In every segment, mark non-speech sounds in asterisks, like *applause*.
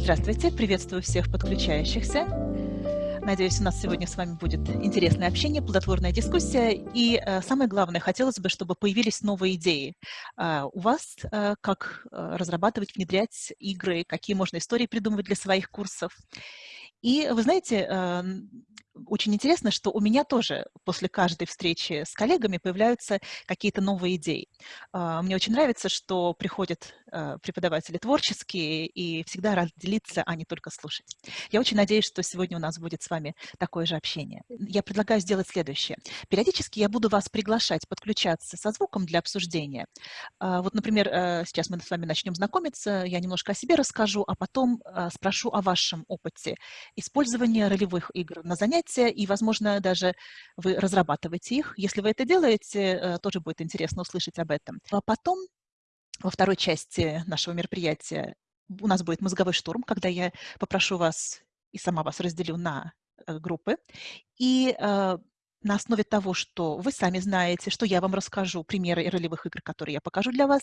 Здравствуйте, приветствую всех подключающихся. Надеюсь, у нас сегодня с вами будет интересное общение, плодотворная дискуссия. И э, самое главное, хотелось бы, чтобы появились новые идеи э, у вас, э, как э, разрабатывать, внедрять игры, какие можно истории придумывать для своих курсов. И вы знаете, очень интересно, что у меня тоже после каждой встречи с коллегами появляются какие-то новые идеи. А, мне очень нравится, что приходят а, преподаватели творческие и всегда рад делиться, а не только слушать. Я очень надеюсь, что сегодня у нас будет с вами такое же общение. Я предлагаю сделать следующее. Периодически я буду вас приглашать подключаться со звуком для обсуждения. А, вот, например, сейчас мы с вами начнем знакомиться, я немножко о себе расскажу, а потом спрошу о вашем опыте использования ролевых игр на занятиях занятия, и, возможно, даже вы разрабатываете их. Если вы это делаете, э, тоже будет интересно услышать об этом. А потом, во второй части нашего мероприятия, у нас будет мозговой штурм, когда я попрошу вас и сама вас разделю на э, группы. И э, на основе того, что вы сами знаете, что я вам расскажу, примеры ролевых игр, которые я покажу для вас,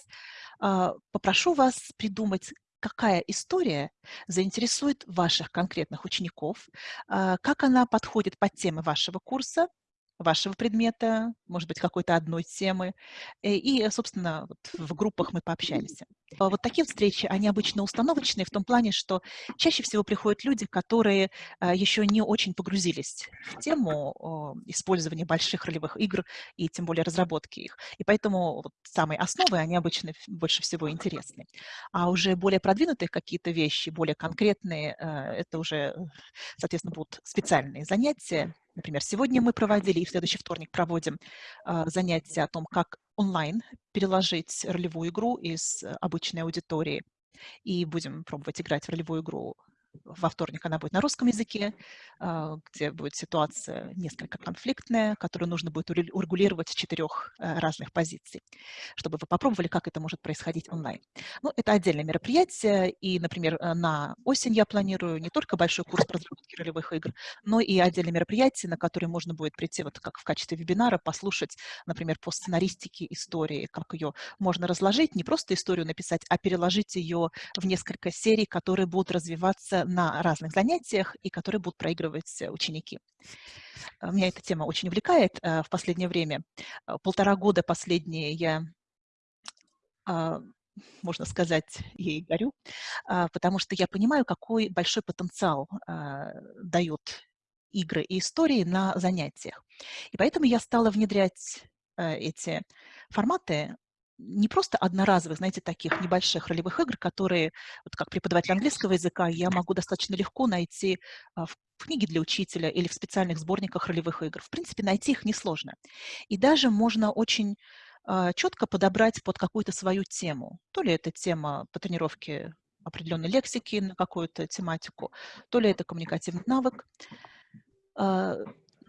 попрошу вас придумать какая история заинтересует ваших конкретных учеников, а, как она подходит под темы вашего курса, вашего предмета, может быть, какой-то одной темы. Э, и, собственно, вот в группах мы пообщаемся. А вот такие встречи, они обычно установочные в том плане, что чаще всего приходят люди, которые а, еще не очень погрузились в тему использования больших ролевых игр и тем более разработки их. И поэтому вот самые основы, они обычно больше всего интересны. А уже более продвинутые какие-то вещи, более конкретные, это уже, соответственно, будут специальные занятия, Например, сегодня мы проводили и в следующий вторник проводим э, занятия о том, как онлайн переложить ролевую игру из обычной аудитории. И будем пробовать играть в ролевую игру во вторник она будет на русском языке, а, где будет ситуация несколько конфликтная, которую нужно будет урегулировать с четырех э, разных позиций, чтобы вы попробовали, как это может происходить онлайн. Ну, это отдельное мероприятие, и, например, э, на осень я планирую не только большой курс по ролевых игр, но и отдельное мероприятие, на которое можно будет прийти вот как в качестве вебинара, послушать, например, по сценаристике истории, как ее можно разложить, не просто историю написать, а переложить ее в несколько серий, которые будут развиваться на разных занятиях и которые будут проигрывать э, ученики. Э, меня эта тема очень увлекает э, в последнее время. Полтора года последние я а, можно сказать, ей горю, а, потому что я понимаю, какой большой потенциал а, дают игры и истории на занятиях. И поэтому я стала внедрять эти форматы не просто одноразовых, знаете, таких небольших ролевых игр, которые, вот как преподаватель английского языка, я могу достаточно легко найти а, в книге для учителя или в специальных сборниках ролевых игр. В принципе, найти их несложно. И даже можно очень а, четко подобрать под какую-то свою тему. То ли это тема по тренировке определенной лексики на какую-то тематику, то ли это коммуникативный навык. А,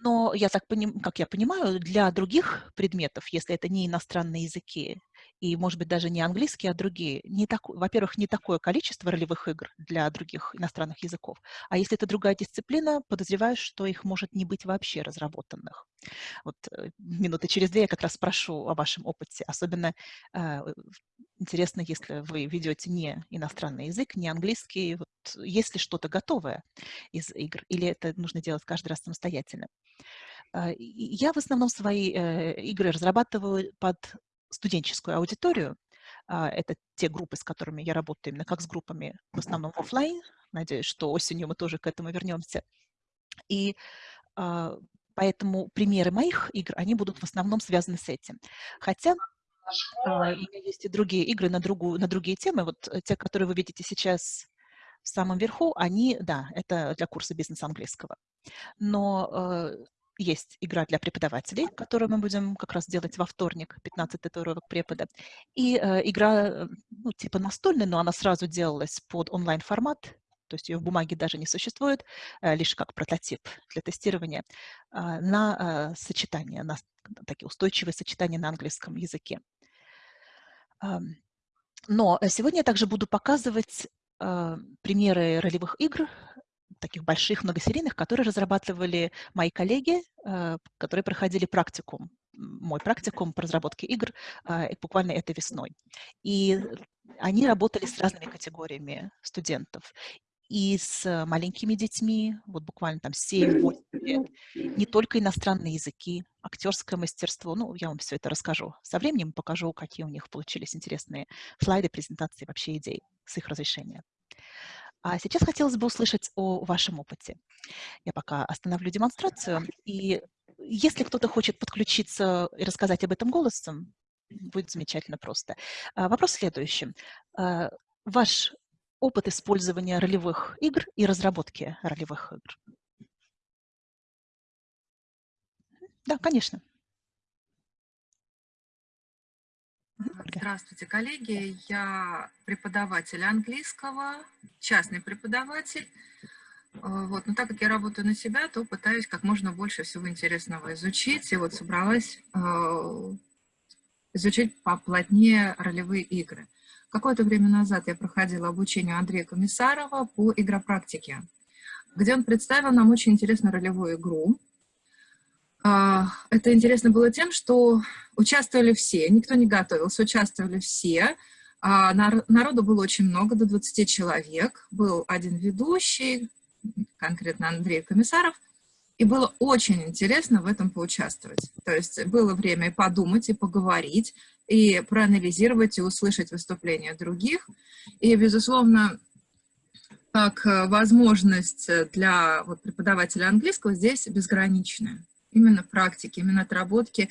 но я так поним, как я понимаю, для других предметов, если это не иностранные языки, и, может быть, даже не английский, а другие. Во-первых, не такое количество ролевых игр для других иностранных языков. А если это другая дисциплина, подозреваю, что их может не быть вообще разработанных. Вот э, минуты через две я как раз спрошу о вашем опыте. Особенно э, интересно, если вы ведете не иностранный язык, не английский. Вот есть ли что-то готовое из игр, или это нужно делать каждый раз самостоятельно? Э, я в основном свои э, игры разрабатываю под студенческую аудиторию. А, это те группы, с которыми я работаю именно как с группами, в основном офлайн. Надеюсь, что осенью мы тоже к этому вернемся. И а, поэтому примеры моих игр, они будут в основном связаны с этим. Хотя а, у меня есть и другие игры на, другую, на другие темы. Вот э, те, которые вы видите сейчас в самом верху, они, да, это для курса бизнес английского. Но есть игра для преподавателей, которую мы будем как раз делать во вторник, 15 татуировок препода. И э, игра, э, ну, типа настольная, но она сразу делалась под онлайн-формат, то есть ее в бумаге даже не существует, э, лишь как прототип для тестирования, э, на э, сочетание, на такие устойчивые сочетания на английском языке. Э, но сегодня я также буду показывать э, примеры ролевых игр, таких больших многосерийных, которые разрабатывали мои коллеги, э, которые проходили практикум, мой практикум по разработке игр э, буквально этой весной. И они работали с разными категориями студентов. И с маленькими детьми, вот буквально там 7-8 лет, не только иностранные языки, актерское мастерство, ну, я вам все это расскажу. Со временем покажу, какие у них получились интересные слайды, презентации, вообще идей с их разрешения. А сейчас хотелось бы услышать о вашем опыте. Я пока остановлю демонстрацию, и если кто-то хочет подключиться и рассказать об этом голосом, будет замечательно просто. А, вопрос следующий. А, ваш опыт использования ролевых игр и разработки ролевых игр? Да, конечно. Здравствуйте, коллеги. Я преподаватель английского, частный преподаватель. Э, вот. Но так как я работаю на себя, то пытаюсь как можно больше всего интересного изучить. И вот собралась э, изучить поплотнее ролевые игры. Какое-то время назад я проходила обучение Андрея Комиссарова по игропрактике, где он представил нам очень интересную ролевую игру. А, это интересно было тем, что участвовали все, никто не готовился, участвовали все. А, народу было очень много, до 20 человек. Был один ведущий, конкретно Андрей Комиссаров, и было очень интересно в этом поучаствовать. То есть было время и подумать, и поговорить, и проанализировать, и услышать выступления других. И, безусловно, как э, возможность для вот, преподавателя английского здесь безграничная. Именно практики, именно отработки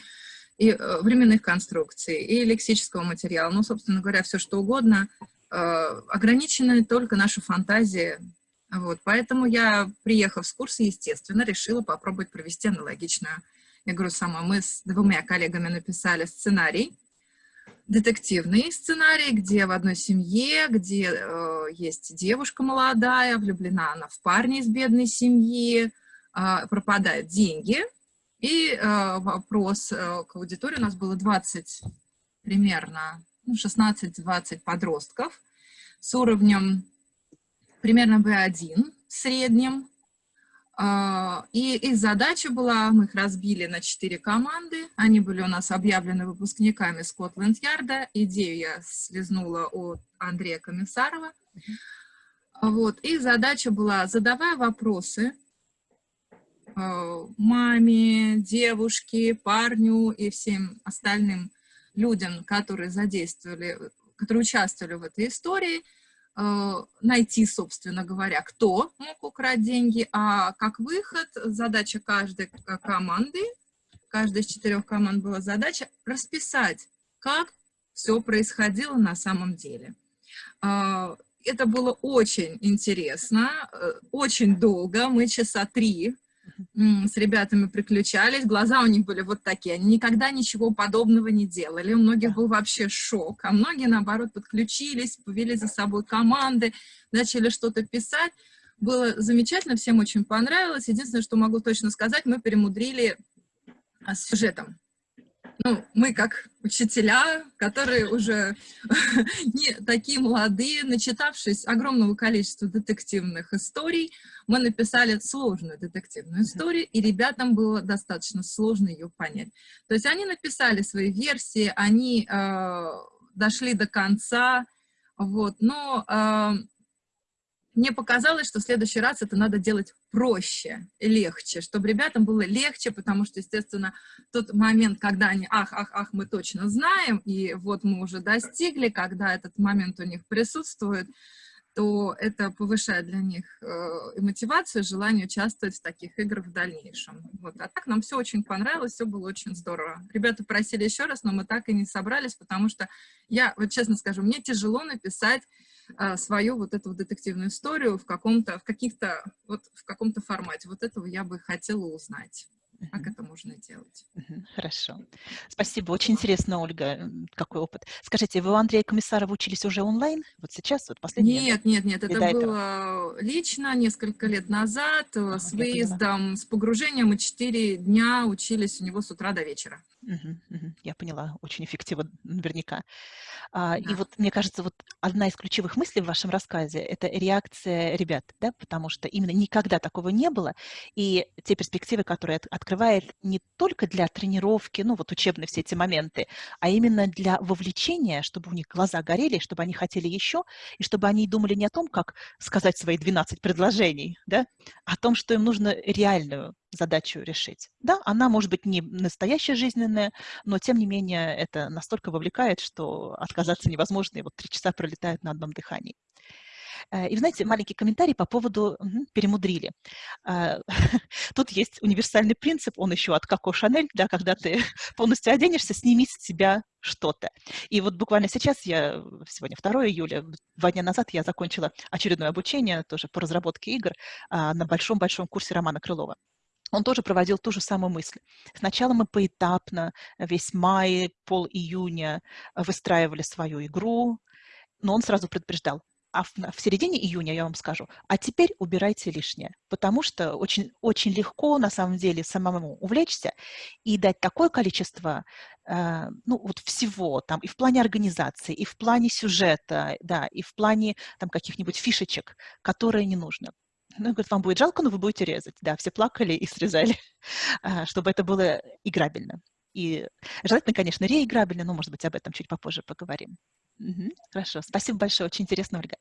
и э, временных конструкций, и лексического материала. Ну, собственно говоря, все что угодно. Э, ограничены только наши фантазии вот, поэтому я, приехав с курса, естественно, решила попробовать провести аналогичную игру сама. Мы с двумя коллегами написали сценарий, детективный сценарий, где в одной семье, где э, есть девушка молодая, влюблена она в парня из бедной семьи, э, пропадают деньги. И э, вопрос э, к аудитории, у нас было 20 примерно, ну, 16-20 подростков с уровнем примерно B1 в среднем. А, и их задача была, мы их разбили на четыре команды, они были у нас объявлены выпускниками Скотланд-Ярда, идею я слезнула от Андрея Комиссарова. Вот. Их задача была, задавая вопросы маме, девушке, парню и всем остальным людям, которые задействовали, которые участвовали в этой истории, Э, найти, собственно говоря, кто мог украть деньги, а как выход задача каждой команды, каждой из четырех команд была задача расписать, как все происходило на самом деле. Э, это было очень интересно, э, очень долго, мы часа три с ребятами приключались, глаза у них были вот такие, они никогда ничего подобного не делали, у многих был вообще шок, а многие, наоборот, подключились, повели за собой команды, начали что-то писать, было замечательно, всем очень понравилось, единственное, что могу точно сказать, мы перемудрили а, с сюжетом, ну, мы как учителя, которые уже *laughs* не такие молодые, начитавшись огромного количества детективных историй, мы написали сложную детективную историю, и ребятам было достаточно сложно ее понять. То есть они написали свои версии, они э, дошли до конца, вот, но э, мне показалось, что в следующий раз это надо делать проще, легче, чтобы ребятам было легче, потому что, естественно, тот момент, когда они, ах, ах, ах, мы точно знаем, и вот мы уже достигли, когда этот момент у них присутствует, то это повышает для них э, и мотивацию, и желание участвовать в таких играх в дальнейшем. Вот. А так нам все очень понравилось, все было очень здорово. Ребята просили еще раз, но мы так и не собрались, потому что я, вот честно скажу, мне тяжело написать а, свою вот эту детективную историю в каком-то, в каких-то, вот в каком-то формате. Вот этого я бы хотела узнать. Как это можно делать? Хорошо. Спасибо. Очень интересно, Ольга, какой опыт. Скажите, вы у Андрея Комиссарова учились уже онлайн? Вот сейчас, вот последний? Нет, нет, нет. Это было лично несколько лет назад а, с выездом, с погружением. Мы четыре дня учились у него с утра до вечера. Я поняла, очень эффективно наверняка. А, и Да. вот мне кажется, вот одна из ключевых мыслей в вашем рассказе- это реакция ребят, да, потому что именно никогда такого не было. И те перспективы, которые от открывает не только для тренировки, ну, вот учебные все эти моменты, а именно для вовлечения, чтобы у них глаза горели, чтобы они хотели еще, и чтобы они думали не о том, как сказать свои 12 предложений, да, а о том, что им нужно реальную задачу решить. Да, она может быть не настоящая жизненная, но тем не менее это настолько вовлекает, что отказаться невозможно, и вот три часа пролетают на одном дыхании. Э, и, знаете, маленький комментарий по поводу мгм, перемудрили. А, *laughs* Тут есть универсальный принцип, он еще от Коко Шанель, да, когда ты *laughs* полностью оденешься, сними с себя что-то. И вот буквально сейчас, я сегодня 2 июля, два дня назад я закончила очередное обучение тоже по разработке игр а, на большом-большом курсе Романа Крылова он тоже проводил ту же самую мысль. Сначала мы поэтапно, весь май, пол июня выстраивали свою игру, но он сразу предупреждал, а в, в середине июня я вам скажу, а теперь убирайте лишнее, потому что очень, очень легко на самом деле самому увлечься и дать такое количество э, ну, вот всего, там, и в плане организации, и в плане сюжета, да, и в плане там каких-нибудь фишечек, которые не нужно. Ну, говорит, вам будет жалко, но вы будете резать. Да, все плакали и срезали, *laughs* а, чтобы это было играбельно. И желательно, конечно, реиграбельно, но, может быть, об этом чуть попозже поговорим. Угу, хорошо, спасибо большое, очень интересно, Ольга.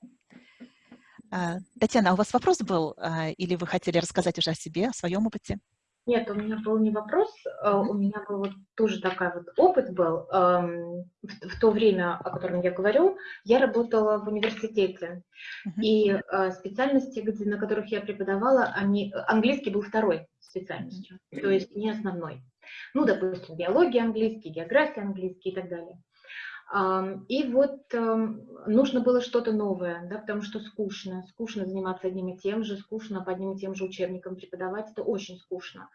А, Татьяна, а у вас вопрос был, или вы хотели рассказать уже о себе, о своем опыте? Нет, у меня был не вопрос, э, у меня был вот тоже такой вот опыт был. В, то время, о котором я говорю, я работала в университете, и э, специальности, где, на которых я преподавала, они, английский был второй специальностью, то есть не основной. Ну, допустим, биология английский, география английский и так далее. И вот нужно было что-то новое, да, потому что скучно, скучно заниматься одним и тем же, скучно по одним и тем же учебникам преподавать, это очень скучно.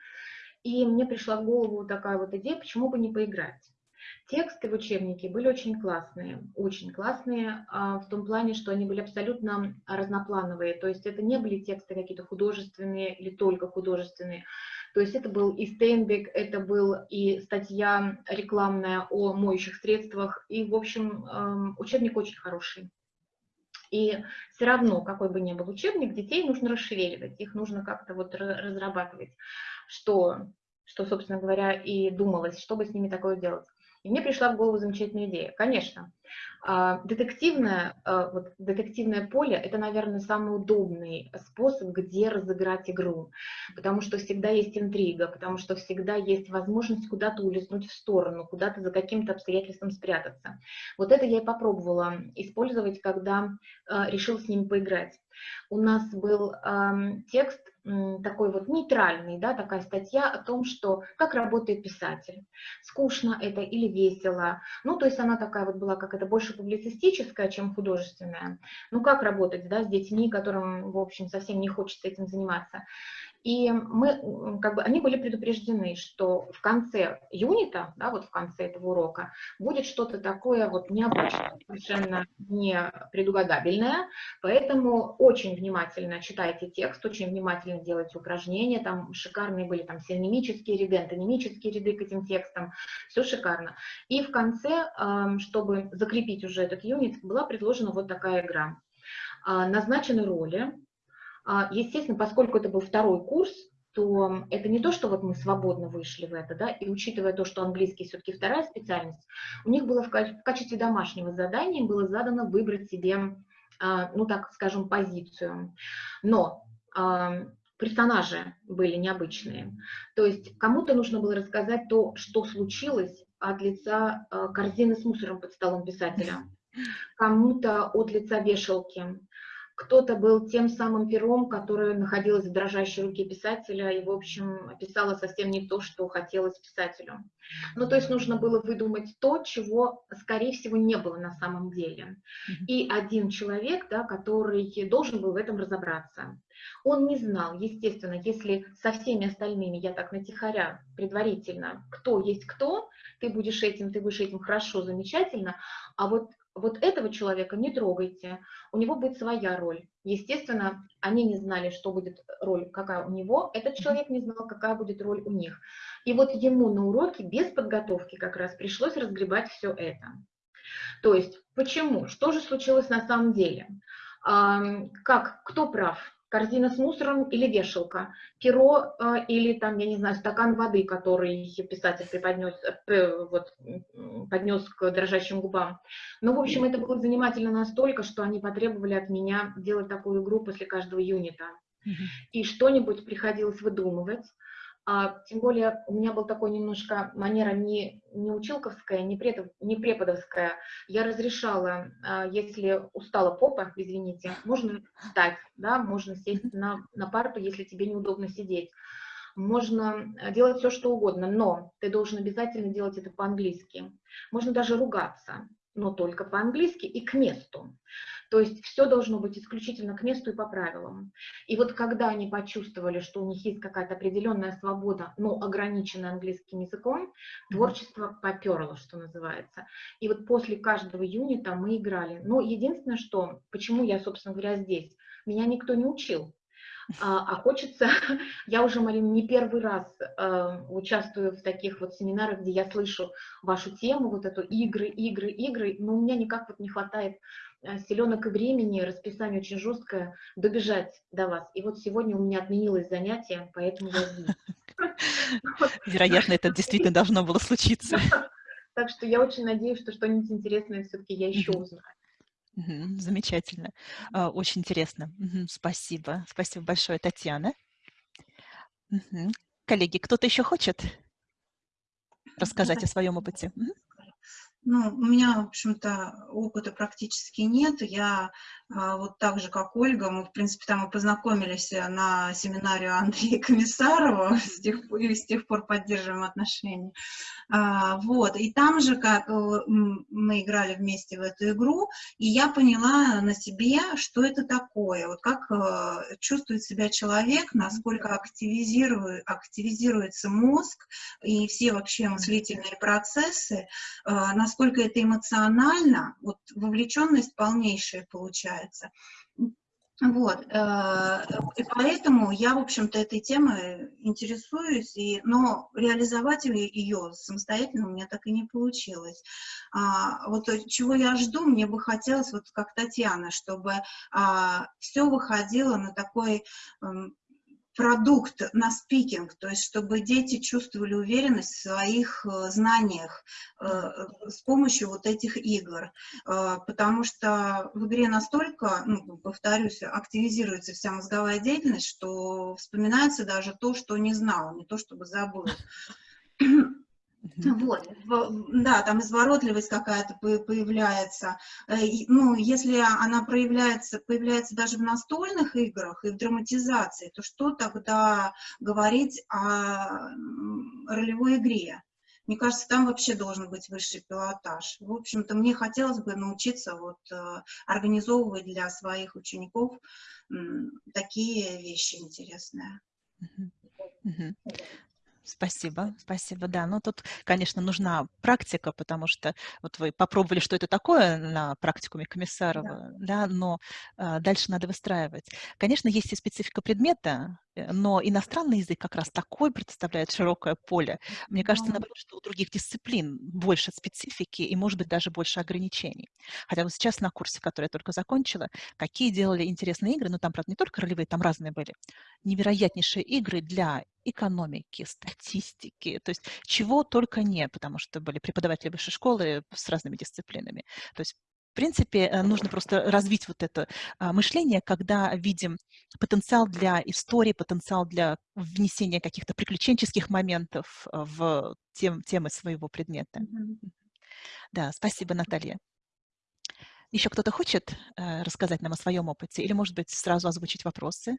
И мне пришла в голову такая вот идея, почему бы не поиграть. Тексты в учебнике были очень классные, очень классные а, в том плане, что они были абсолютно разноплановые, то есть это не были тексты какие-то художественные или только художественные, то есть это был и Стейнбек, это был и статья рекламная о моющих средствах, и, в общем, эм, учебник очень хороший. И все равно, какой бы ни был учебник, детей нужно расшевеливать, их нужно как-то вот разрабатывать, что, что, собственно говоря, и думалось, чтобы с ними такое делать. И мне пришла в голову замечательная идея. Конечно, а, детективное, а, вот, детективное поле – это, наверное, самый удобный способ, где разыграть игру, потому что всегда есть интрига, потому что всегда есть возможность куда-то улизнуть в сторону, куда-то за каким-то обстоятельством спрятаться. Вот это я и попробовала использовать, когда а, решила с ними поиграть. У нас был текст такой вот нейтральный, да, такая статья о том, что как работает писатель, скучно это или весело, ну, то есть она такая вот была, как это больше публицистическая, чем художественная, ну, как работать, да, с детьми, которым, в общем, совсем не хочется этим заниматься. И мы, как бы, они были предупреждены, что в конце юнита, да, вот в конце этого урока, будет что-то такое вот необычное, совершенно не предугадабельное, поэтому очень внимательно читайте текст, очень внимательно делайте упражнения, там шикарные были там синонимические ряды, антонимические ряды к этим текстам, все шикарно. И в конце, чтобы закрепить уже этот юнит, была предложена вот такая игра. А, назначены роли, естественно, поскольку это был второй курс, то это не то, что вот мы свободно вышли в это, да, и учитывая то, что английский все-таки вторая специальность, у них было в качестве домашнего задания было задано выбрать себе, а, ну так скажем, позицию. Но а, персонажи были необычные. То есть кому-то нужно было рассказать то, что случилось от лица корзины с мусором под столом писателя, кому-то от лица вешалки, кто-то был тем самым пером, которое находилось в дрожащей руке писателя и, в общем, писала совсем не то, что хотелось писателю. Ну, то есть нужно было выдумать то, чего, скорее всего, не было на самом деле. И один человек, да, который должен был в этом разобраться. Он не знал, естественно, если со всеми остальными, я так натихаря, предварительно, кто есть кто, ты будешь этим, ты будешь этим хорошо, замечательно, а вот вот этого человека не трогайте, у него будет своя роль. Естественно, они не знали, что будет роль, какая у него, этот человек не знал, какая будет роль у них. И вот ему на уроке без подготовки как раз пришлось разгребать все это. То есть, почему? Что же случилось на самом деле? Как, кто прав? Корзина с мусором или вешалка, перо э, или там, я не знаю, стакан воды, который писатель преподнес, э, вот, поднес к дрожащим губам. Ну, в общем, это было занимательно настолько, что они потребовали от меня делать такую игру после каждого юнита. И что-нибудь приходилось выдумывать. А, тем более у меня был такой немножко манера не, не училковская, не, пред, не преподовская. Я разрешала, а, если устала попа, извините, можно встать, да, можно сесть на, на парту, если тебе неудобно сидеть. Можно делать все, что угодно, но ты должен обязательно делать это по-английски. Можно даже ругаться, но только по-английски и к месту. То есть все должно быть исключительно к месту и по правилам. И вот когда они почувствовали, что у них есть какая-то определенная свобода, но ограниченная английским языком, творчество поперло, что называется. И вот после каждого юнита мы играли. Но единственное, что, почему я, собственно говоря, здесь, меня никто не учил. А, а хочется, *laughs* я уже, Марина, не первый раз э, участвую в таких вот семинарах, где я слышу вашу тему, вот эту игры, игры, игры, но у меня никак вот не хватает селенок и времени, расписание очень жесткое, добежать до вас. И вот сегодня у меня отменилось занятие, поэтому я здесь. Вероятно, это действительно должно было случиться. *laughs* Так что я очень надеюсь, что что-нибудь интересное все-таки я еще узнаю. Замечательно. А, очень интересно. Спасибо. Спасибо большое, Татьяна. Коллеги, кто-то еще хочет рассказать о своем опыте? Ну, у меня, в общем-то, опыта практически нет. Я вот так же, как Ольга, мы, в принципе, там и познакомились э, на семинаре Андрея *laughs* Комиссарова, с тех, и с тех пор поддерживаем отношения. А, вот, и там же, как э, мы играли вместе в эту игру, и я поняла на себе, что это такое, вот как э, чувствует себя человек, насколько активизирует, активизируется мозг и все вообще мыслительные процессы, насколько это эмоционально, вот вовлеченность полнейшая получается получается. Вот, э, и поэтому я, в общем-то, этой темой интересуюсь, и, но реализовать ее самостоятельно у меня так и не получилось. А, вот чего я жду, мне бы хотелось, вот как Татьяна, чтобы а, все выходило на такой продукт на спикинг, то есть чтобы дети чувствовали уверенность в своих э, знаниях э, с помощью вот этих игр, э, потому что в игре настолько, ну, повторюсь, активизируется вся мозговая деятельность, что вспоминается даже то, что не знал, не то чтобы забыл. Вот, да, там изворотливость какая-то появляется. Э, ну, если она проявляется, появляется даже в настольных играх и в драматизации, то что тогда говорить о ролевой игре? Мне кажется, там вообще должен быть высший пилотаж. В общем-то, мне хотелось бы научиться вот, э, организовывать для своих учеников такие вещи интересные. Спасибо, спасибо, да. Ну, тут, конечно, нужна практика, потому что вот вы попробовали, что это такое на практикуме Комиссарова, да, да но а, дальше надо выстраивать. Конечно, есть и специфика предмета, Э, но иностранный язык как раз такой предоставляет широкое поле. Мне кажется, наоборот, что у других дисциплин больше специфики и, может быть, даже больше ограничений. Хотя вот сейчас на курсе, который я только закончила, какие делали интересные игры, ну там, правда, не только ролевые, там разные были, невероятнейшие игры для экономики, статистики, то есть чего только не, потому что были преподаватели высшей школы с разными дисциплинами. То есть принципе, э, нужно просто развить вот это а, мышление, когда видим потенциал для истории, потенциал для внесения каких-то приключенческих моментов э, в тем, темы своего предмета. Mm -hmm. Да, спасибо, Наталья. Еще кто-то хочет э, рассказать нам о своем опыте или, может быть, сразу озвучить вопросы?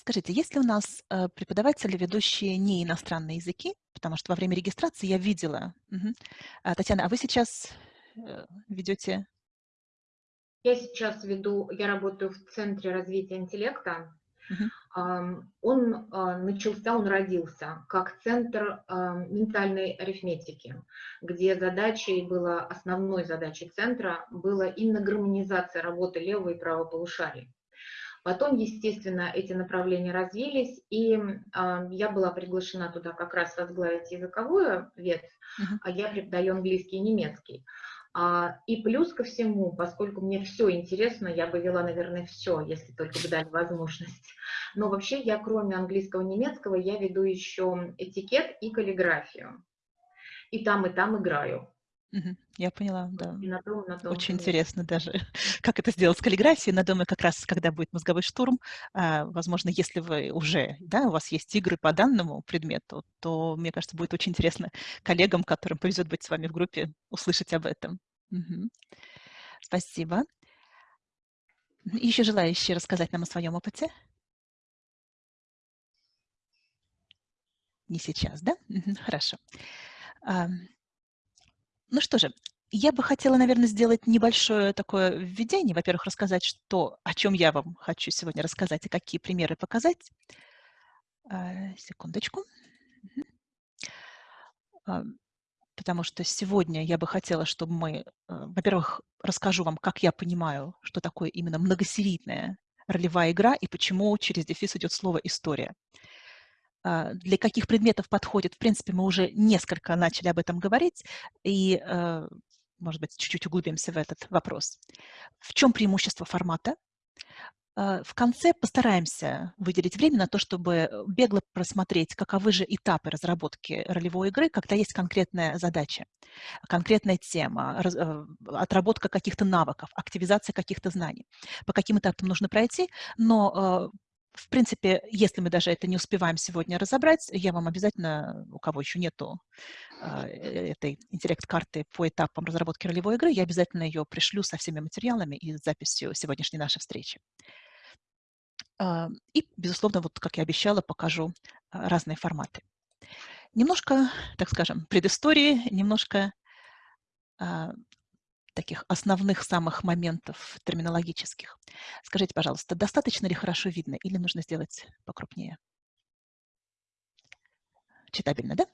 Скажите, есть ли у нас э, преподаватели, ведущие не иностранные языки? Потому что во время регистрации я видела. Угу. Татьяна, а вы сейчас э, ведете? Я сейчас веду, я работаю в Центре развития интеллекта. Угу. он начался, он родился как центр ментальной арифметики, где задачей была, основной задачей центра была именно гармонизация работы левого и правого полушарий. Потом, естественно, эти направления развились, и э, я была приглашена туда как раз возглавить языковую ветвь, uh-huh. а я преподаю английский и немецкий. А, и плюс ко всему, поскольку мне все интересно, я бы вела, наверное, все, если только бы дали возможность. Но вообще я, кроме английского и немецкого, я веду еще этикет и каллиграфию. И там, и там играю. Я поняла, да. И на том, на том, Очень конечно. интересно даже, *laughs* как это сделать с каллиграфией. На доме как раз, когда будет мозговой штурм, а, возможно, если вы уже, да, у вас есть игры по данному предмету, то, мне кажется, будет очень интересно коллегам, которым повезет быть с вами в группе, услышать об этом. Угу. Спасибо. Еще желающие рассказать нам о своем опыте? Не сейчас, да? Хорошо. Ну что же, я бы хотела, наверное, сделать небольшое такое введение. Во-первых, рассказать, что, о чем я вам хочу сегодня рассказать и какие примеры показать. А, секундочку. А, потому что сегодня я бы хотела, чтобы мы, а, во-первых, расскажу вам, как я понимаю, что такое именно многосерийная ролевая игра и почему через дефис идет слово «история». А, для каких предметов подходит, в принципе, мы уже несколько начали об этом говорить, и, э, может быть, чуть-чуть углубимся в этот вопрос. В чем преимущество формата? А, в конце постараемся выделить время на то, чтобы бегло просмотреть, каковы же этапы разработки ролевой игры, когда есть конкретная задача, конкретная тема, э, отработка каких-то навыков, активизация каких-то знаний. По каким этапам нужно пройти, но э, в принципе, если мы даже это не успеваем сегодня разобрать, я вам обязательно, у кого еще нету а, э, этой интеллект-карты по этапам разработки ролевой игры, я обязательно ее пришлю со всеми материалами и записью сегодняшней нашей встречи. А, и, безусловно, вот как я обещала, покажу а, разные форматы. Немножко, так скажем, предыстории, немножко таких основных самых моментов терминологических. Скажите, пожалуйста, достаточно ли хорошо видно или нужно сделать покрупнее? Читабельно, да?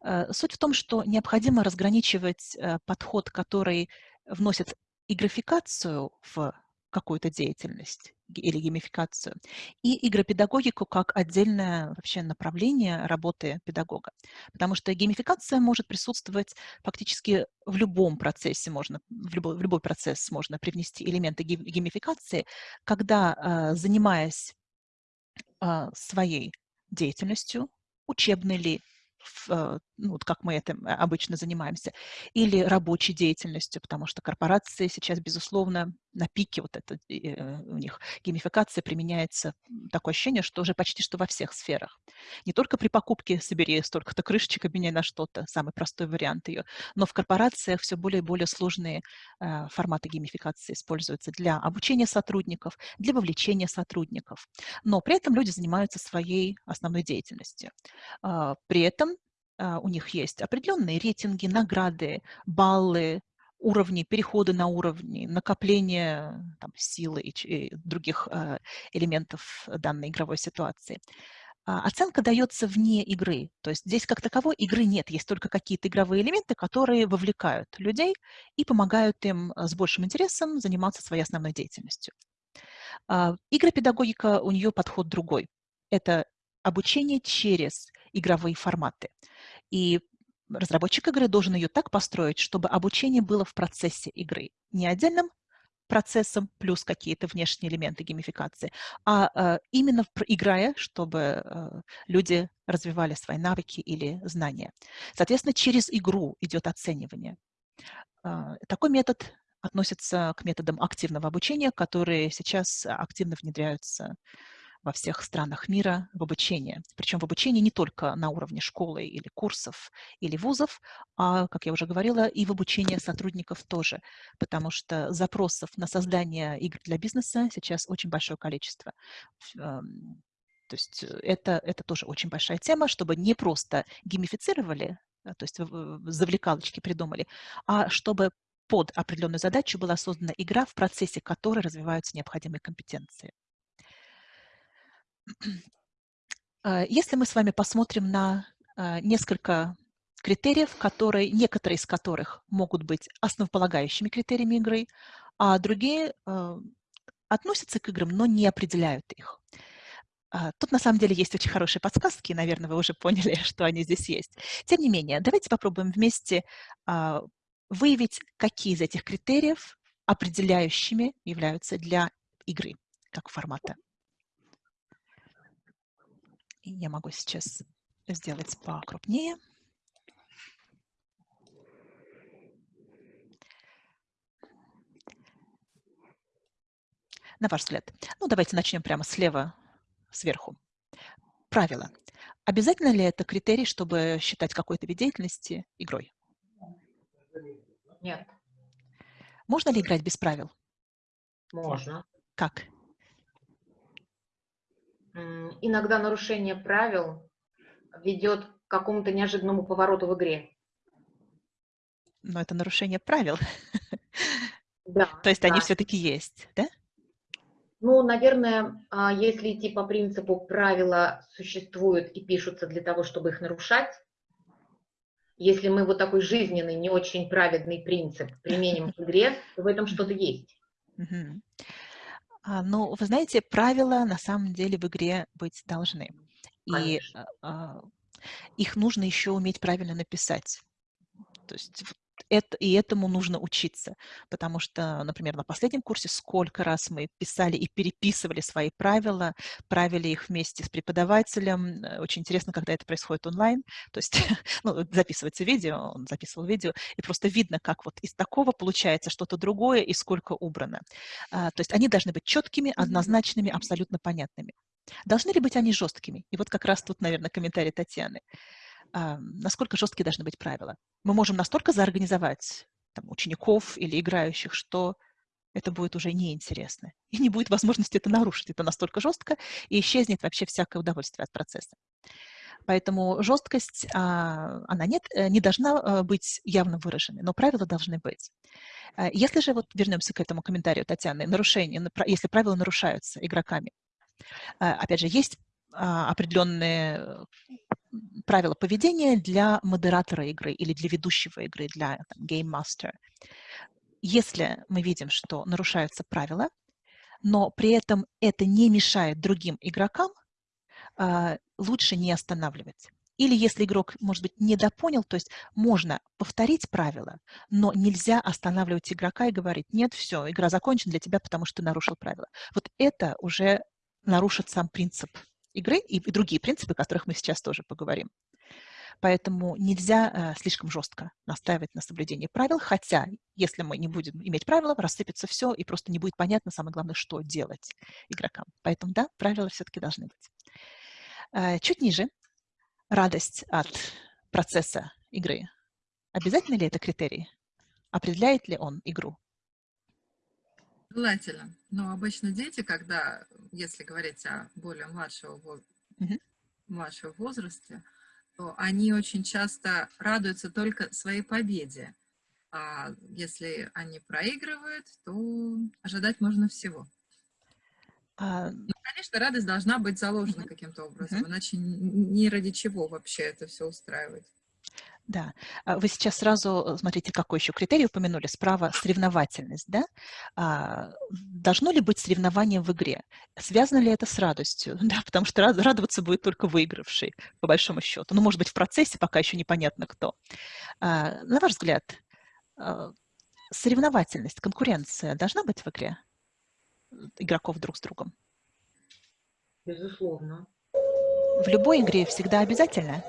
Э, суть в том, что необходимо разграничивать э, подход, который вносит и графикацию в какую-то деятельность или геймификацию, и игропедагогику как отдельное вообще направление работы педагога. Потому что геймификация может присутствовать фактически в любом процессе, можно, в, любой, в любой процесс можно привнести элементы геймификации, когда, а, занимаясь а, своей деятельностью, учебной ли, Э, ну, вот как мы этим обычно занимаемся, или рабочей деятельностью, потому что корпорации сейчас, безусловно, на пике вот это э, у них геймификация применяется, такое ощущение, что уже почти что во всех сферах. Не только при покупке собери столько-то крышечек, обменяй на что-то, самый простой вариант ее, но в корпорациях все более и более сложные э, форматы геймификации используются для обучения сотрудников, для вовлечения сотрудников. Но при этом люди занимаются своей основной деятельностью. Э, при этом у них есть определенные рейтинги, награды, баллы, уровни, переходы на уровни, накопление там, силы и, и других э, элементов данной игровой ситуации. А, оценка дается вне игры, то есть здесь как таковой игры нет, есть только какие-то игровые элементы, которые вовлекают людей и помогают им с большим интересом заниматься своей основной деятельностью. Э, игропедагогика, у нее подход другой. Это обучение через игровые форматы. И разработчик игры должен ее так построить, чтобы обучение было в процессе игры, не отдельным процессом плюс какие-то внешние элементы геймификации, а э, именно играя, чтобы э, люди развивали свои навыки или знания. Соответственно, через игру идет оценивание. Э, такой метод относится к методам активного обучения, которые сейчас активно внедряются во всех странах мира в обучение. Причем в обучении не только на уровне школы или курсов или вузов, а, как я уже говорила, и в обучение сотрудников тоже, потому что запросов на создание игр для бизнеса сейчас очень большое количество. Эм, то есть э, это, это тоже очень большая тема, чтобы не просто геймифицировали, э, то есть завлекалочки придумали, а чтобы под определенную задачу была создана игра, в процессе которой развиваются необходимые компетенции. А, если мы с вами посмотрим на а, несколько критериев, которые, некоторые из которых могут быть основополагающими критериями игры, а другие а, относятся к играм, но не определяют их. Тут на самом деле есть очень хорошие подсказки, наверное, вы уже *laughs* поняли, что они здесь есть. Тем не менее, давайте попробуем вместе выявить, какие из этих критериев определяющими являются для игры как формата. И я могу сейчас сделать покрупнее. На ваш взгляд. Ну, давайте начнем прямо слева, сверху. Правила. Обязательно ли это критерий, чтобы считать какой-то вид деятельности игрой? Нет. Можно ли играть без правил? Можно. Как? Иногда нарушение правил ведет к какому-то неожиданному повороту в игре. Но это нарушение правил. *laughs* Да. То есть да. они все-таки есть, да? Ну, наверное, а, если идти по принципу правила существуют и пишутся для того, чтобы их нарушать, если мы вот такой жизненный, не очень праведный принцип применим в игре, то в этом что-то есть. А, ну, вы знаете, правила на самом деле в игре быть должны. И а, их нужно еще уметь правильно написать. То есть это, и этому нужно учиться, потому что, например, на последнем курсе сколько раз мы писали и переписывали свои правила, правили их вместе с преподавателем. Э, очень интересно, когда это происходит онлайн, то есть *laughs* ну, записывается видео, он записывал видео, и просто видно, как вот из такого получается что-то другое и сколько убрано. А, то есть они должны быть четкими, однозначными, абсолютно понятными. Должны ли быть они жесткими? И вот как раз тут, наверное, комментарий Татьяны насколько жесткие должны быть правила. Мы можем настолько заорганизовать там, учеников или играющих, что это будет уже неинтересно. И не будет возможности это нарушить. Это настолько жестко, и исчезнет вообще всякое удовольствие от процесса. Поэтому жесткость, а, она нет, э, не должна э, быть явно выраженной, но правила должны быть. Э, если же, вот вернемся к этому комментарию Татьяны, нарушение, если правила нарушаются игроками, опять же, есть а, определенные правила поведения для модератора игры или для ведущего игры, для там, Game Master. Если мы видим, что нарушаются правила, но при этом это не мешает другим игрокам, а, лучше не останавливать. Или если игрок, может быть, недопонял, то есть можно повторить правила, но нельзя останавливать игрока и говорить, нет, все, игра закончена для тебя, потому что ты нарушил правила. Вот это уже нарушит сам принцип игры и, и другие принципы, о которых мы сейчас тоже поговорим. Поэтому нельзя э, слишком жестко настаивать на соблюдении правил, хотя если мы не будем иметь правила, рассыпется все, и просто не будет понятно, самое главное, что делать игрокам. Поэтому да, правила все-таки должны быть. Э, чуть ниже радость от процесса игры. Обязательно ли это критерий? Определяет ли он игру? Желательно. Но обычно дети, когда, если говорить о более младшего, mm младшего возрасте, то они очень часто радуются только своей победе. А если они проигрывают, то ожидать можно всего. А... Ну, конечно, радость должна быть заложена каким-то образом, иначе ни ради чего вообще это все устраивать. Да, а вы сейчас сразу, э, смотрите, какой еще критерий упомянули, справа соревновательность, да? А, должно ли быть соревнование в игре? Связано ли это с радостью? *laughs* Да, потому что радоваться будет только выигравший, по большому счету. Ну, может быть, в процессе пока еще непонятно кто. А, на ваш взгляд, соревновательность, конкуренция должна быть в игре игроков друг с другом? Безусловно. В любой игре всегда обязательно?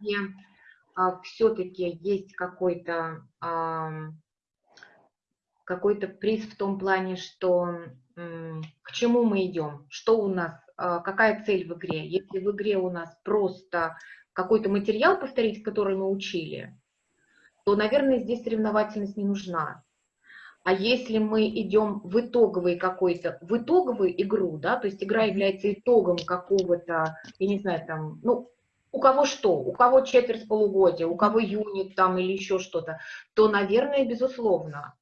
Где а, все-таки есть какой-то а, какой-то приз в том плане, что к чему мы идем, что у нас, а, какая цель в игре. Если в игре у нас просто какой-то материал повторить, который мы учили, то, наверное, здесь соревновательность не нужна. А если мы идем в итоговый какой-то, в итоговую игру, да, то есть игра является итогом какого-то, я не знаю, там, ну, у кого что, у кого четверть полугодия, у кого юнит там или еще что-то, то, наверное, безусловно.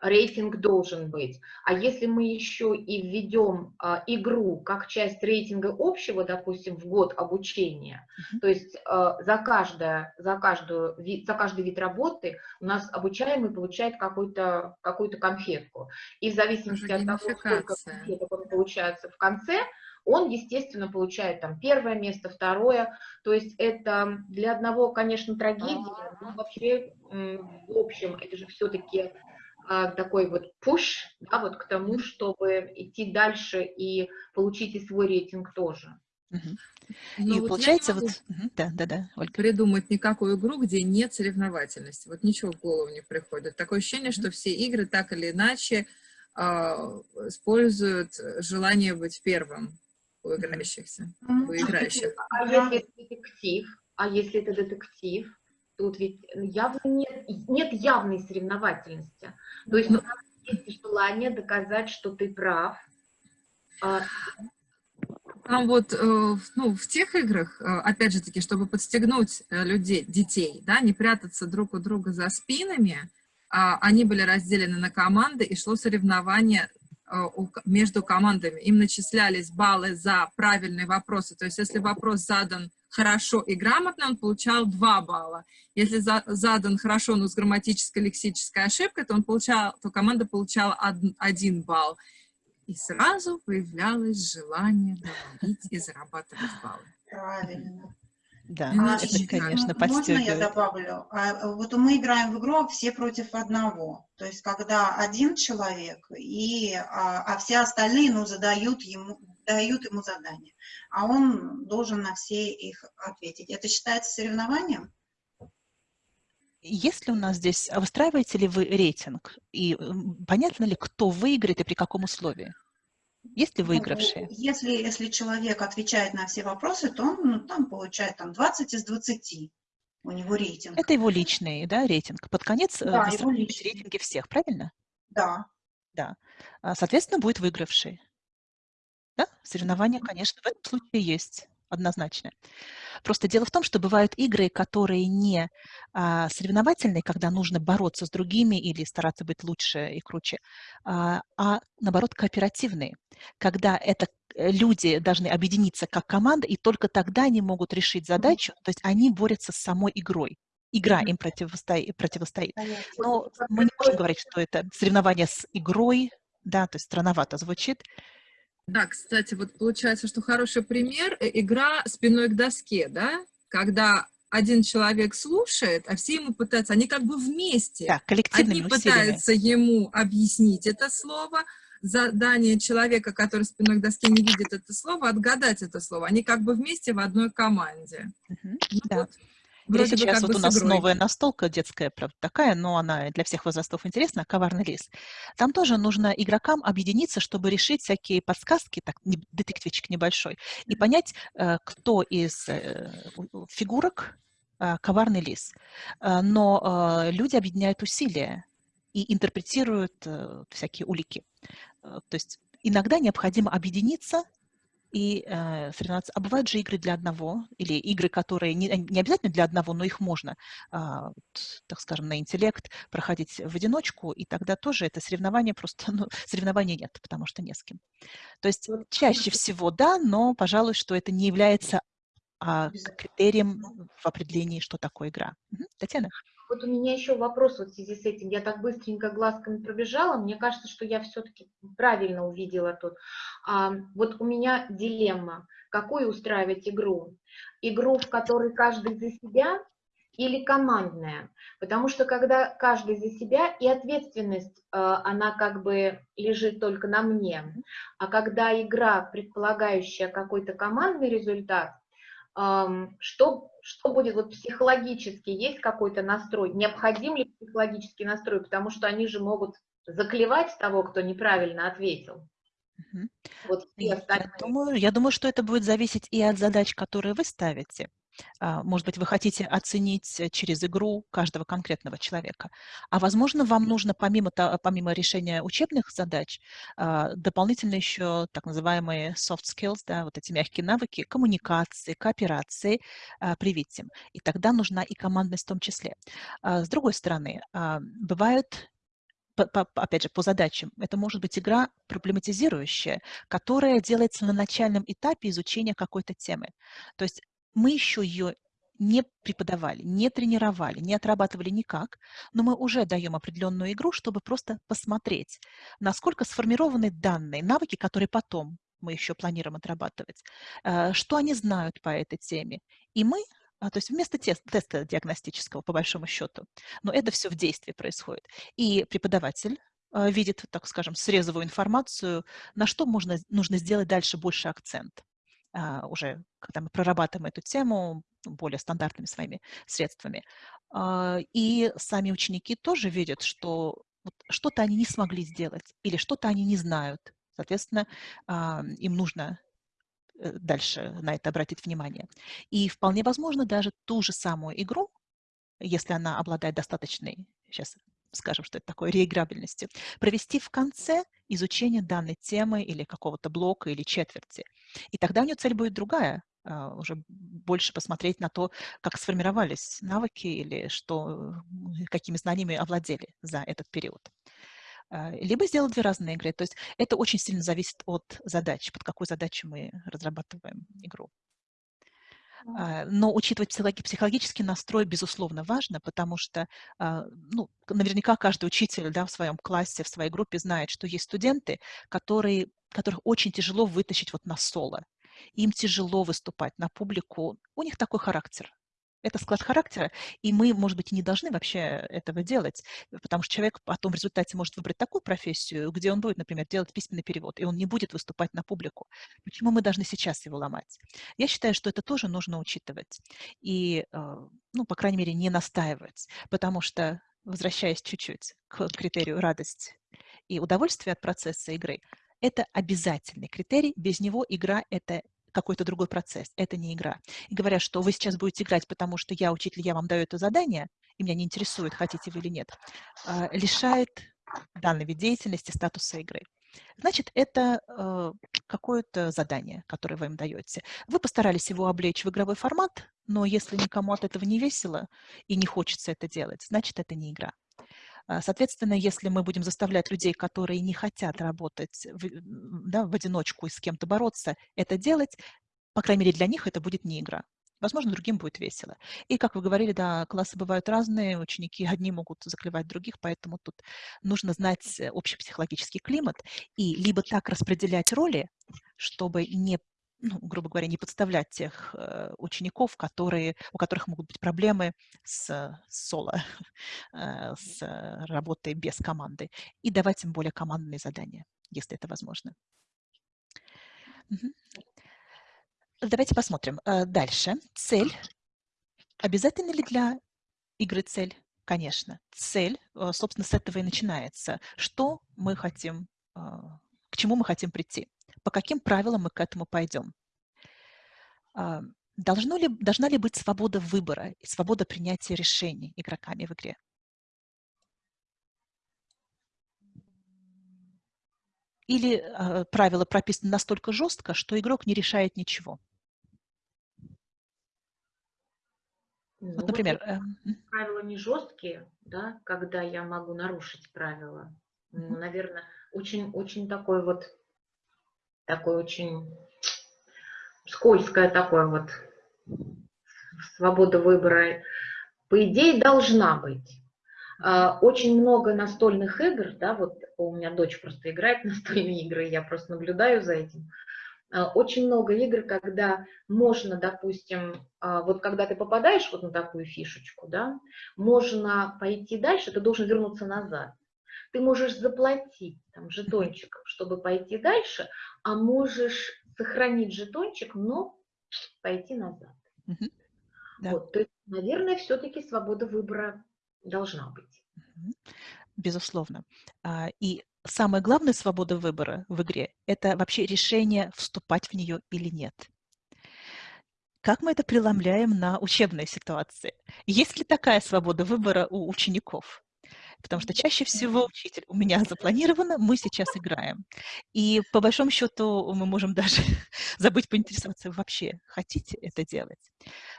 рейтинг должен быть. А если мы еще и введем а, игру как часть рейтинга общего, допустим, в год обучения, mm -hmm. то есть а, за, каждое, за, каждую, за каждый вид работы у нас обучаемый получает какую-то какую конфетку. И в зависимости от того, сколько конфеток он получается в конце, он, естественно, получает там первое место, второе. То есть это для одного, конечно, трагедия, но вообще в общем это же все-таки а, такой вот пуш, да, вот к тому, чтобы идти дальше и получить и свой рейтинг тоже. Угу. И вот получается вот... Да, да, да, Ольга. Придумать никакую игру, где нет соревновательности. Вот ничего в голову не приходит. Такое ощущение, что все игры так или иначе э, используют желание быть первым у играющихся, у играющих. А если это детектив? А если это детектив? Тут ведь явно нет, нет явной соревновательности. То есть ну, есть желание доказать, что ты прав. А... Там вот, э, ну, в тех играх, э, опять же таки, чтобы подстегнуть э, людей, детей, да, не прятаться друг у друга за спинами, а, они были разделены на команды, и шло соревнование между командами. Им начислялись баллы за правильные вопросы. То есть, если вопрос задан хорошо и грамотно, он получал 2 балла. Если за, задан хорошо, но с грамматической, лексической ошибкой, то, он получал, то команда получала 1 балл. И сразу появлялось желание доводить и зарабатывать баллы. Правильно. Да, а, это, конечно, Можно я добавлю? А, вот мы играем в игру все против одного. То есть, когда один человек, и, а, а все остальные ну, задают, ему, дают ему задание, а он должен на все их ответить. Это считается соревнованием? Есть ли у нас здесь, а выстраиваете ли вы рейтинг? И понятно ли, кто выиграет и при каком условии? Есть ли ну, выигравшие? Если, если человек отвечает на все вопросы, то он ну, там получает там, 20 из 20. У него рейтинг. Это его личный да, рейтинг. Под конец э, да, его рейтинги всех, правильно? Да. Да. А, соответственно, будет выигравший. Да? Соревнования, конечно, в этом случае есть однозначно. Просто дело в том, что бывают игры, которые не а, соревновательные, когда нужно бороться с другими или стараться быть лучше и круче, а, а наоборот кооперативные, когда это э, люди должны объединиться как команда, и только тогда они могут решить задачу, то есть они борются с самой игрой. Игра им противостоит. противостоит. Но мы не можем говорить, что это соревнование с игрой, да, то есть странновато звучит, да, кстати, вот получается, что хороший пример – игра спиной к доске, да? Когда один человек слушает, а все ему пытаются, они как бы вместе. Да, коллективными Одни пытаются ему объяснить это слово, задание человека, который спиной к доске не видит это слово, отгадать это слово. Они как бы вместе в одной команде. Угу, да. Вот. Или сейчас вот у нас новая настолка детская, правда, такая, но она для всех возрастов интересна, «Коварный лис». Там тоже нужно игрокам объединиться, чтобы решить всякие подсказки, так, детективчик небольшой, и понять, э, кто из э, фигурок э, коварный лис. Но люди объединяют усилия и интерпретируют всякие улики. То есть иногда необходимо объединиться и э, соревноваться. А бывают же игры для одного, или игры, которые не, не обязательно для одного, но их можно, э, так скажем, на интеллект проходить в одиночку, и тогда тоже это соревнование просто, *laughs* ну, соревнования нет, потому что не с кем. То есть чаще всего да, но, пожалуй, что это не является а, критерием в определении, что такое игра. Угу. Татьяна? Вот у меня еще вопрос вот в связи с этим. Я так быстренько глазками пробежала. Мне кажется, что я все-таки правильно увидела тут. А, вот у меня дилемма. Какую устраивать игру? Игру, в которой каждый за себя или командная? Потому что когда каждый за себя, и ответственность, а, она как бы лежит только на мне. А когда игра, предполагающая какой-то командный результат, что, что будет вот психологически, есть какой-то настрой, необходим ли психологический настрой, потому что они же могут заклевать того, кто неправильно ответил. Вот я, думаю, я думаю, что это будет зависеть и от задач, которые вы ставите. А, может быть, вы хотите оценить э, через игру каждого конкретного человека. А возможно, вам нужно помимо, помимо решения учебных задач а, дополнительно еще так называемые soft skills, да, вот эти мягкие навыки коммуникации, кооперации а, привить им. И тогда нужна и командность в том числе. С другой стороны, бывают по, по, опять же, по задачам. Это может быть игра проблематизирующая, которая делается на начальном этапе изучения какой-то темы. То есть мы еще ее не преподавали, не тренировали, не отрабатывали никак, но мы уже даем определенную игру, чтобы просто посмотреть, насколько сформированы данные, навыки, которые потом мы еще планируем отрабатывать, э, что они знают по этой теме. И мы, а, то есть вместо тест, теста диагностического, по большому счету, но это все в действии происходит. И преподаватель э, видит, так скажем, срезовую информацию, на что можно, нужно сделать дальше больше акцент. А, уже когда мы прорабатываем эту тему более стандартными своими средствами. А, и сами ученики тоже видят, что что-то они не смогли сделать или что-то они не знают. Соответственно, а, им нужно э, дальше на это обратить внимание. И вполне возможно даже ту же самую игру, если она обладает достаточной, сейчас скажем, что это такое, реиграбельности, провести в конце изучения данной темы или какого-то блока или четверти. И тогда у нее цель будет другая, а, уже больше посмотреть на то, как сформировались навыки или что, какими знаниями овладели за этот период. А, либо сделать две разные игры. То есть это очень сильно зависит от задачи, под какую задачу мы разрабатываем игру. А, но учитывать психологический настрой, безусловно, важно, потому что а, ну, наверняка каждый учитель да, в своем классе, в своей группе знает, что есть студенты, которые, которых очень тяжело вытащить вот на соло. Им тяжело выступать на публику, у них такой характер. Это склад характера, и мы, может быть, не должны вообще этого делать, потому что человек потом в результате может выбрать такую профессию, где он будет, например, делать письменный перевод, и он не будет выступать на публику. Почему мы должны сейчас его ломать? Я считаю, что это тоже нужно учитывать и, э, ну, по крайней мере, не настаивать, потому что, возвращаясь чуть-чуть к критерию радость и удовольствие от процесса игры, это обязательный критерий, без него игра – это какой-то другой процесс, это не игра. И говорят, что вы сейчас будете играть, потому что я учитель, я вам даю это задание, и меня не интересует, хотите вы или нет, а, лишает данной вид деятельности статуса игры. Значит, это э, какое-то задание, которое вы им даете. Вы постарались его облечь в игровой формат, но если никому от этого не весело и не хочется это делать, значит, это не игра. А, соответственно, если мы будем заставлять людей, которые не хотят работать в, да, в одиночку и с кем-то бороться, это делать, по крайней мере, для них это будет не игра. Возможно, другим будет весело. И, как вы говорили, да, классы бывают разные, ученики одни могут заклевать других, поэтому тут нужно знать общий психологический климат и либо так распределять роли, чтобы не ну, грубо говоря, не подставлять тех э, учеников, которые, у которых могут быть проблемы с соло, *laughs* э, с работой без команды, и давать им более командные задания, если это возможно. Угу. Давайте посмотрим. Э, дальше. Цель. Обязательно ли для игры цель? Конечно. Цель, э, собственно, с этого и начинается. Что мы хотим, э, к чему мы хотим прийти? По каким правилам мы к этому пойдем. А, должно ли, должна ли быть свобода выбора и свобода принятия решений игроками в игре? Или э, правила прописаны настолько жестко, что игрок не решает ничего? Ну, вот, например... Э, правила не жесткие, да, когда я могу нарушить правила. Ну, наверное, очень, очень такой вот такой очень скользкое такое вот свобода выбора, по идее, должна быть. А, очень много настольных игр, да, вот у меня дочь просто играет *laughs* настольные игры, я просто наблюдаю за этим. А, очень много игр, когда можно, допустим, а, вот когда ты попадаешь вот на такую фишечку, да, можно пойти дальше, ты должен вернуться назад. Ты можешь заплатить там, жетончиком, чтобы пойти дальше, а можешь сохранить жетончик, но пойти назад. Угу. Да. Вот, то есть, наверное, все-таки свобода выбора должна быть. Безусловно. А, и самая главная свобода выбора в игре – это вообще решение, вступать в нее или нет. Как мы это преломляем на учебной ситуации? Есть ли такая свобода выбора у учеников? Потому что чаще всего учитель у меня запланировано, мы сейчас играем. И по большому счету мы можем даже *laughs* забыть поинтересоваться, вообще хотите это делать.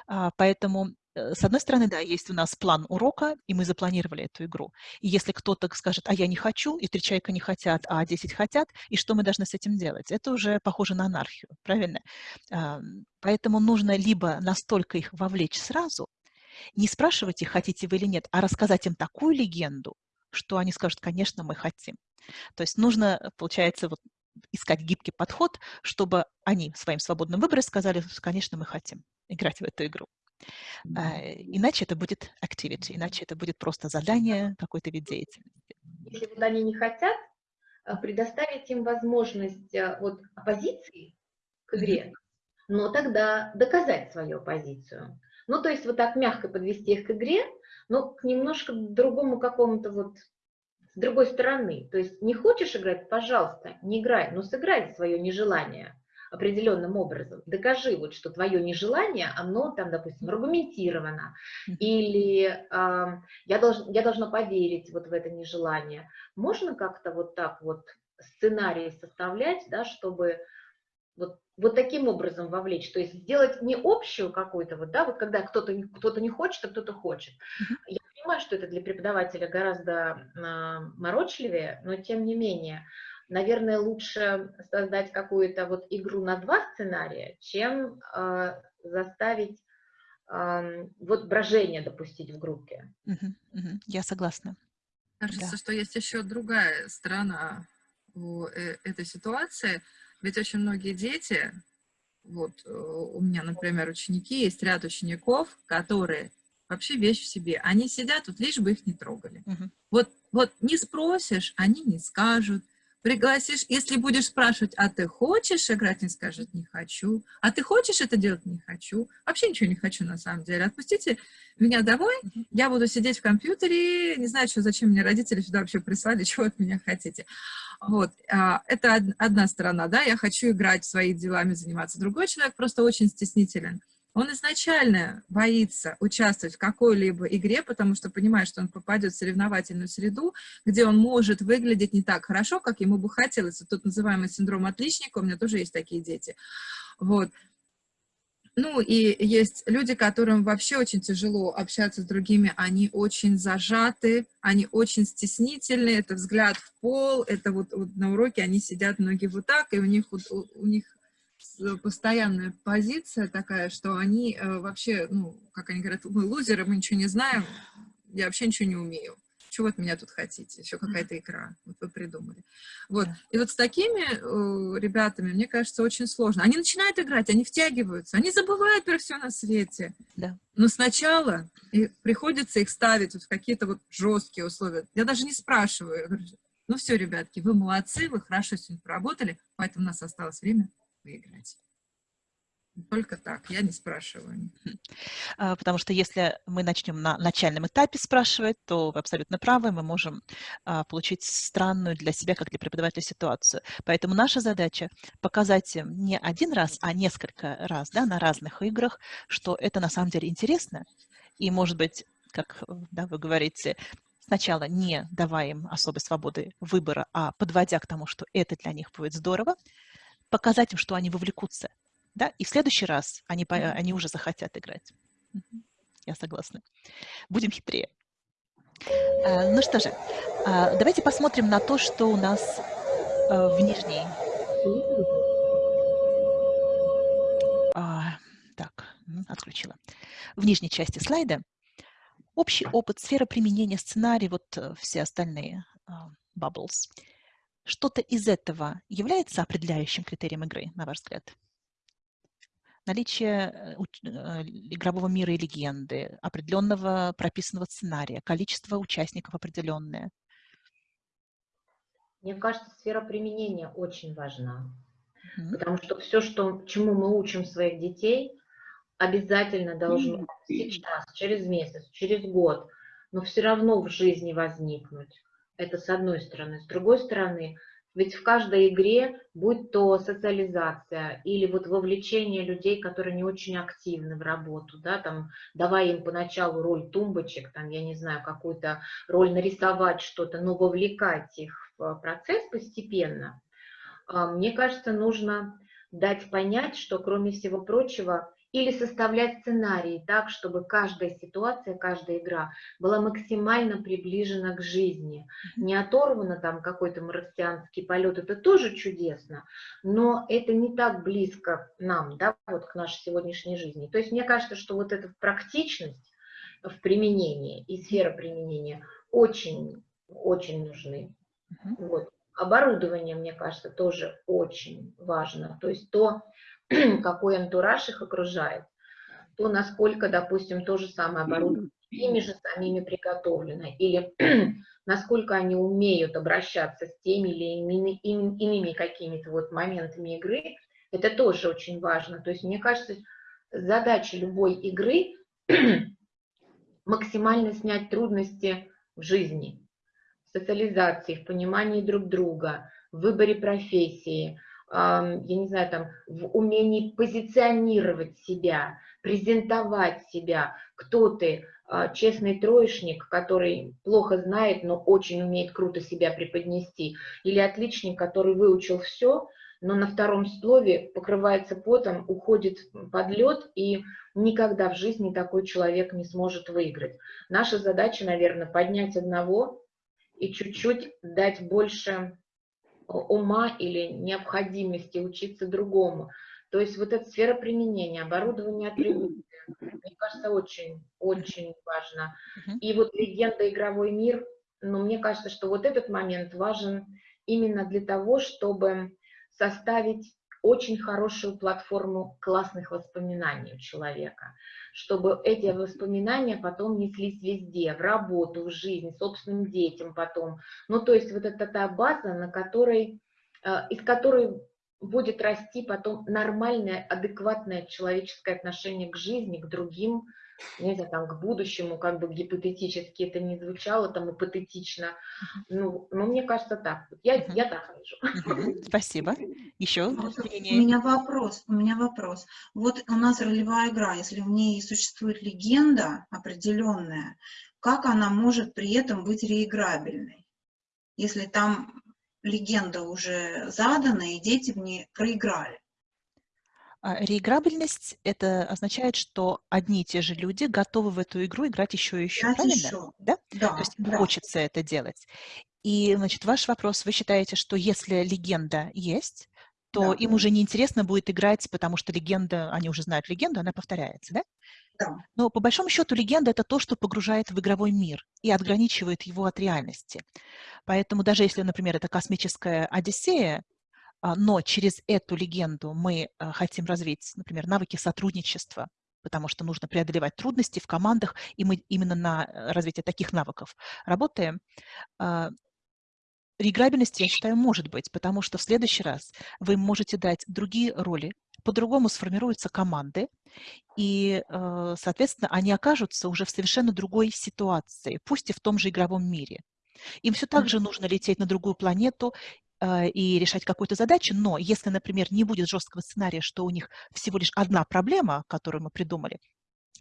А, поэтому э, с одной стороны, да, есть у нас план урока, и мы запланировали эту игру. И если кто-то скажет, а я не хочу, и три человека не хотят, а десять хотят, и что мы должны с этим делать? Это уже похоже на анархию, правильно? Поэтому нужно либо настолько их вовлечь сразу, не спрашивать их, хотите вы или нет, а рассказать им такую легенду, что они скажут, конечно, мы хотим. То есть нужно, получается, вот искать гибкий подход, чтобы они своим свободным выбором сказали, конечно, мы хотим играть в эту игру. А, иначе это будет activity, иначе это будет просто задание, какой-то вид деятельности. Если вот они не хотят, а, предоставить им возможность а, вот, оппозиции к игре, но тогда доказать свою позицию. Ну, то есть вот так мягко подвести их к игре, но к немножко другому какому-то вот с другой стороны. То есть не хочешь играть, пожалуйста, не играй, но сыграй свое нежелание определенным образом. Докажи, вот, что твое нежелание, оно там, допустим, аргументировано, или э, я, долж, я должна поверить вот в это нежелание. Можно как-то вот так вот сценарий составлять, да, чтобы вот, вот таким образом вовлечь, то есть сделать не общую какую-то, вот, да, вот когда кто-то кто, -то, не хочет, а кто-то хочет. Я понимаю, что это для преподавателя гораздо э, морочливее, но тем не менее, наверное, лучше создать какую-то вот игру на два сценария, чем э, заставить э, вот брожение допустить в группе. Я согласна. Кажется, да. что есть еще другая сторона у э, этой ситуации. Ведь очень многие дети, вот э, у меня, например, ученики, есть ряд учеников, которые вообще вещь в себе. Они сидят тут, лишь бы их не трогали. -huh. Вот, вот не спросишь, они не скажут. Пригласишь, если будешь спрашивать, а ты хочешь играть, не скажет, не хочу. А ты хочешь это делать? Не хочу. Вообще ничего не хочу на самом деле. Отпустите меня домой, я буду сидеть в компьютере, не знаю, что, зачем мне родители сюда вообще прислали, *laughs* чего от меня хотите. Вот, а, это одна сторона, да, я хочу играть своими делами, заниматься. Другой человек просто очень стеснителен он изначально боится участвовать в какой-либо игре, потому что понимает, что он попадет в соревновательную среду, где он может выглядеть не так хорошо, как ему бы хотелось. Тут называемый синдром отличника, у меня тоже есть такие дети. Вот. Ну, и есть люди, которым вообще очень тяжело общаться с другими, они очень зажаты, они очень стеснительны, это взгляд в пол, это вот, вот на уроке они сидят многие вот так, и у них, у, у них постоянная позиция такая, что они э, вообще, ну, как они говорят, мы лузеры, мы ничего не знаем, я вообще ничего не умею. Чего от меня тут хотите? Еще какая-то игра. Вот вы придумали. Вот. И вот с такими э, ребятами, мне кажется, очень сложно. Они начинают играть, они втягиваются, они забывают про все на свете. Да. Но сначала и приходится их ставить вот в какие-то вот жесткие условия. Я даже не спрашиваю. Говорю, ну все, ребятки, вы молодцы, вы хорошо сегодня поработали, поэтому у нас осталось время выиграть. Только так, я не спрашиваю. А, потому что если мы начнем на начальном этапе спрашивать, то вы абсолютно правы, мы можем а, получить странную для себя, как для преподавателя, ситуацию. Поэтому наша задача показать им не один раз, а несколько раз да, на разных играх, что это на самом деле интересно. И, может быть, как да, вы говорите, сначала не давая им особой свободы выбора, а подводя к тому, что это для них будет здорово, показать им, что они вовлекутся, да, и в следующий раз они, они уже захотят играть. Я согласна. Будем хитрее. А, ну что же, а, давайте посмотрим на то, что у нас а, в нижней... Так, отключила. В нижней части слайда общий опыт, сфера применения, сценарий, вот э, все остальные bubbles. Что-то из этого является определяющим критерием игры, на ваш взгляд? Наличие э, э, игрового мира и легенды, определенного прописанного сценария, количество участников определенное. Мне кажется, сфера применения очень важна. Mm -hmm. Потому что все, что, чему мы учим своих детей, обязательно должно mm -hmm. сейчас, через месяц, через год, но все равно в жизни возникнуть. Это с одной стороны. С другой стороны, ведь в каждой игре, будь то социализация или вот вовлечение людей, которые не очень активны в работу, да, там, давая им поначалу роль тумбочек, там, я не знаю, какую-то роль нарисовать что-то, но вовлекать их в процесс постепенно, а, мне кажется, нужно дать понять, что, кроме всего прочего, или составлять сценарии так, чтобы каждая ситуация, каждая игра была максимально приближена к жизни. Не оторвана там какой-то марсианский полет, это тоже чудесно, но это не так близко нам, да, вот к нашей сегодняшней жизни. То есть мне кажется, что вот эта практичность в применении и сфера применения очень, очень нужны. Вот. Оборудование, мне кажется, тоже очень важно. То есть то, *clears throat* какой антураж их окружает, то насколько, допустим, то же самое оборудование ими же самими приготовлено, или *clears throat* насколько они умеют обращаться с теми или иными, иными какими-то вот моментами игры, это тоже очень важно. То есть, мне кажется, задача любой игры *clears throat* максимально снять трудности в жизни, в социализации, в понимании друг друга, в выборе профессии, я не знаю, там, в умении позиционировать себя, презентовать себя, кто ты, а, честный троечник, который плохо знает, но очень умеет круто себя преподнести, или отличник, который выучил все, но на втором слове покрывается потом, уходит под лед, и никогда в жизни такой человек не сможет выиграть. Наша задача, наверное, поднять одного и чуть-чуть дать больше ума или необходимости учиться другому. То есть вот эта сфера применения, оборудование атрибуты, мне кажется, очень, очень важно. И вот легенда «Игровой мир», ну, мне кажется, что вот этот момент важен именно для того, чтобы составить очень хорошую платформу классных воспоминаний у человека, чтобы эти воспоминания потом неслись везде, в работу, в жизнь, собственным детям потом. Ну, то есть вот это та база, на которой, э, из которой будет расти потом нормальное, адекватное человеческое отношение к жизни, к другим, не знаю, там, к будущему, как бы гипотетически это не звучало, там, ипотетично. Ну, ну мне кажется, так. Я, uh -huh. я так вижу. Спасибо. Еще вот У меня вопрос, у меня вопрос. Вот у нас ролевая игра, если в ней существует легенда определенная, как она может при этом быть реиграбельной? Если там легенда уже задана, и дети в ней проиграли. А, реиграбельность – это означает, что одни и те же люди готовы в эту игру играть еще и еще, играть правильно? Еще. Да? Да, То есть да. хочется это делать. И, значит, ваш вопрос, вы считаете, что если легенда есть, то да. им уже неинтересно будет играть, потому что легенда, они уже знают легенду, она повторяется, да? Да. Но по большому счету легенда – это то, что погружает в игровой мир и отграничивает его от реальности. Поэтому даже если, например, это космическая Одиссея, но через эту легенду мы а, хотим развить, например, навыки сотрудничества, потому что нужно преодолевать трудности в командах, и мы именно на э, развитие таких навыков работаем. А, Реиграбельность, я считаю, может быть, потому что в следующий раз вы можете дать другие роли, по-другому сформируются команды, и, э, соответственно, они окажутся уже в совершенно другой ситуации, пусть и в том же игровом мире. Им все так же нужно лететь на другую планету э, и решать какую-то задачу, но если, например, не будет жесткого сценария, что у них всего лишь одна проблема, которую мы придумали,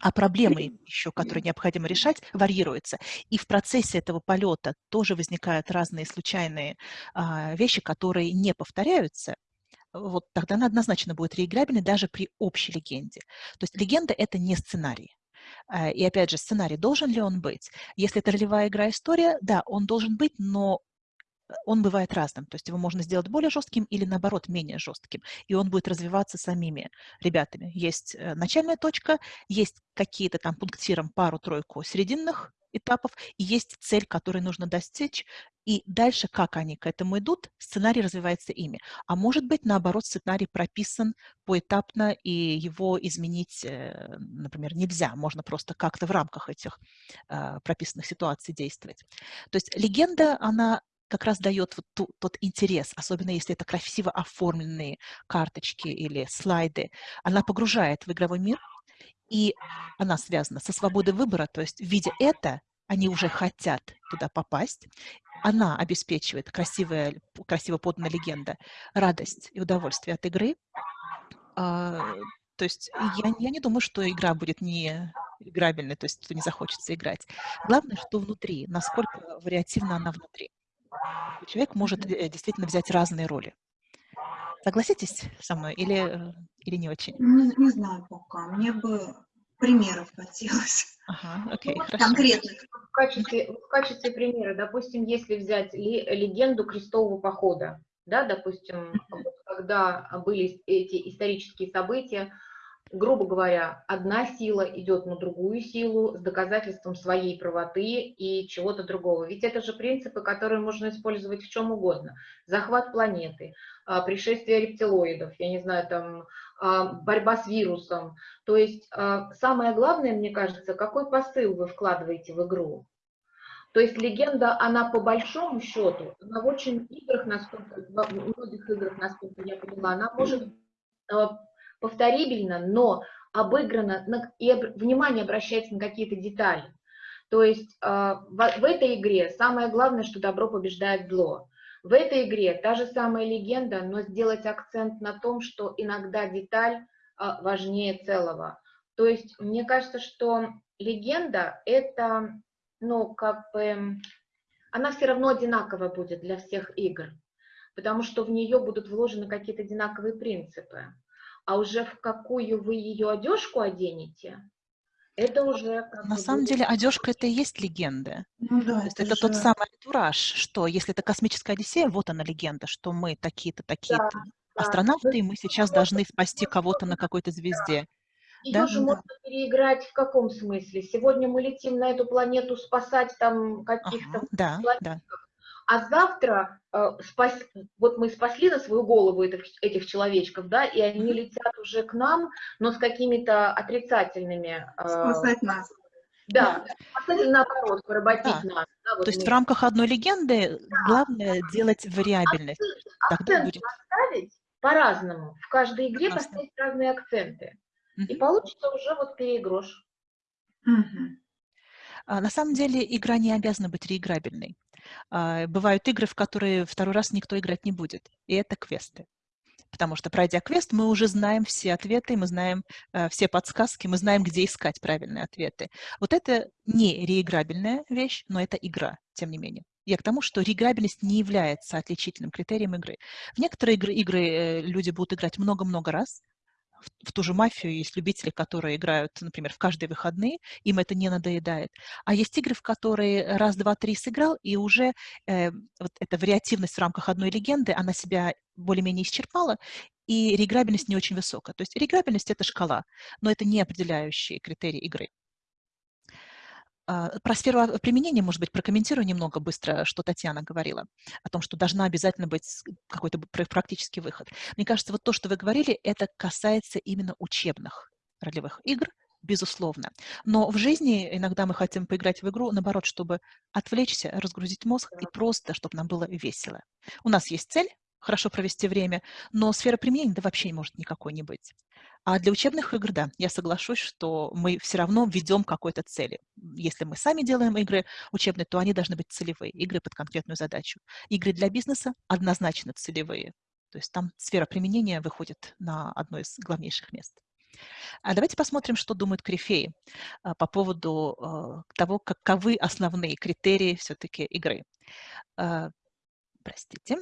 а проблемы еще, которые необходимо решать, варьируются. И в процессе этого полета тоже возникают разные случайные а, вещи, которые не повторяются, вот тогда она однозначно будет реиграбельной даже при общей легенде. То есть легенда – это не сценарий. А, и опять же, сценарий, должен ли он быть? Если это ролевая игра-история, да, он должен быть, но э, он бывает разным. То есть его можно сделать более жестким или, наоборот, менее жестким. И он будет развиваться самими ребятами. Есть э, начальная точка, есть какие-то там пунктиром пару-тройку серединных этапов, и есть цель, которую нужно достичь, и дальше, как они к этому идут, сценарий развивается ими. А может быть, наоборот, сценарий прописан поэтапно, и его изменить, э, например, нельзя. Можно просто как-то в рамках этих э, прописанных ситуаций действовать. То есть легенда, она как раз дает вот ту, тот интерес, особенно если это красиво оформленные карточки или слайды. Она погружает в игровой мир, и она связана со свободой выбора, то есть, видя это, они уже хотят туда попасть. Она обеспечивает, красивая, красиво поданная легенда, радость и удовольствие от игры. А, то есть я, я не думаю, что игра будет не играбельной, то есть что не захочется играть. Главное, что внутри, насколько вариативно она внутри. Человек может э, действительно взять разные роли. Согласитесь со мной или, или не очень? Не, не знаю пока. Мне бы примеров *laughs* хотелось. Ага, окей, Ну, хорошо. Конкретных. В качестве, в качестве примера, допустим, если взять ли- легенду крестового похода, да, допустим, когда были эти исторические события, грубо говоря, одна сила идет на другую силу с доказательством своей правоты и чего-то другого. Ведь это же принципы, которые можно использовать в чем угодно. Захват планеты, а, пришествие рептилоидов, я не знаю, там, а, борьба с вирусом. То есть а, самое главное, мне кажется, какой посыл вы вкладываете в игру. То есть легенда, она по большому счету, она в очень играх, насколько, во многих играх, насколько я поняла, она может повторибельно, но обыграна, на- и внимание обращается на какие-то детали. То есть э, в, этой игре самое главное, что добро побеждает зло. В этой игре та же самая легенда, но сделать акцент на том, что иногда деталь э, важнее целого. То есть мне кажется, что легенда это, ну, как бы, она все равно одинаковая будет для всех игр, потому что в нее будут вложены какие-то одинаковые принципы. А уже в какую вы ее одежку оденете, это уже... как На самом будет- деле одежка это и есть легенда. Ну да, То есть это тот же- самый антураж, что если это космическая Одиссея, вот она легенда, что мы такие-то, такие-то да. астронавты, и Ну, мы сейчас должны спасти кого-то на какой-то звезде. Ее Да? же Да. можно переиграть в каком смысле? Сегодня мы летим на эту планету спасать там каких-то Ага, да, да. А завтра э, спас- вот мы спасли на свою голову этих, этих человечков, да, и они летят уже к нам, но с какими-то отрицательными... э, спасать нас. да, спасать наоборот, поработить Да. нас. да, вот То есть в рамках одной легенды главное делать вариабельность. Тогда акцент будет... поставить по-разному. В каждой игре Прекрасно. поставить разные акценты. И Мгм. получится уже вот переигрыш. А, На самом деле игра не обязана быть реиграбельной. А, Бывают игры, в которые второй раз никто играть не будет, и это квесты. Потому что, пройдя квест, мы уже знаем все ответы, мы знаем э, все подсказки, мы знаем, где искать правильные ответы. Вот это не реиграбельная вещь, но это игра, тем не менее. Я к тому, что реиграбельность не является отличительным критерием игры. В некоторые игры, игры э, люди будут играть много-много раз. В, ту же мафию есть любители, которые играют, например, в каждые выходные, им это не надоедает. А есть игры, в которые раз, два, три сыграл, и уже э, вот эта вариативность в рамках одной легенды, она себя более-менее исчерпала, и реиграбельность не очень высокая. То есть реиграбельность – это шкала, но это не определяющий критерий игры. А, Про сферу применения, может быть, прокомментирую немного быстро, что Татьяна говорила, о том, что должна обязательно быть какой-то практический выход. Мне кажется, вот то, что вы говорили, это касается именно учебных ролевых игр, безусловно. Но в жизни иногда мы хотим поиграть в игру, наоборот, чтобы отвлечься, разгрузить мозг и просто, чтобы нам было весело. У нас есть цель, хорошо провести время, но сфера применения да вообще не может никакой не быть. А для учебных игр, да, я соглашусь, что мы все равно ведем к какой-то цели. Если мы сами делаем игры учебные, то они должны быть целевые, игры под конкретную задачу. Игры для бизнеса однозначно целевые. То есть там сфера применения выходит на одно из главнейших мест. А давайте посмотрим, что думают корифеи а, по поводу а, того, каковы основные критерии все-таки игры. А, Простите.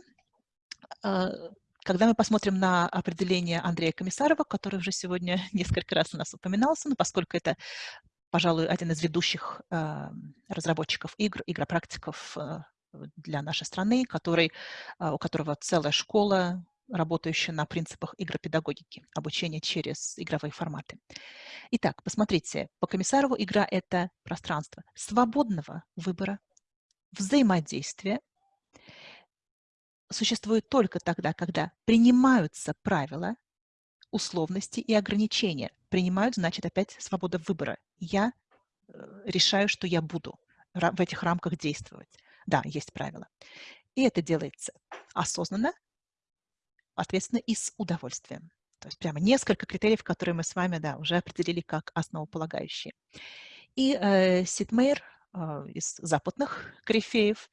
Когда мы посмотрим на определение Андрея Комиссарова, который уже сегодня *laughs* несколько раз у нас упоминался, но поскольку это, пожалуй, один из ведущих а, разработчиков игр, игропрактиков а, для нашей страны, который, а, у которого целая школа, работающая на принципах игропедагогики, обучения через игровые форматы. Итак, посмотрите, по Комиссарову игра – это пространство свободного выбора, взаимодействия, существует только тогда, когда принимаются правила, условности и ограничения. Принимают, значит, опять свобода выбора. Я э, решаю, что я буду в этих рамках действовать. Да, есть правила. И это делается осознанно, ответственно и с удовольствием. То есть прямо несколько критериев, которые мы с вами да, уже определили как основополагающие. И э, Сид Мейер э, из западных корифеев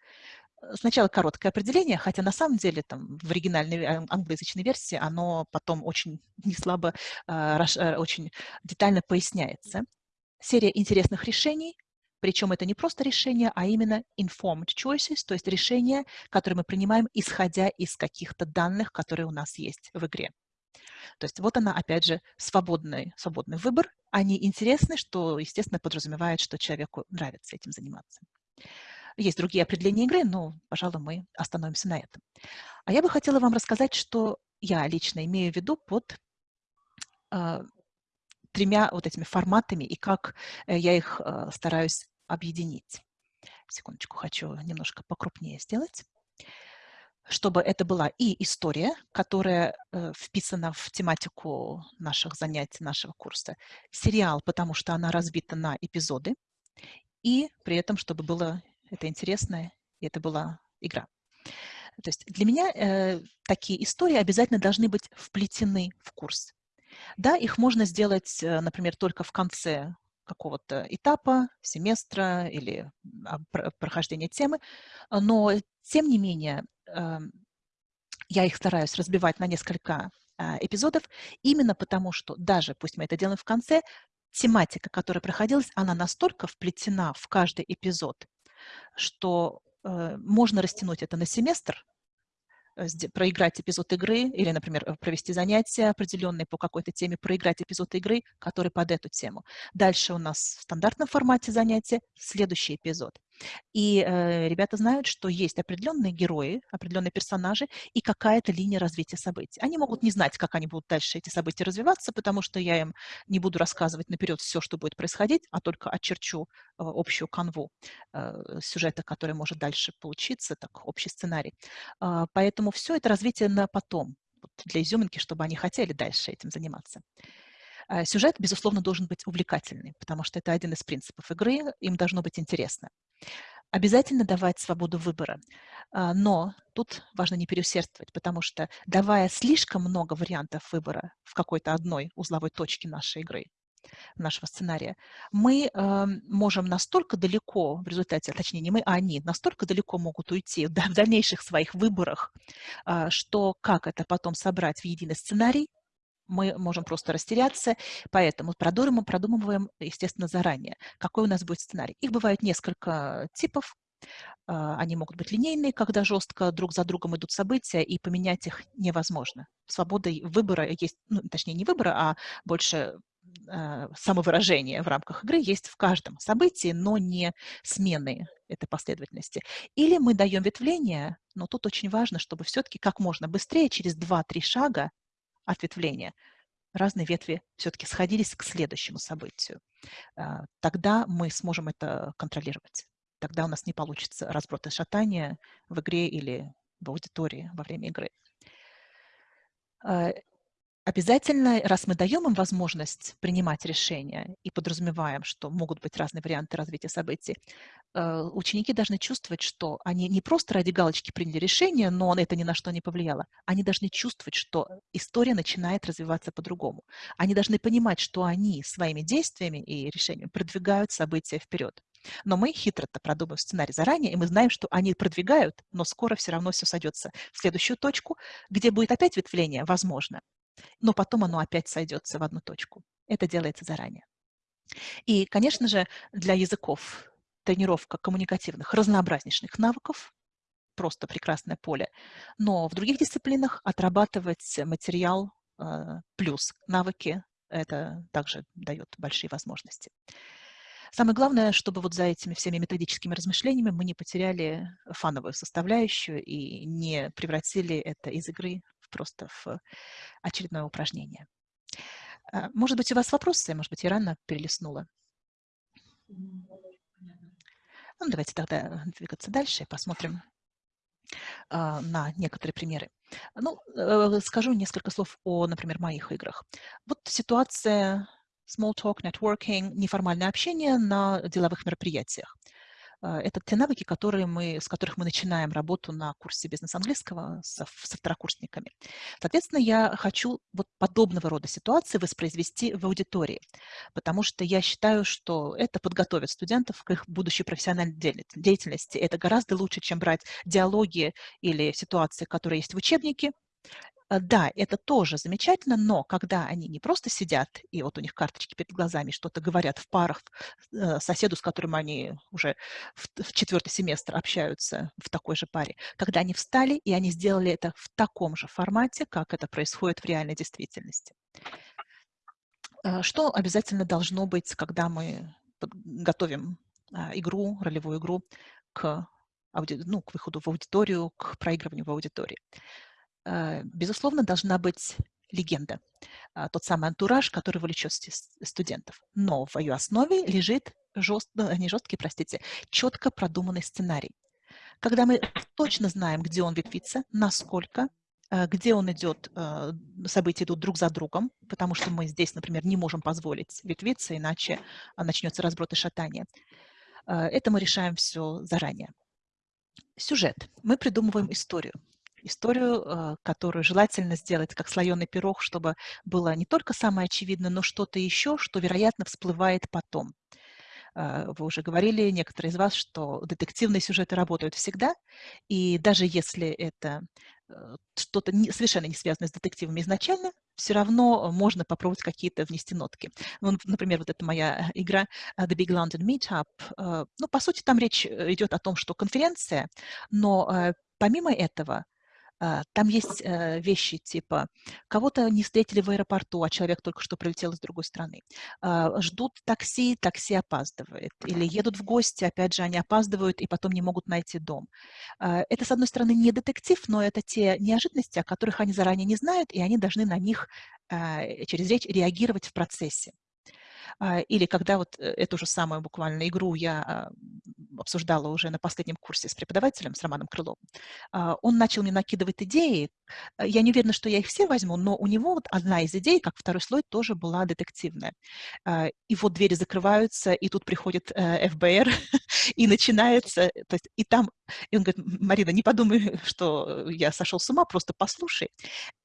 сначала короткое определение, хотя на самом деле там в оригинальной э, англоязычной версии оно потом очень *laughs* неслабо, э, раш- э, очень детально поясняется. Серия интересных решений, Причем это не просто решение, а именно informed choices, то есть решения, которые мы принимаем, исходя из каких-то данных, которые у нас есть в игре. То есть вот она, опять же, свободный, свободный выбор. Они интересны, что, естественно, подразумевает, что человеку нравится этим заниматься. Есть другие определения игры, но, пожалуй, мы остановимся на этом. А я бы хотела вам рассказать, что я лично имею в виду под э, тремя вот этими форматами и как э, я их э, стараюсь объединить. Секундочку, хочу немножко покрупнее сделать. Чтобы это была и история, которая э, вписана в тематику наших занятий, нашего курса, сериал, потому что она разбита на эпизоды, и при этом, чтобы было это интересно, и это была игра. То есть для меня э, такие истории обязательно должны быть вплетены в курс. Да, их можно сделать, э, например, только в конце какого-то этапа, семестра или а, прохождения темы, но тем не менее эм, я их стараюсь разбивать на несколько а, эпизодов, именно потому что даже, пусть мы это делаем в конце, тематика, которая проходилась, она настолько вплетена в каждый эпизод, что э, можно растянуть это на семестр, Э, проиграть эпизод игры или, например, э, провести занятия определенные по какой-то теме, проиграть эпизод игры, который под эту тему. Дальше у нас в стандартном формате занятия следующий эпизод. И э, ребята знают, что есть определенные герои, определенные персонажи и какая-то линия развития событий. Они могут не знать, как они будут дальше эти события развиваться, потому что я им не буду рассказывать наперед все, что будет происходить, а только очерчу э, общую канву э, сюжета, который может дальше получиться, так, общий сценарий. Э, поэтому все это развитие на потом, вот для изюминки, чтобы они хотели дальше этим заниматься. Э, сюжет, безусловно, должен быть увлекательный, потому что это один из принципов игры, им должно быть интересно. Обязательно давать свободу выбора, а, но тут важно не переусердствовать, потому что давая слишком много вариантов выбора в какой-то одной узловой точке нашей игры, нашего сценария, мы э, можем настолько далеко в результате, точнее не мы, а они, настолько далеко могут уйти в дальнейших своих выборах, э, что как это потом собрать в единый сценарий, мы можем просто растеряться, поэтому продумываем, продумываем, естественно, заранее, какой у нас будет сценарий. Их бывает несколько типов. А, они могут быть линейные, когда жестко друг за другом идут события, и поменять их невозможно. Свобода выбора есть, ну, точнее, не выбора, а больше э, самовыражение в рамках игры есть в каждом событии, но не смены этой последовательности. Или мы даем ветвление, но тут очень важно, чтобы все-таки как можно быстрее, через 2-3 шага, ответвления, разные ветви все-таки сходились к следующему событию. А, тогда мы сможем это контролировать. Тогда у нас не получится разброд и шатания в игре или в аудитории во время игры. Обязательно, раз мы даем им возможность принимать решения и подразумеваем, что могут быть разные варианты развития событий, э, ученики должны чувствовать, что они не просто ради галочки приняли решение, но это ни на что не повлияло. Они должны чувствовать, что история начинает развиваться по-другому. Они должны понимать, что они своими действиями и решениями продвигают события вперед. Но мы хитро-то продумываем сценарий заранее, и мы знаем, что они продвигают, но скоро все равно все сойдется в следующую точку, где будет опять ветвление, возможно, но потом оно опять сойдется в одну точку. Это делается заранее. И, конечно же, для языков тренировка коммуникативных разнообразнейших навыков просто прекрасное поле. Но в других дисциплинах отрабатывать материал э, плюс навыки это также дает большие возможности. Самое главное, чтобы вот за этими всеми методическими размышлениями мы не потеряли фановую составляющую и не превратили это из игры просто в очередное упражнение. А, может быть, у вас вопросы? Может быть, я рано перелистнула? Ну, давайте тогда двигаться дальше и посмотрим а, на некоторые примеры. Ну, э, скажу несколько слов о, например, моих играх. Вот ситуация small talk, networking, неформальное общение на деловых мероприятиях. А, это те навыки, которые мы, с которых мы начинаем работу на курсе бизнес-английского со, со второкурсниками. Соответственно, я хочу вот подобного рода ситуации воспроизвести в аудитории, потому что я считаю, что это подготовит студентов к их будущей профессиональной деятельности. Это гораздо лучше, чем брать диалоги или ситуации, которые есть в учебнике, да, это тоже замечательно, но когда они не просто сидят, и вот у них карточки перед глазами, что-то говорят в парах э, соседу, с которым они уже в, четвертый семестр общаются в такой же паре, когда они встали, и они сделали это в таком же формате, как это происходит в реальной действительности. Э, что обязательно должно быть, когда мы готовим игру, ролевую игру к, ну, к выходу в аудиторию, к проигрыванию в аудитории? Э, безусловно, должна быть легенда, а, тот самый антураж, который влечет студентов. Но в ее основе лежит жест, ну, не жесткий, простите, четко продуманный сценарий. Когда мы точно знаем, где он ветвится, насколько, э, где он идет, э, события идут друг за другом, потому что мы здесь, например, не можем позволить ветвиться, иначе начнется разброд и шатание. Это мы решаем все заранее. Сюжет. Мы придумываем историю историю, э, которую желательно сделать как слоеный пирог, чтобы было не только самое очевидное, но что-то еще, что, вероятно, всплывает потом. Э, вы уже говорили, некоторые из вас, что детективные сюжеты работают всегда, и даже если это э, что-то совершенно не связанное с детективами изначально, все равно можно попробовать какие-то внести нотки. Ну, например, вот эта моя игра The Big London Meetup. Ну, по сути, там речь идет о том, что конференция, но помимо этого а, там есть э, вещи типа кого-то не встретили в аэропорту, а человек только что прилетел из другой страны. А, ждут такси, такси опаздывает. Или едут в гости, опять же, они опаздывают и потом не могут найти дом. А, это, с одной стороны, не детектив, но это те неожиданности, о которых они заранее не знают, и они должны на них через речь реагировать в процессе. А, или когда вот э, эту же самую буквально игру я а, обсуждала уже на последнем курсе с преподавателем, с Романом Крыловым, а, он начал мне накидывать идеи. Я не уверена, что я их все возьму, но у него вот одна из идей, как второй слой, тоже была детективная. И вот двери закрываются, и тут приходит э, ФБР, *laughs* и начинается, то есть, и там, и он говорит, Марина, не подумай, *laughs* что я сошел с ума, просто послушай.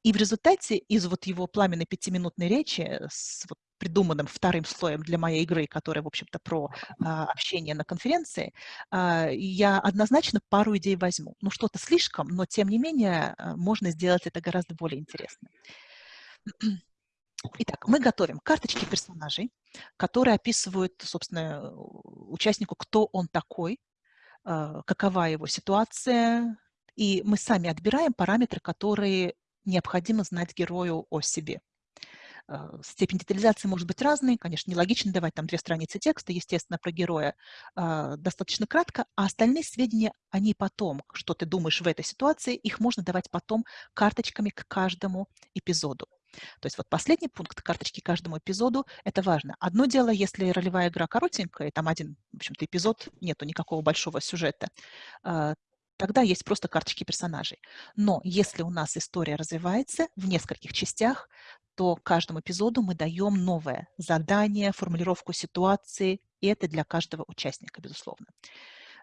И в результате из вот его пламенной пятиминутной речи с вот придуманным вторым слоем для моей игры, которая, в общем-то, про а, общение на конференции, а, я однозначно пару идей возьму. Ну, что-то слишком, но, тем не менее, а, можно сделать это гораздо более интересно. *clears throat* Итак, мы готовим карточки персонажей, которые описывают, собственно, участнику, кто он такой, а, какова его ситуация, и мы сами отбираем параметры, которые необходимо знать герою о себе. А, степень детализации может быть разной, конечно, нелогично давать там две страницы текста, естественно, про героя э, достаточно кратко, а остальные сведения, они потом, что ты думаешь в этой ситуации, их можно давать потом карточками к каждому эпизоду. То есть вот последний пункт карточки каждому эпизоду – это важно. Одно дело, если ролевая игра коротенькая, там один, в общем-то, эпизод, нету никакого большого сюжета, а, тогда есть просто карточки персонажей. Но если у нас история развивается в нескольких частях, то каждому эпизоду мы даем новое задание, формулировку ситуации, и это для каждого участника, безусловно.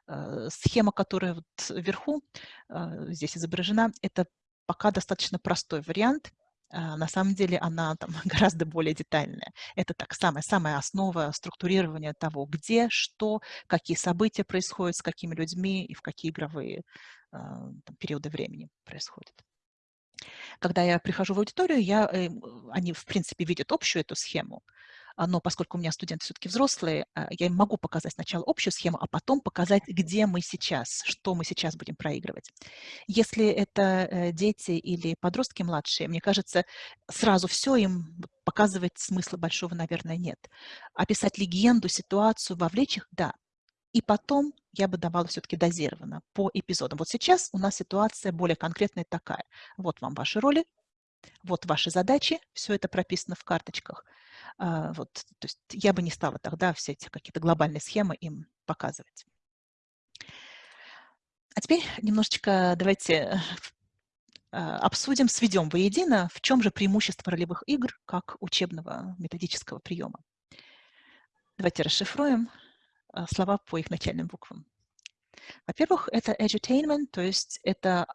Э, схема, которая вот вверху э, здесь изображена, это пока достаточно простой вариант. Э, на самом деле она там *laughs* гораздо более детальная. Это так, самая-самая основа структурирования того, где, что, какие события происходят, с какими людьми и в какие игровые там, периоды времени происходят. Когда я прихожу в аудиторию, я, э, они, в принципе, видят общую эту схему, а, но поскольку у меня студенты все-таки взрослые, а, я им могу показать сначала общую схему, а потом показать, где мы сейчас, что мы сейчас будем проигрывать. Если это э, дети или подростки младшие, мне кажется, сразу все им показывать смысла большого, наверное, нет. Описать легенду, ситуацию, вовлечь их – да. И потом я бы давала все-таки дозированно по эпизодам. Вот сейчас у нас ситуация более конкретная такая. Вот вам ваши роли, вот ваши задачи, все это прописано в карточках. А, вот, то есть я бы не стала тогда все эти какие-то глобальные схемы им показывать. А теперь немножечко давайте а, обсудим, сведем воедино, в чем же преимущество ролевых игр как учебного методического приема. Давайте расшифруем. А, слова по их начальным буквам. Во-первых, это edutainment, то есть это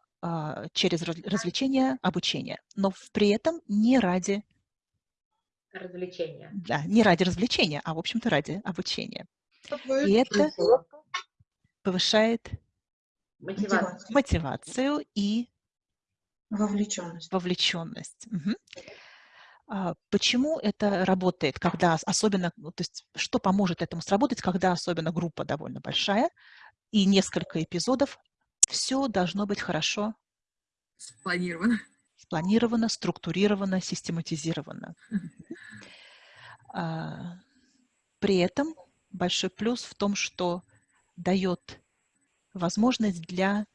через развлечение, обучение, но при этом не ради развлечения. Да, не ради развлечения, а, в общем-то, ради обучения. И это повышает мотивацию, мотивацию и Вовлеченность. Вовлеченность. Угу. Почему это работает, когда особенно, ну, то есть что поможет этому сработать, когда особенно группа довольно большая и несколько эпизодов, все должно быть хорошо спланировано, спланировано, структурировано, систематизировано. А, при этом большой плюс в том, что дает возможность для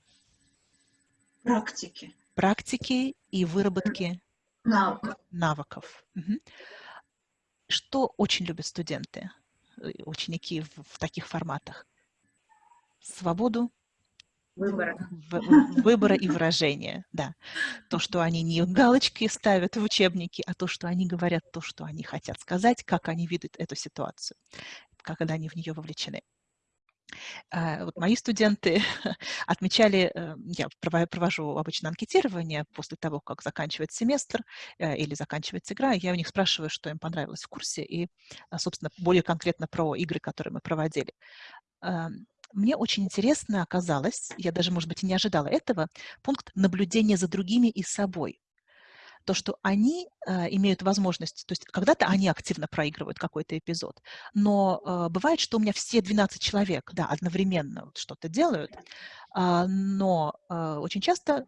практики, практики и выработки навыков. навыков. Угу. Что очень любят студенты, э, ученики в, в таких форматах? Свободу, Выбора. выбора и выражения, да. То, что они не галочки ставят в учебнике, а то, что они говорят то, что они хотят сказать, как они видят эту ситуацию, когда они в нее вовлечены. А, вот мои студенты *laughs* отмечали, э, я провожу обычно анкетирование после того, как заканчивается семестр э, или заканчивается игра, я у них спрашиваю, что им понравилось в курсе, и, а, собственно, более конкретно про игры, которые мы проводили мне очень интересно оказалось, я даже, может быть, и не ожидала этого, пункт наблюдения за другими и собой. То, что они э, имеют возможность, то есть когда-то они активно проигрывают какой-то эпизод, но э, бывает, что у меня все 12 человек, да, одновременно вот что-то делают, э, но э, очень часто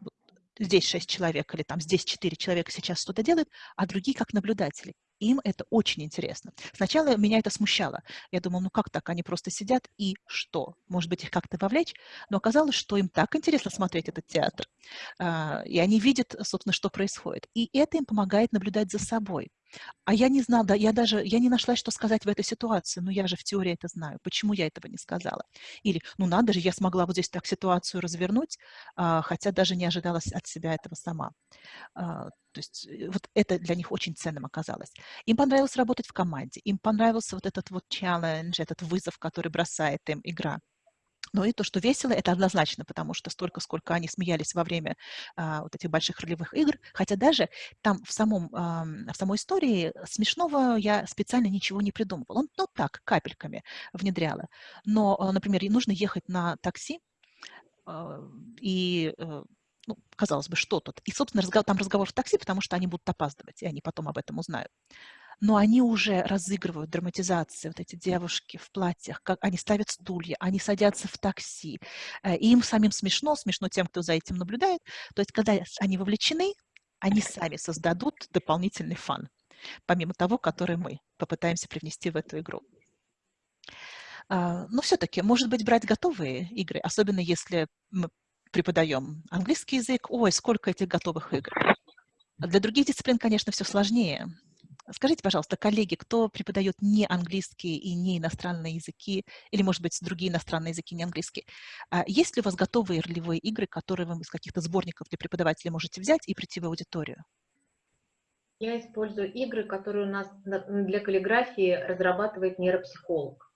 здесь 6 человек или там здесь 4 человека сейчас что-то делают, а другие как наблюдатели им это очень интересно. Сначала меня это смущало. Я думала, ну как так, они просто сидят и что? Может быть, их как-то вовлечь? Но оказалось, что им так интересно смотреть этот театр. А, и они видят, собственно, что происходит. И это им помогает наблюдать за собой. А я не знала, да, я даже, я не нашла, что сказать в этой ситуации, но я же в теории это знаю, почему я этого не сказала. Или, ну надо же, я смогла вот здесь так ситуацию развернуть, а, хотя даже не ожидала от себя этого сама. А, то есть э, вот это для них очень ценным оказалось. Им понравилось работать в команде, им понравился вот этот вот челлендж, этот вызов, который бросает им игра. Но и то, что весело, это однозначно, потому что столько, сколько они смеялись во время а, вот этих больших ролевых игр, хотя даже там в, самом, а, в самой истории смешного я специально ничего не придумывала. Ну так, капельками внедряла. Но, а, например, нужно ехать на такси, а, и э, ну, казалось бы, что тут? И, собственно, разговор, там разговор в такси, потому что они будут опаздывать, и они потом об этом узнают но они уже разыгрывают драматизации, вот эти девушки в платьях, как они ставят стулья, они садятся в такси, э, и им самим смешно, смешно тем, кто за этим наблюдает. То есть, когда они вовлечены, они сами создадут дополнительный фан, помимо того, который мы попытаемся привнести в эту игру. А, но все-таки, может быть, брать готовые игры, особенно если мы преподаем английский язык, ой, сколько этих готовых игр. Для других дисциплин, конечно, все сложнее. Скажите, пожалуйста, коллеги, кто преподает не английские и не иностранные языки, или, может быть, другие иностранные языки, не английские, а есть ли у вас готовые ролевые игры, которые вы из каких-то сборников для преподавателей можете взять и прийти в аудиторию? Я использую игры, которые у нас для каллиграфии разрабатывает нейропсихолог.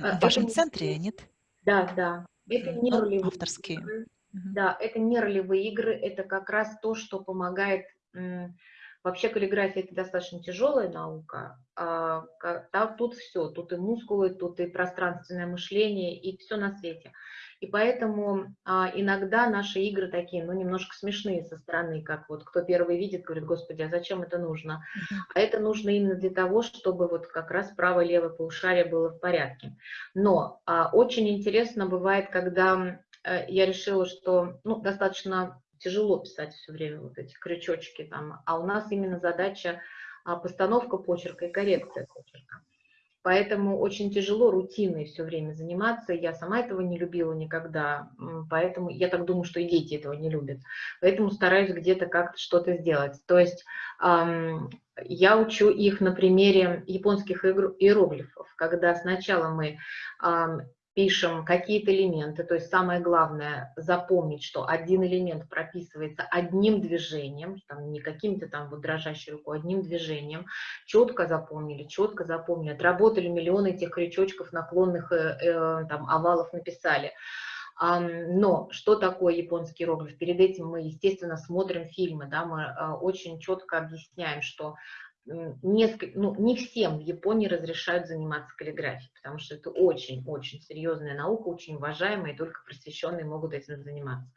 А, в вашем это центре, нет? Да, да. Это не ролевые Авторские. Игры. Да, это не ролевые игры, это как раз то, что помогает Вообще каллиграфия это достаточно тяжелая наука. А, тут все, тут и мускулы, тут и пространственное мышление, и все на свете. И поэтому а, иногда наши игры такие, ну, немножко смешные со стороны, как вот кто первый видит, говорит, господи, а зачем это нужно? А это нужно именно для того, чтобы вот как раз правое левое полушарие было в порядке. Но а, очень интересно бывает, когда э, я решила, что ну, достаточно тяжело писать все время вот эти крючочки там, а у нас именно задача а, постановка почерка и коррекция почерка. Поэтому очень тяжело рутиной все время заниматься. Я сама этого не любила никогда, поэтому я так думаю, что и дети этого не любят. Поэтому стараюсь где-то как-то что-то сделать. То есть эм, я учу их на примере японских иероглифов, когда сначала мы эм, пишем какие-то элементы, то есть самое главное запомнить, что один элемент прописывается одним движением, там, не каким-то там вот дрожащей рукой, одним движением, четко запомнили, четко запомнили, отработали миллионы этих крючочков, наклонных э, э, там, овалов написали. Но что такое японский иероглиф? Перед этим мы, естественно, смотрим фильмы, да, мы э, очень четко объясняем, что несколько, ну, не всем в Японии разрешают заниматься каллиграфией, потому что это очень-очень серьезная наука, очень уважаемая, и только просвещенные могут этим заниматься.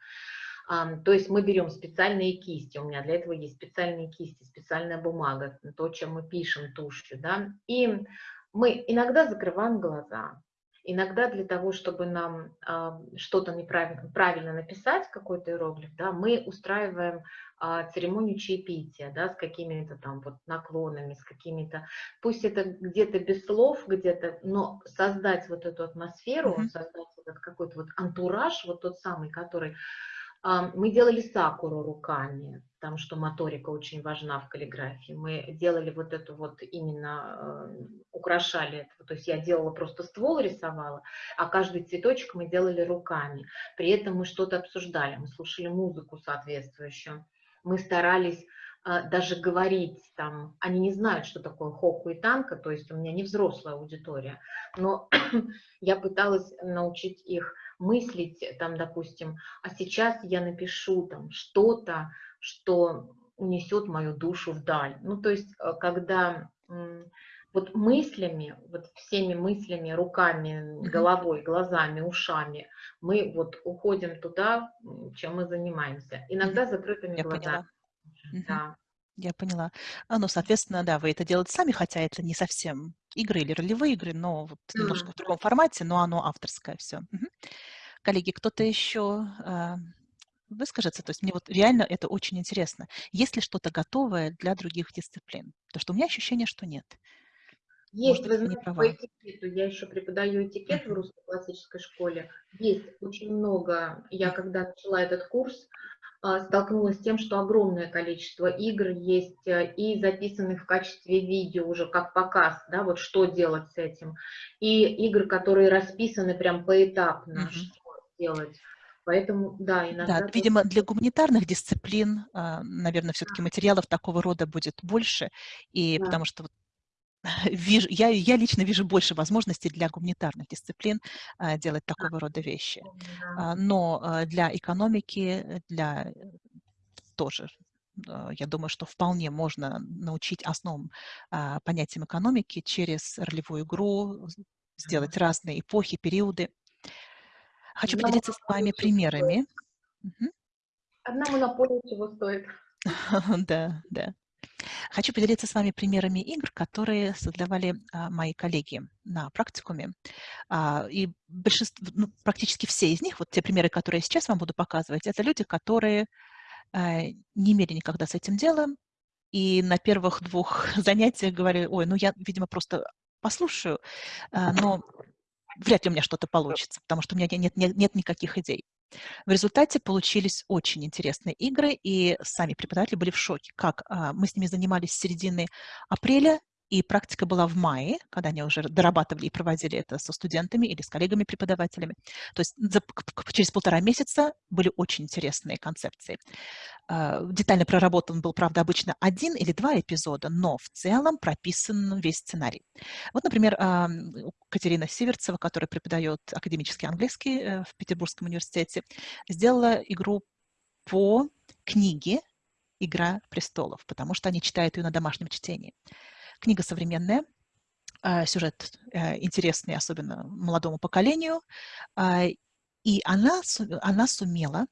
То есть мы берем специальные кисти, у меня для этого есть специальные кисти, специальная бумага, то, чем мы пишем тушью, да, и мы иногда закрываем глаза, иногда для того, чтобы нам э, что-то неправильно правильно написать, какой-то иероглиф, да, мы устраиваем э, церемонию чаепития, да, с какими-то там вот наклонами, с какими-то, пусть это где-то без слов, где-то, но создать вот эту атмосферу, mm -hmm. создать вот этот какой-то вот антураж, вот тот самый, который мы делали сакуру руками, потому что моторика очень важна в каллиграфии. Мы делали вот эту вот именно, э, украшали это. То есть я делала просто ствол, рисовала, а каждый цветочек мы делали руками. При этом мы что-то обсуждали, мы слушали музыку соответствующую. Мы старались э, даже говорить там, они не знают, что такое хоку и танка, то есть у меня не взрослая аудитория, но *clears throat* я пыталась научить их мыслить, там, допустим, а сейчас я напишу там что-то, что унесет мою душу вдаль. Ну, то есть, э, когда вот мыслями, вот всеми мыслями, руками, головой, глазами, ушами, мы вот уходим туда, чем мы занимаемся. Иногда закрытыми Я глазами. Поняла. Да. Я поняла. А, ну, соответственно, да, вы это делаете сами, хотя это не совсем игры или ролевые игры, но вот mm. немножко в другом формате, но оно авторское все. Угу. Коллеги, кто-то еще выскажется? То есть мне вот реально это очень интересно. Есть ли что-то готовое для других дисциплин? Потому что у меня ощущение, что нет. Есть, Может, вы знаете, по этикету, я еще преподаю этикет в русской классической школе. Есть очень много, я когда начала этот курс, а, столкнулась с тем, что огромное количество игр есть э, и записанных в качестве видео уже как показ, да, вот что делать с этим, и игры, которые расписаны прям поэтапно, угу. что делать. Поэтому, да, иногда... Да, видимо, для гуманитарных дисциплин, а, наверное, все-таки материалов такого рода будет больше, и да. потому что *laughs* вижу, я, я лично вижу больше возможностей для гуманитарных дисциплин а, делать такого рода вещи. А, но а, для экономики, для тоже, я думаю, что вполне можно научить основам понятиям экономики через ролевую игру, сделать разные эпохи, периоды. Хочу поделиться с вами примерами. Одна монополия чего стоит. *laughs* Да, да. Хочу поделиться с вами примерами игр, которые создавали а, мои коллеги на практикуме. А, и большинство, ну, практически все из них, вот те примеры, которые я сейчас вам буду показывать, это люди, которые а, не имели никогда с этим делом, и на первых двух *laughs* занятиях говорили, ой, ну я, видимо, просто послушаю, а, но вряд ли у меня что-то получится, потому что у меня нет, нет, нет никаких идей. В результате получились очень интересные игры, и сами преподаватели были в шоке, как а, мы с ними занимались с середины апреля, и практика была в мае, когда они уже дорабатывали и проводили это со студентами или с коллегами-преподавателями. То есть за, через полтора месяца были очень интересные концепции. А, детально проработан был, правда, обычно один или два эпизода, но в целом прописан весь сценарий. Вот, например, Катерина Сиверцева, которая преподает академический английский э, в Петербургском университете, сделала игру по книге «Игра престолов», потому что они читают ее на домашнем чтении. Книга современная, а, сюжет э, интересный, особенно молодому поколению, а, и она, она сумела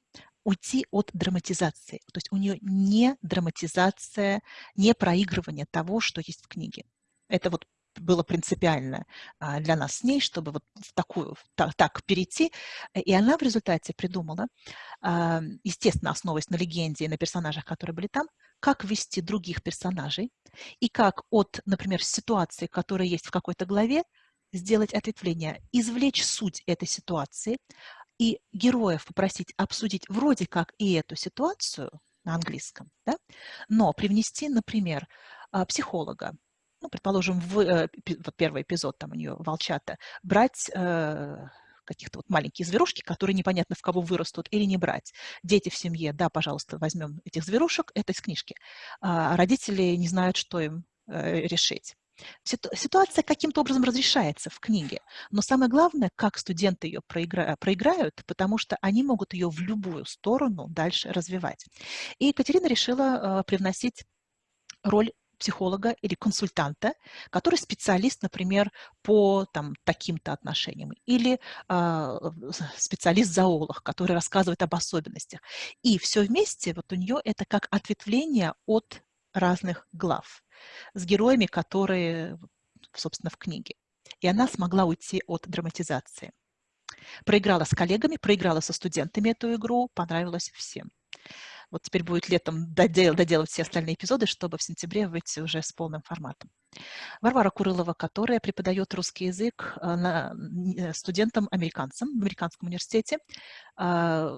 уйти от драматизации. То есть у нее не драматизация, не проигрывание того, что есть в книге. Это вот было принципиально а, для нас с ней, чтобы вот в такую, так, так перейти. И она в результате придумала, естественно, основываясь на легенде и на персонажах, которые были там, как вести других персонажей и как от, например, ситуации, которая есть в какой-то главе, сделать ответвление, извлечь суть этой ситуации и героев попросить обсудить вроде как и эту ситуацию на английском, да? но привнести, например, а, психолога, ну, предположим, в, э, вот первый эпизод там у нее волчата, брать э, каких-то вот маленькие зверушки, которые непонятно в кого вырастут, или не брать. Дети в семье, да, пожалуйста, возьмем этих зверушек, это из книжки. А родители не знают, что им э, решить. Ситуация каким-то образом разрешается в книге, но самое главное, как студенты ее проигра... проиграют, потому что они могут ее в любую сторону дальше развивать. И Екатерина решила э, привносить роль психолога или консультанта, который специалист, например, по там, таким-то отношениям, или э, специалист-зоолог, который рассказывает об особенностях. И все вместе вот у нее это как ответвление от разных глав с героями, которые, собственно, в книге. И она смогла уйти от драматизации. Проиграла с коллегами, проиграла со студентами эту игру, понравилось всем. Вот теперь будет летом додел, доделать все остальные эпизоды, чтобы в сентябре выйти уже с полным форматом. Варвара Курылова, которая преподает русский язык э, э, студентам-американцам в американском университете, а,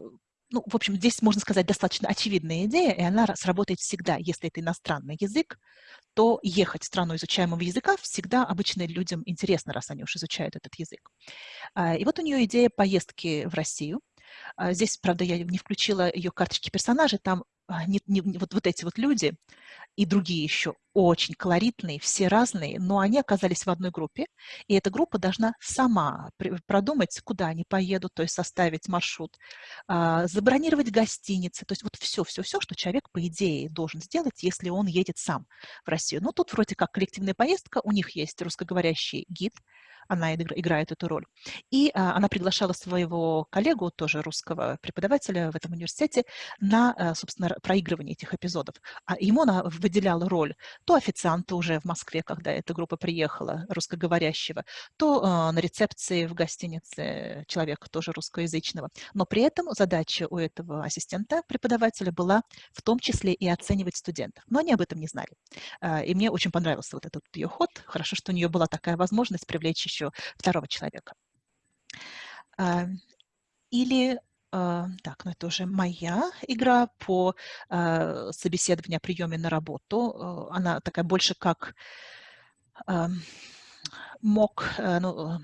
ну, в общем, здесь, можно сказать, достаточно очевидная идея, и она сработает всегда. Если это иностранный язык, то ехать в страну изучаемого языка всегда обычно людям интересно, раз они уж изучают этот язык. А, и вот у нее идея поездки в Россию. А, здесь, правда, я не включила ее карточки персонажей, там а, не, не, вот, вот эти вот люди и другие еще очень колоритные, все разные, но они оказались в одной группе, и эта группа должна сама продумать, куда они поедут, то есть составить маршрут, а, забронировать гостиницы, то есть вот все-все-все, что человек, по идее, должен сделать, если он едет сам в Россию. Но тут вроде как коллективная поездка, у них есть русскоговорящий гид, она играет эту роль. И а, она приглашала своего коллегу, тоже русского преподавателя в этом университете, на, а, собственно, проигрывание этих эпизодов. А ему она выделяла роль то официанта уже в Москве, когда эта группа приехала, русскоговорящего, то а, на рецепции в гостинице человека тоже русскоязычного. Но при этом задача у этого ассистента преподавателя была в том числе и оценивать студентов. Но они об этом не знали. А, и мне очень понравился вот этот ее ход. Хорошо, что у нее была такая возможность привлечь еще второго человека. А, или, так, ну это уже моя игра по а, собеседованию приеме на работу. Она такая больше как мог, ну,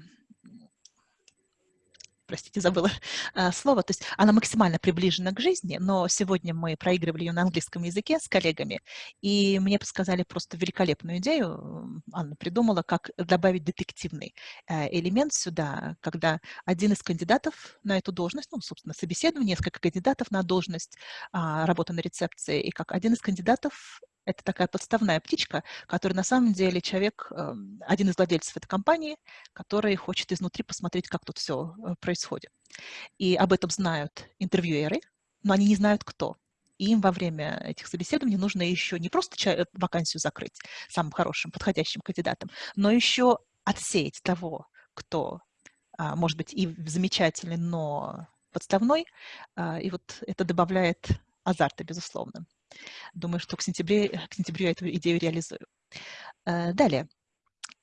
простите, забыла а, слово, то есть она максимально приближена к жизни, но сегодня мы проигрывали ее на английском языке с коллегами, и мне подсказали просто великолепную идею, Анна придумала, как добавить детективный э, элемент сюда, когда один из кандидатов на эту должность, ну, собственно, собеседование, несколько кандидатов на должность а, работы на рецепции, и как один из кандидатов это такая подставная птичка, который на самом деле человек, эм, один из владельцев этой компании, который хочет изнутри посмотреть, как тут все э, происходит. И об этом знают интервьюеры, но они не знают, кто. И им во время этих собеседований нужно еще не просто э, вакансию закрыть самым хорошим, подходящим кандидатом, но еще отсеять того, кто, а, может быть, и замечательный, но подставной. А, и вот это добавляет азарта, безусловно. Думаю, что к, сентябре, к сентябрю я эту идею реализую. Э, далее.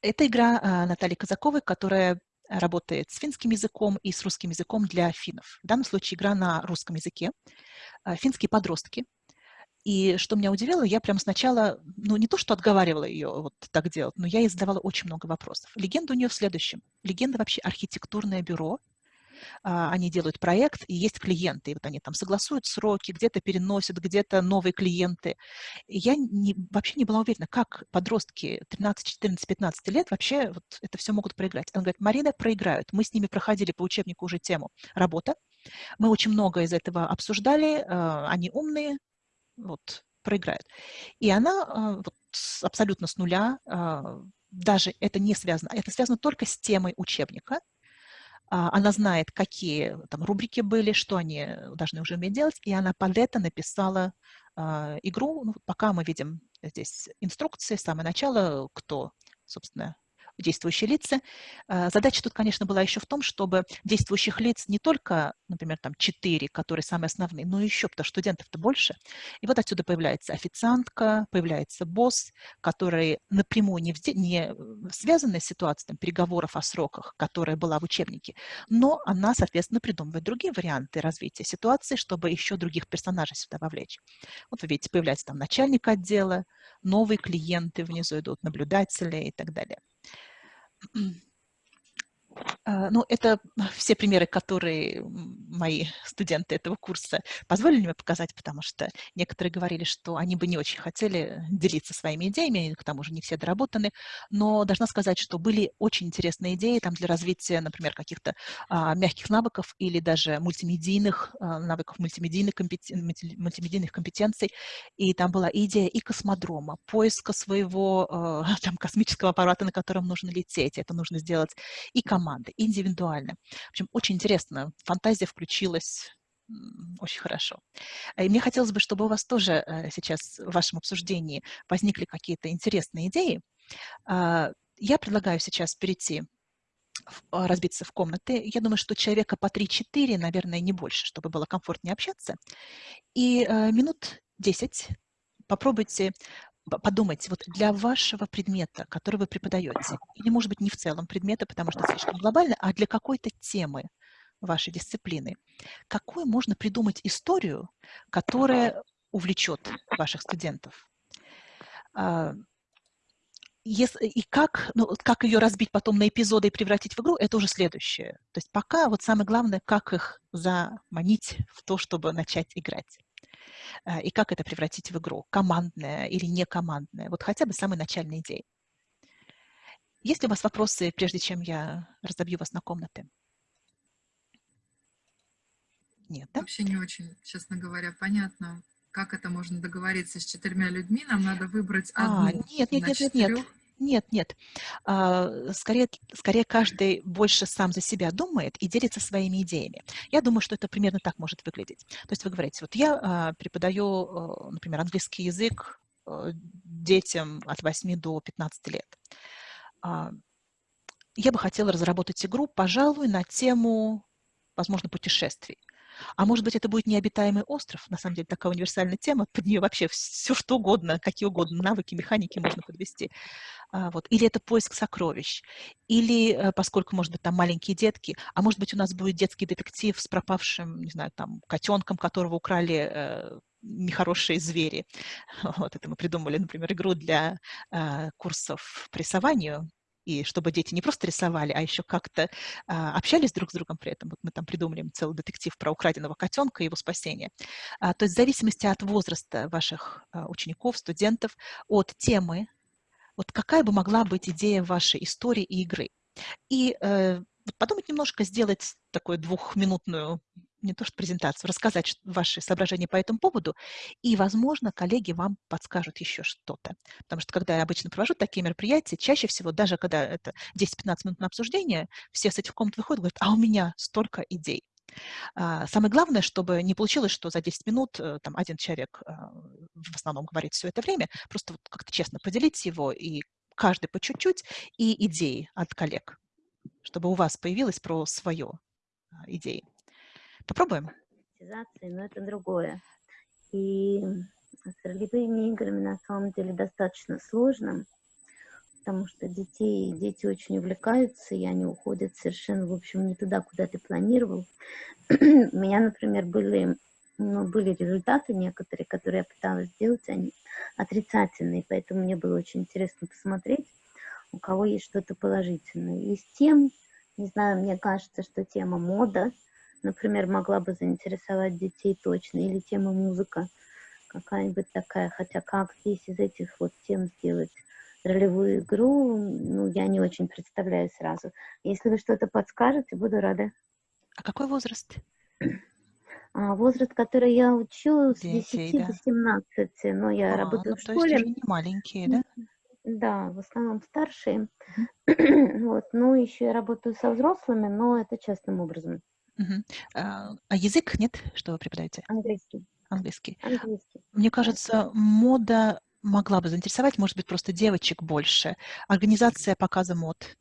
Это игра э, Натальи Казаковой, которая работает с финским языком и с русским языком для финнов. В данном случае игра на русском языке. Э, финские подростки. И что меня удивило, я прям сначала, ну не то, что отговаривала ее вот так делать, но я ей задавала очень много вопросов. Легенда у нее в следующем. Легенда вообще архитектурное бюро, они делают проект, и есть клиенты, и вот они там согласуют сроки, где-то переносят, где-то новые клиенты. И я не, вообще не была уверена, как подростки 13, 14, 15 лет вообще вот это все могут проиграть. Она говорит, Марина, проиграют. Мы с ними проходили по учебнику уже тему работа. Мы очень много из этого обсуждали, а, они умные, вот, проиграют. И она а, вот, абсолютно с нуля, даже это не связано, это связано только с темой учебника, а, она знает, какие там рубрики были, что они должны уже уметь делать, и она под это написала э, игру. Ну, пока мы видим здесь инструкции, самое начало, кто, собственно, действующие лица. А, задача тут, конечно, была еще в том, чтобы действующих лиц не только, например, там четыре, которые самые основные, но еще, потому что студентов-то больше. И вот отсюда появляется официантка, появляется босс, который напрямую не, не связанная с ситуацией там, переговоров о сроках, которая была в учебнике, но она, соответственно, придумывает другие варианты развития ситуации, чтобы еще других персонажей сюда вовлечь. Вот вы видите, появляется там начальник отдела, новые клиенты внизу идут, наблюдатели и так далее. 嗯。Ну, это *laughs* все примеры, которые мои студенты этого курса позволили мне показать, потому что некоторые говорили, что они бы не очень хотели делиться своими идеями, к тому же не все доработаны, но должна сказать, что были очень интересные идеи там для развития, например, каких-то а, мягких навыков или даже мультимедийных а, навыков, мультимедийных, компетен... мультимедийных компетенций, и там была идея и космодрома, поиска своего а, *laughs* там, космического аппарата, на котором нужно лететь, это нужно сделать и команды, индивидуально. В общем, очень интересно, фантазия включилась очень хорошо. И мне хотелось бы, чтобы у вас тоже э, сейчас в вашем обсуждении возникли какие-то интересные идеи. А, я предлагаю сейчас перейти, а, разбиться в комнаты. Я думаю, что человека по 3-4, наверное, не больше, чтобы было комфортнее общаться. И э, минут 10 попробуйте подумать, вот для вашего предмета, который вы преподаете, или, может быть, не в целом предмета, потому что слишком глобально, а для какой-то темы вашей дисциплины, какую можно придумать историю, которая увлечет ваших студентов? А, если, и как, ну, как ее разбить потом на эпизоды и превратить в игру, это уже следующее. То есть пока вот самое главное, как их заманить в то, чтобы начать играть. Э, и как это превратить в игру, командное или не командное, вот хотя бы самые начальные идеи. Есть ли у вас вопросы, прежде чем я разобью вас на комнаты? Нет, да? Вообще не очень, честно говоря, понятно, как это можно договориться с четырьмя людьми. Нам надо выбрать а, одну. Нет, нет, нет, нет, нет. Нет, нет. А, скорее, скорее каждый больше сам за себя думает и делится своими идеями. Я думаю, что это примерно так может выглядеть. То есть вы говорите, вот я а, преподаю, например, английский язык детям от 8 до 15 лет. А, я бы хотела разработать игру, пожалуй, на тему, возможно, путешествий. А может быть, это будет необитаемый остров, на самом деле такая универсальная тема, под нее вообще все что угодно, какие угодно навыки, механики можно подвести. А, вот. Или это поиск сокровищ, или, э, поскольку, может быть, там маленькие детки, а может быть, у нас будет детский детектив с пропавшим, не знаю, там, котенком, которого украли э, нехорошие звери. *laughs* Вот это мы придумали, например, игру для э, курсов по рисованию, и чтобы дети не просто рисовали, а еще как-то а, общались друг с другом при этом. Вот мы там придумали целый детектив про украденного котенка и его спасение. А, то есть в зависимости от возраста ваших а, учеников, студентов, от темы, вот какая бы могла быть идея вашей истории и игры. И э, подумать немножко, сделать такую двухминутную не то что презентацию, рассказать ваши соображения по этому поводу, и, возможно, коллеги вам подскажут еще что-то. Потому что, когда я обычно провожу такие мероприятия, чаще всего, даже когда это 10-15 минут на обсуждение, все с этих комнат выходят и говорят, а у меня столько идей. А, самое главное, чтобы не получилось, что за 10 минут э, там, один человек а, в основном говорит все это время, просто вот как-то честно поделить его, и каждый по чуть-чуть, и идеи от коллег, чтобы у вас появилось про свое а, идеи. Попробуем. Но это другое. И с ролевыми играми на самом деле достаточно сложно, потому что детей, дети очень увлекаются, и они уходят совершенно, в общем, не туда, куда ты планировал. *clears throat* У меня, например, были, ну, были результаты некоторые, которые я пыталась сделать, они отрицательные, поэтому мне было очень интересно посмотреть, у кого есть что-то положительное. Из тем, не знаю, мне кажется, что тема мода – например, могла бы заинтересовать детей точно, или тема музыка какая-нибудь такая, хотя как здесь из этих вот тем сделать ролевую игру, ну, я не очень представляю сразу. Если вы что-то подскажете, буду рада. А какой возраст? *clears throat* А, возраст, который я учу, с Детей, 10 да. до 17, но я а, работаю ну, в школе. То есть уже не маленькие, да? Да, в основном старшие. *clears throat* вот, ну, еще я работаю со взрослыми, но это частным образом. Угу. А, а язык нет, что вы преподаете? Английский. Английский. Английский. Мне кажется, мода могла бы заинтересовать, может быть, просто девочек больше. Организация показа мод.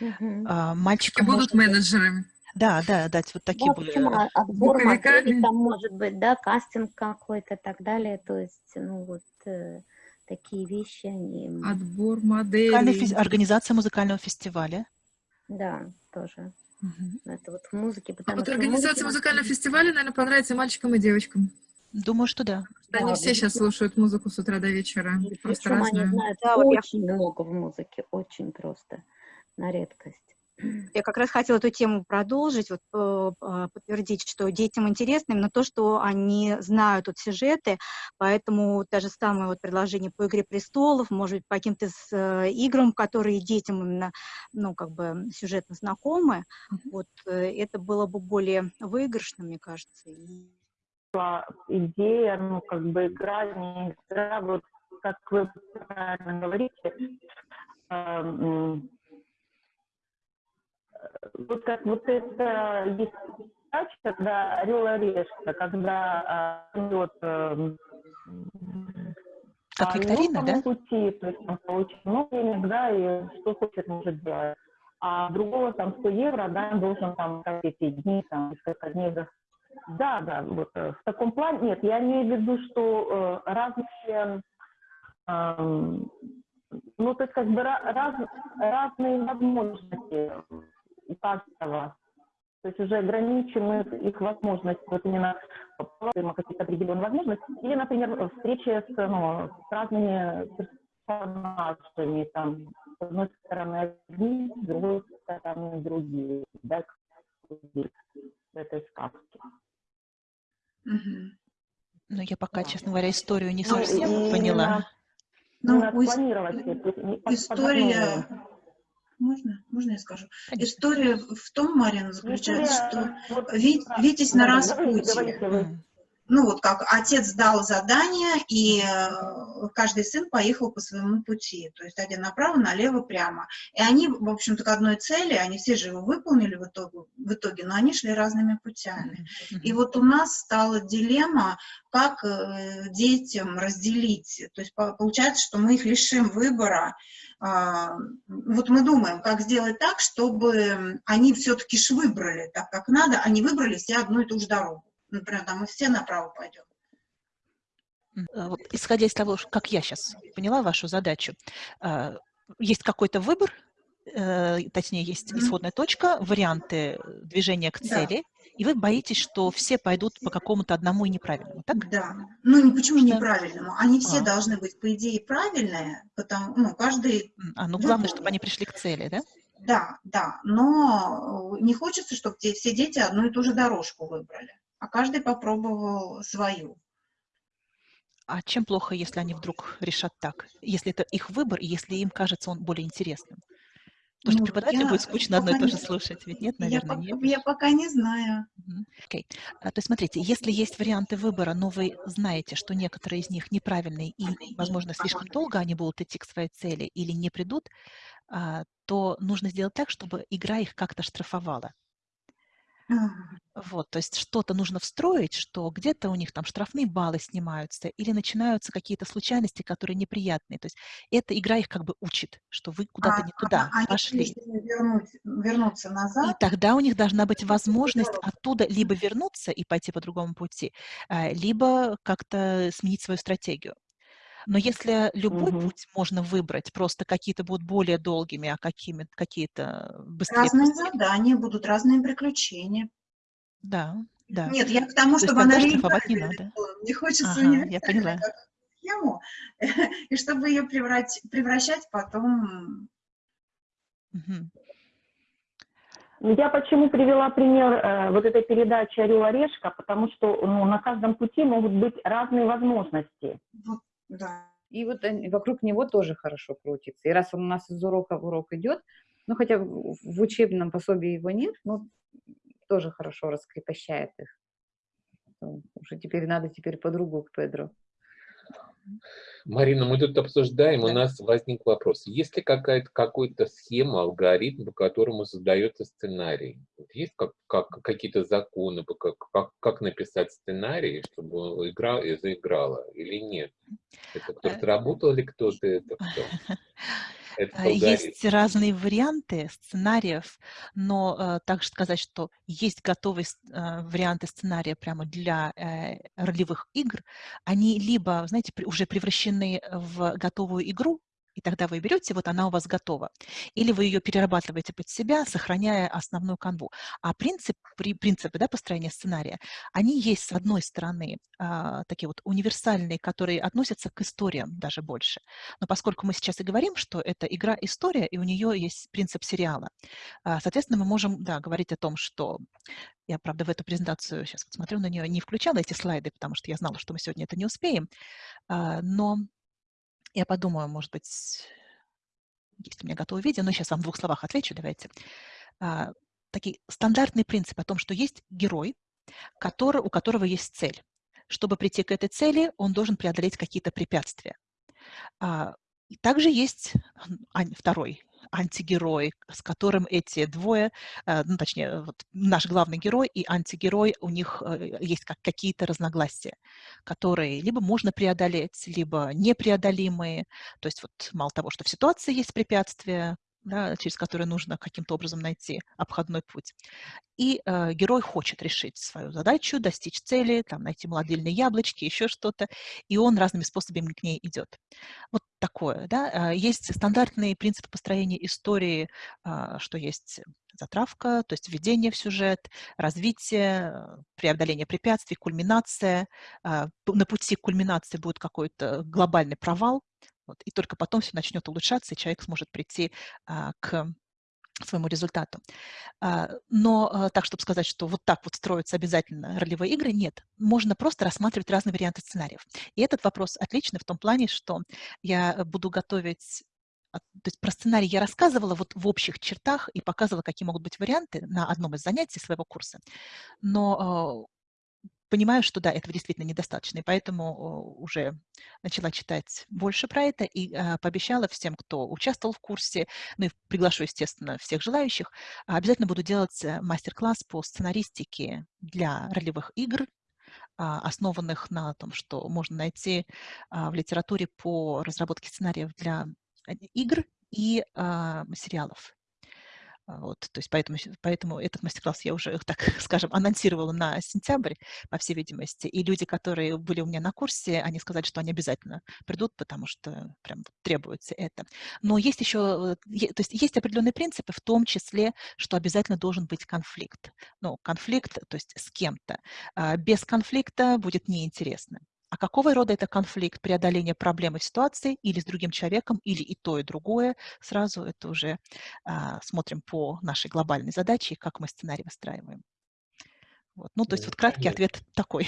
Угу. А, мальчикам будут может... менеджерами. Да, да, дать вот такие да, почему? А, отбор моделей там может быть, да, кастинг какой-то и так далее, то есть, ну вот э, такие вещи, они... Отбор моделей. Организация музыкального фестиваля. Да, тоже. Угу. Это вот в музыке. А вот организация музыкального фестиваля, наверное, понравится мальчикам и девочкам. Думаю, что да. да они все сейчас слушают музыку с утра до вечера. Просто разную. Они знают да, очень я... много в музыке, очень просто, на редкость. Я как раз хотела эту тему продолжить, вот, э, а, подтвердить, что детям интересно именно то, что они знают вот сюжеты, поэтому то же самое вот предложение по «Игре престолов», может быть, по каким-то э, играм, которые детям именно, ну, как бы сюжетно знакомы, вот, э, это было бы более выигрышно, мне кажется. Идея, ну, как бы игра, не игра, вот как вы правильно говорите, вот как вот это есть передача, когда орел и решка, когда а, идет э, как викторина, да? пути, то есть он получит много денег, да, и что хочет, может делать. А другого там 100 евро, да, он должен там как эти дни, там, несколько дней да, да, вот э, в таком плане. Нет, я имею в виду, что э, разные э, ну, то есть как бы раз, разные возможности каждого. То есть уже ограничены их возможности, вот именно какие-то определенные возможности. Или, например, встречи с, ну, с разными персонажами, там, с одной стороны одни, с другой стороны другие, да, в этой сказке. Ну, я пока, честно говоря, историю не ну, совсем ну, поняла. Ну, планировать. История... Можно? Можно я скажу? История в том, Марина, заключается, что Витязь на распутье ну вот как отец дал задание, и э, каждый сын поехал по своему пути, то есть один направо, налево, прямо. И они, в общем-то, к одной цели, они все же его выполнили в итоге, в итоге но они шли разными путями. И вот у нас стала дилемма, как э, детям разделить, то есть получается, что мы их лишим выбора, а, вот мы думаем, как сделать так, чтобы они все-таки ж выбрали так, как надо, они выбрали все одну и ту же дорогу например, там мы все направо пойдем. Э, вот, исходя из того, как я сейчас поняла вашу задачу, э, есть какой-то выбор, э, точнее, есть исходная точка, варианты движения к цели, да. и вы боитесь, что все пойдут по какому-то одному и неправильному, так? Да. Ну, почему что? неправильному? Они все а. должны быть, по идее, правильные, потому, ну, каждый... А, ну, главное, чтобы они пришли к цели, да? Да, да, но не хочется, чтобы все дети одну и ту же дорожку выбрали а каждый попробовал свою. А чем плохо, если они вдруг решат так? Если это их выбор, и если им кажется он более интересным? Потому ну, что преподавателю я будет скучно одно и то же слушать, ведь нет, наверное, я нет? Я пока не знаю. Okay. А, то есть, смотрите, если есть варианты выбора, но вы знаете, что некоторые из них неправильные и, возможно, слишком долго они будут идти к своей цели или не придут, а, то нужно сделать так, чтобы игра их как-то штрафовала. Вот, то есть что-то нужно встроить, что где-то у них там штрафные баллы снимаются или начинаются какие-то случайности, которые неприятные. То есть эта игра их как бы учит, что вы куда-то а, не туда а, пошли. Вернуть, вернуться назад. И тогда у них должна быть возможность оттуда либо вернуться и пойти по другому пути, а, либо как-то сменить свою стратегию. Но если любой угу. путь можно выбрать, просто какие-то будут более долгими, а какие-то быстрее. Разные задания будут, разные приключения. Да, да. Нет, я к тому, То чтобы она не надо. Мне хочется ага, я поняла. схему, *laughs* и чтобы ее превращать, превращать потом... Угу. Я почему привела пример э, вот этой передачи «Орел Орешка», потому что ну, на каждом пути могут быть разные возможности. Вот да. И вот вокруг него тоже хорошо крутится. И раз он у нас из урока в урок идет, ну, хотя в учебном пособии его нет, но тоже хорошо раскрепощает их. Уже теперь надо теперь подругу к Педро. Марина, мы тут обсуждаем, да. у нас возник вопрос. Есть ли какая-то какая-то схема, алгоритм, по которому создается сценарий? Есть как, как, какие-то законы, как, как, как написать сценарий, чтобы игра заиграла или нет? Это кто-то э, работал или кто-то это *laughs* кто? А, есть разные варианты сценариев, но э, также сказать, что есть готовые э, варианты сценария прямо для э, ролевых игр, они либо, знаете, уже превращены в готовую игру, И тогда вы берете, вот она у вас готова. Или вы ее перерабатываете под себя, сохраняя основную канву. А принцип, при, принципы да, построения сценария, они есть, с одной стороны, а, такие вот универсальные, которые относятся к историям даже больше. Но поскольку мы сейчас и говорим, что это игра-история, и у нее есть принцип сериала, а, соответственно, мы можем да, говорить о том, что я, правда, в эту презентацию, сейчас вот смотрю на нее, не включала эти слайды, потому что я знала, что мы сегодня это не успеем, а, но я подумаю, может быть, есть у меня готовое видео, но сейчас вам в двух словах отвечу, давайте. А, такие стандартный принцип о том, что есть герой, который, у которого есть цель. Чтобы прийти к этой цели, он должен преодолеть какие-то препятствия. А, также есть второй антигерой, с которым эти двое, э, ну, точнее, вот наш главный герой и антигерой, у них э, есть как какие-то разногласия, которые либо можно преодолеть, либо непреодолимые. То есть вот мало того, что в ситуации есть препятствия, да, через которые нужно каким-то образом найти обходной путь. И э, герой хочет решить свою задачу, достичь цели, там, найти молодильные яблочки, еще что-то, и он разными способами к ней идет. Вот такое. Да? Э, есть стандартные принципы построения истории, э, что есть затравка, то есть введение в сюжет, развитие, э, преодоление препятствий, кульминация. На пути к кульминации будет какой-то глобальный провал, вот, и только потом все начнет улучшаться, и человек сможет прийти а, к своему результату. А, но а, так, чтобы сказать, что вот так вот строятся обязательно ролевые игры, нет. Можно просто рассматривать разные варианты сценариев. И этот вопрос отличный в том плане, что я буду готовить то есть про сценарий я рассказывала вот в общих чертах и показывала, какие могут быть варианты на одном из занятий своего курса. Но понимаю, что да, этого действительно недостаточно, и поэтому уже начала читать больше про это и а, пообещала всем, кто участвовал в курсе, ну и приглашу, естественно, всех желающих, обязательно буду делать э, мастер-класс по сценаристике для ролевых игр, а, основанных на том, что можно найти а, в литературе по разработке сценариев для э, игр и сериалов. А, вот, то есть поэтому, поэтому этот мастер-класс я уже, *laughs* так скажем, анонсировала на сентябрь, по всей видимости. И люди, которые были у меня на курсе, они сказали, что они обязательно придут, потому что прям требуется это. Но есть еще, то есть есть определенные принципы, в том числе, что обязательно должен быть конфликт. Ну, конфликт, то есть с кем-то. А, без конфликта будет неинтересно. А какого рода это конфликт, преодоление проблемы ситуации или с другим человеком, или и то, и другое, сразу это уже а, смотрим по нашей глобальной задаче, как мы сценарий выстраиваем. Вот. Ну, то есть вот краткий ответ такой.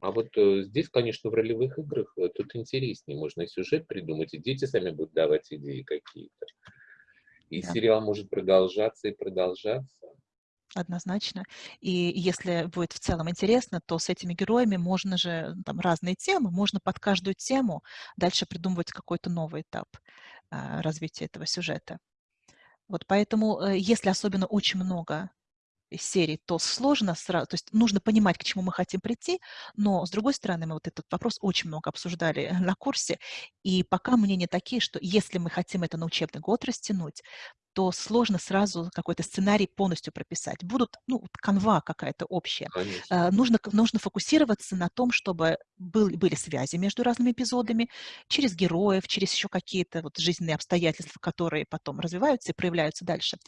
А вот э, здесь, конечно, в ролевых играх э, тут интереснее, можно и сюжет придумать, и дети сами будут давать идеи какие-то. И да. сериал может продолжаться и продолжаться однозначно. И если будет в целом интересно, то с этими героями можно же, там разные темы, можно под каждую тему дальше придумывать какой-то новый этап а, развития этого сюжета. Вот поэтому, э, если особенно очень много серий, то сложно сразу, то есть нужно понимать, к чему мы хотим прийти, но, с другой стороны, мы вот этот вопрос очень много обсуждали на курсе, и пока мнения такие, что если мы хотим это на учебный год растянуть, то сложно сразу какой-то сценарий полностью прописать. Будут, ну, канва какая-то общая. Конечно. Нужно, нужно фокусироваться на том, чтобы был, были связи между разными эпизодами, через героев, через еще какие-то вот жизненные обстоятельства, которые потом развиваются и проявляются дальше.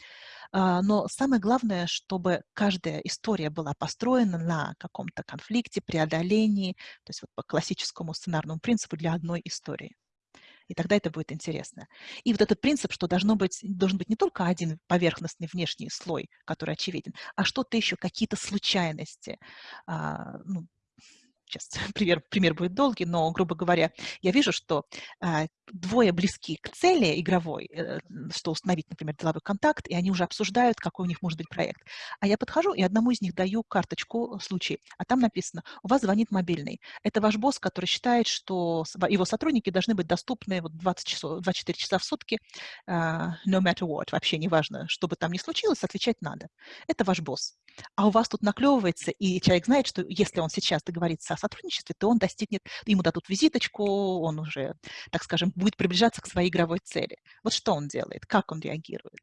А, но самое главное, чтобы каждая история была построена на каком-то конфликте, преодолении, то есть вот по классическому сценарному принципу для одной истории и тогда это будет интересно. И вот этот принцип, что должно быть, должен быть не только один поверхностный внешний слой, который очевиден, а что-то еще, какие-то случайности, а, ну, сейчас *laughs* пример, пример будет долгий, но, грубо говоря, я вижу, что э, двое близки к цели игровой, э, что установить, например, деловой контакт, и они уже обсуждают, какой у них может быть проект. А я подхожу и одному из них даю карточку случай, а там написано, у вас звонит мобильный. Это ваш босс, который считает, что его сотрудники должны быть доступны вот 20 часов, 24 часа в сутки, э, no matter what, вообще неважно, что бы там ни случилось, отвечать надо. Это ваш босс. А у вас тут наклевывается, и человек знает, что если он сейчас договорится о сотрудничестве, то он достигнет, ему дадут визиточку, он уже, так скажем, будет приближаться к своей игровой цели. Вот что он делает, как он реагирует.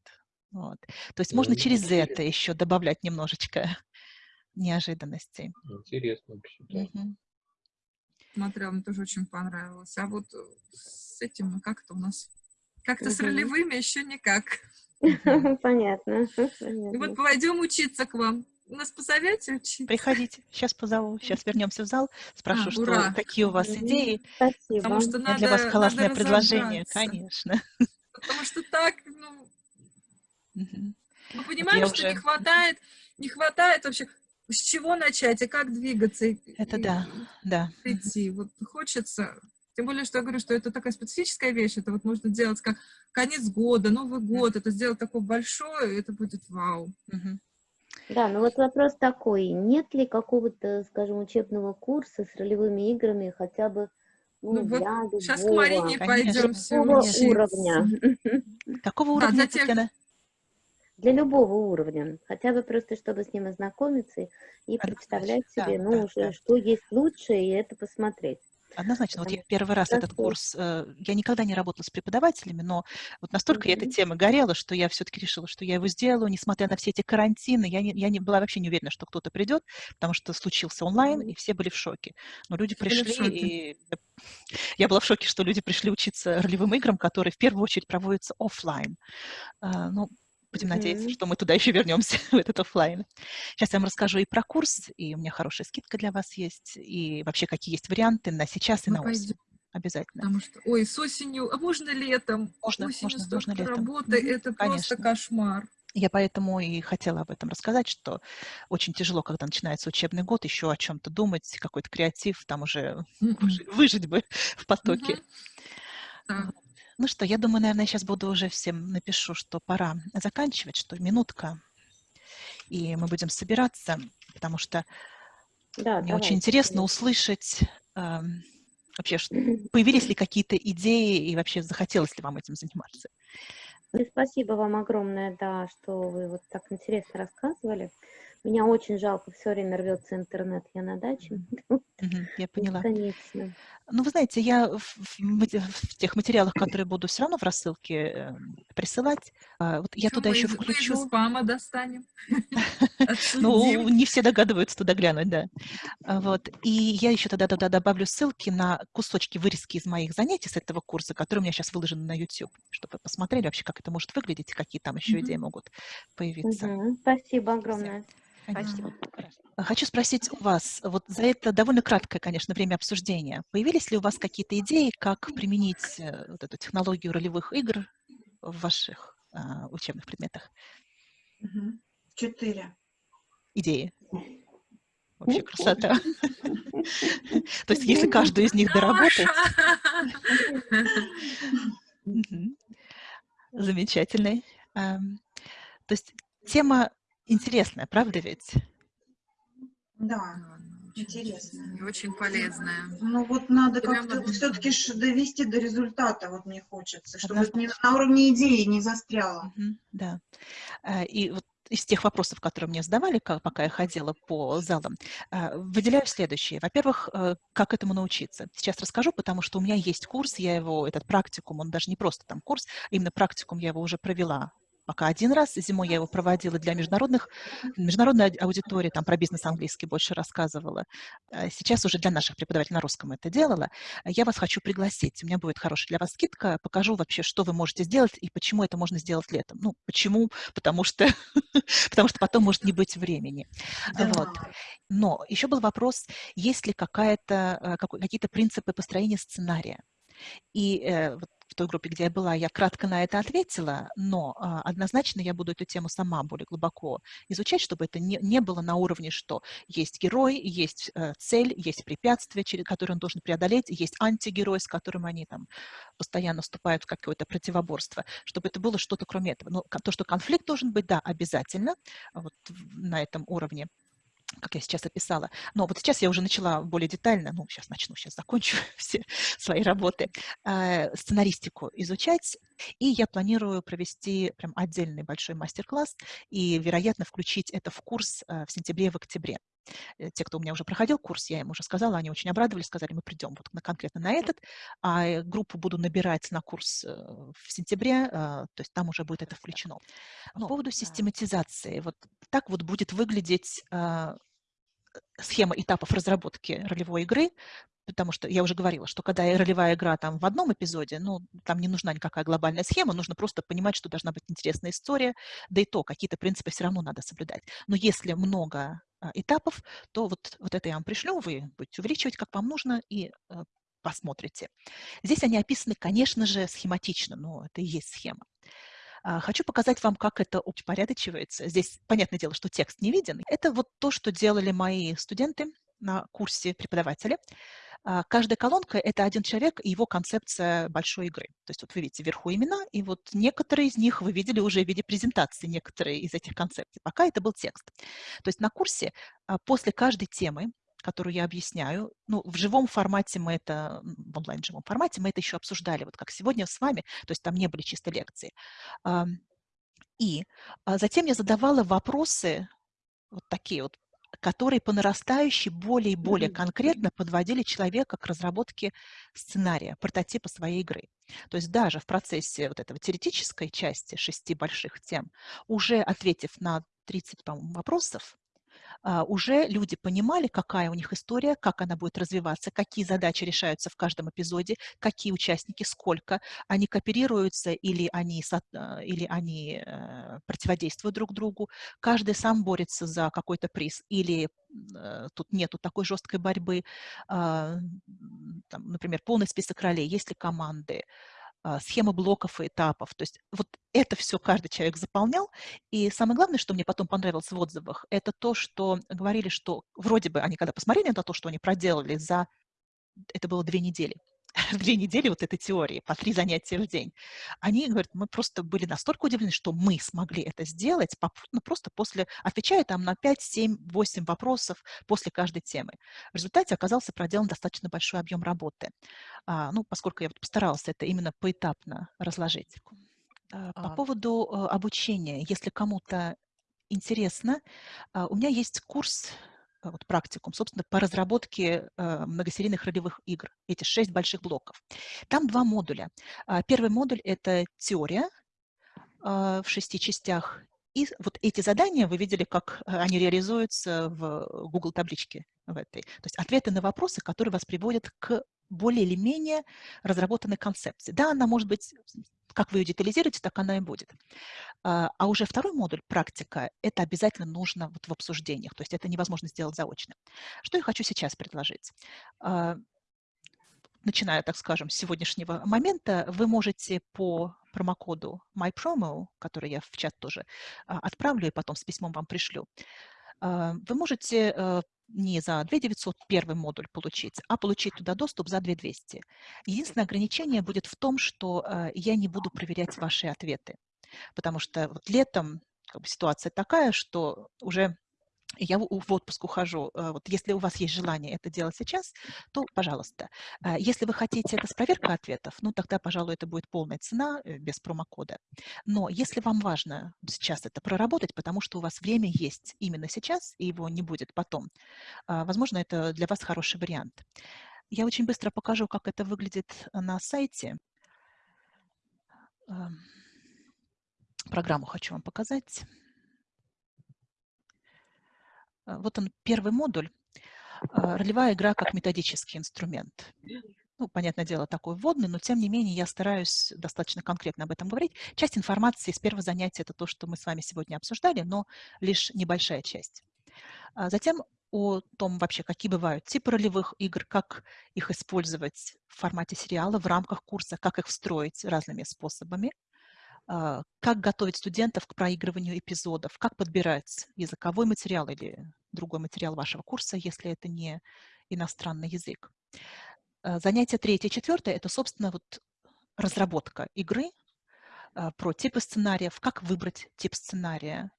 Вот. То есть ну, можно через интересно. это еще добавлять немножечко *laughs* неожиданностей. Интересно вообще. Угу. Смотрела, мне тоже очень понравилось. А вот с этим, как это у нас Как-то с ролевыми еще никак. *laughs* Понятно. *laughs* Вот пойдем учиться к вам. Нас позовете учить? Приходите, сейчас позову. Сейчас вернемся в зал, спрошу, а, что, какие у вас идеи. Спасибо. Потому что надо, для вас классное надо предложение, конечно. Потому что так, ну, мы понимаем, я что не уже- хватает, не хватает вообще, с чего начать и как двигаться. и- Это и да, да. Мгм. идти. Вот хочется, тем более, что я говорю, что это такая специфическая вещь, это вот можно делать как конец года, Новый год, это сделать такое большое, это будет вау. Мгм. Да, ну вот вопрос такой, нет ли какого-то, скажем, учебного курса с ролевыми играми хотя бы ну, Ну вот для Сейчас к любого, Марине Конечно. пойдем все любого Конечно. уровня, *laughs* Какого Да, уровня, для тех- Татьяна? для любого уровня, хотя бы просто чтобы с ним ознакомиться и Однозначно, представлять да, себе, да, ну, уже, да. что есть лучше, и это посмотреть. Однозначно. Вот я первый раз этот курс, э, я никогда не работала с преподавателями, но вот настолько я этой Мгм. темы горела, что я все-таки решила, что я его сделаю, несмотря на все эти карантины. Я не, я не была вообще не уверена, что кто-то придет, потому что случился онлайн, Мгм. и все были в шоке. Но люди Все пришли, и *laughs* я была в шоке, что люди пришли учиться ролевым играм, которые в первую очередь проводятся оффлайн. А, Ну, будем надеяться, Мгм. что мы туда еще вернемся, *laughs* в этот оффлайн. Сейчас я вам расскажу и про курс, и у меня хорошая скидка для вас есть, и вообще какие есть варианты на сейчас и Мы на осень. пойдем, Обязательно. потому что, ой, с осенью, а можно летом? Можно, Осенью можно, можно летом. работы, Мгм, это просто конечно. кошмар. Я поэтому и хотела об этом рассказать, что очень тяжело, когда начинается учебный год, еще о чем-то думать, какой-то креатив, там уже выжи- выжить бы *laughs* в потоке. Так, Ну что, я думаю, наверное, я сейчас буду уже всем напишу, что пора заканчивать, что минутка, и мы будем собираться, потому что Да, мне очень давайте, интересно услышать эм, вообще, *clears throat* появились ли какие-то идеи и вообще захотелось ли вам этим заниматься. И спасибо вам огромное, да, что вы вот так интересно рассказывали. Меня очень жалко, все время рвется интернет, я на даче. *laughs* Я поняла. Бесконечно. Ну, вы знаете, я в, тех материалах, которые буду все равно в рассылке э, присылать, а, вот я туда еще из- мы из включу. спама достанем. *laughs* Ну, не все догадываются туда глянуть, да. А, Вот. И я еще тогда туда добавлю ссылки на кусочки вырезки из моих занятий с этого курса, которые у меня сейчас выложены на YouTube, чтобы вы посмотрели вообще, как это может выглядеть и какие там еще идеи могут появиться. Спасибо огромное. А Хочу спросить у вас, вот за это довольно краткое, конечно, время обсуждения, появились ли у вас какие-то идеи, как применить э, вот эту технологию ролевых игр в ваших а, учебных предметах? Четыре. Идеи? Вообще красота. *laughs* То есть если каждую из них доработать. Ам, То есть тема интересная, правда ведь? Да. Интересно. И очень полезная. Ну вот надо как-то все-таки довести до результата, вот мне хочется, чтобы это не Однозначно. на уровне идеи не застряло. Мгм, Да. А, И вот из тех вопросов, которые мне задавали, ка- пока я ходила по залам, а, выделяю следующее. Во-первых, э, как этому научиться? Сейчас расскажу, потому что у меня есть курс, я его, этот практикум, он даже не просто там курс, а именно практикум я его уже провела пока один раз. Зимой я его проводила для международных, международной ауди- аудитории, там про бизнес английский больше рассказывала. А Сейчас уже для наших преподавателей на русском это делала. Я вас хочу пригласить. У меня будет хорошая для вас скидка. Покажу вообще, что вы можете сделать и почему это можно сделать летом. Ну, почему? Потому что, *laughs* потому что потом может не быть времени. Вот. Но еще был вопрос, есть ли какая-то, э, какие-то принципы построения сценария. И э, вот той группе, где я была, я кратко на это ответила, но а, однозначно я буду эту тему сама более глубоко изучать, чтобы это не, не было на уровне, что есть герой, есть э, цель, есть препятствие, через которые он должен преодолеть, есть антигерой, с которым они там постоянно вступают в какое-то противоборство, чтобы это было что-то кроме этого. Но ко- то, что конфликт должен быть, да, обязательно, вот на этом уровне как я сейчас описала. Но вот сейчас я уже начала более детально, ну, сейчас начну, сейчас закончу *laughs* все свои работы, э, сценаристику изучать, и я планирую провести прям отдельный большой мастер-класс и, вероятно, включить это в курс э, в сентябре и в октябре. Э, Те, кто у меня уже проходил курс, я им уже сказала, они очень обрадовались, сказали, мы придем вот на, конкретно на этот, а э, группу буду набирать на курс э, в сентябре, э, то есть там уже будет это включено. По поводу систематизации, вот так вот будет выглядеть а, схема этапов разработки ролевой игры потому что я уже говорила, что когда ролевая игра там в одном эпизоде, ну, там не нужна никакая глобальная схема, нужно просто понимать, что должна быть интересная история, да и то, какие-то принципы все равно надо соблюдать. Но если много а, этапов, то вот, вот это я вам пришлю, вы будете увеличивать, как вам нужно, и а, посмотрите. Здесь они описаны, конечно же, схематично, но это и есть схема. А, хочу показать вам, как это упорядочивается. Здесь, понятное дело, что текст не виден. Это вот то, что делали мои студенты на курсе преподавателя. А, каждая колонка – это один человек и его концепция большой игры. То есть вот вы видите вверху имена, и вот некоторые из них вы видели уже в виде презентации, некоторые из этих концепций. Пока это был текст. То есть на курсе а, после каждой темы которую я объясняю. Ну, в живом формате мы это, в онлайн-живом формате мы это еще обсуждали, вот как сегодня с вами, то есть там не были чисто лекции. И а, затем я задавала вопросы, вот такие вот которые по нарастающей более и более конкретно подводили человека к разработке сценария, прототипа своей игры. То есть даже в процессе вот этого теоретической части шести больших тем, уже ответив на 30, по-моему, вопросов, уже люди понимали, какая у них история, как она будет развиваться, какие задачи решаются в каждом эпизоде, какие участники, сколько, они кооперируются или они, а, или они э, противодействуют друг другу, каждый сам борется за какой-то приз, или э, тут нету такой жесткой борьбы, а, там, например, полный список ролей, есть ли команды, а, схема блоков и этапов. То есть вот это все каждый человек заполнял. И самое главное, что мне потом понравилось в отзывах, это то, что говорили, что вроде бы они, когда посмотрели на то, что они проделали за, это было две недели, *laughs* две недели вот этой теории, по три занятия в день, они говорят, мы просто были настолько удивлены, что мы смогли это сделать, ну, просто после, отвечая там на 5, 7, 8 вопросов после каждой темы. В результате оказался проделан достаточно большой объем работы. А, ну, поскольку я вот постаралась это именно поэтапно разложить. А, по а. поводу а, обучения, если кому-то интересно, а, у меня есть курс Э, вот, практикум, собственно, по разработке э, многосерийных ролевых игр, эти шесть больших блоков. Там два модуля. А, первый модуль – это теория э, в шести частях, и вот эти задания вы видели, как э, они реализуются в Google табличке в этой. То есть ответы на вопросы, которые вас приводят к более или менее разработанной концепции. Да, она может быть как вы ее детализируете, так она и будет. А, а уже второй модуль, практика, это обязательно нужно вот в обсуждениях, то есть это невозможно сделать заочно. Что я хочу сейчас предложить? А, начиная, так скажем, с сегодняшнего момента, вы можете по промокоду MyPromo, который я в чат тоже а, отправлю и потом с письмом вам пришлю, вы можете э, не за 2 900 первый модуль получить, а получить туда доступ за 2 200. Единственное ограничение будет в том, что э, я не буду проверять ваши ответы, потому что вот летом как бы, ситуация такая, что уже я в отпуск ухожу. Э, вот если у вас есть желание это делать сейчас, то пожалуйста. Э, если вы хотите это с проверкой ответов, ну тогда, пожалуй, это будет полная цена э, без промокода. Но если вам важно сейчас это проработать, потому что у вас время есть именно сейчас, и его не будет потом, возможно, это для вас хороший вариант. Я очень быстро покажу, как это выглядит на сайте. Программу хочу вам показать. А, вот он, первый модуль. А, ролевая игра как методический инструмент. Ну, понятное дело, такой вводный, но тем не менее я стараюсь достаточно конкретно об этом говорить. Часть информации из первого занятия – это то, что мы с вами сегодня обсуждали, но лишь небольшая часть. А затем о том вообще, какие бывают типы ролевых игр, как их использовать в формате сериала, в рамках курса, как их встроить разными способами. А, как готовить студентов к проигрыванию эпизодов, как подбирать языковой материал или другой материал вашего курса, если это не иностранный язык. А, занятие третье, четвертое – это, собственно, вот разработка игры а, про типы сценариев, как выбрать тип сценария,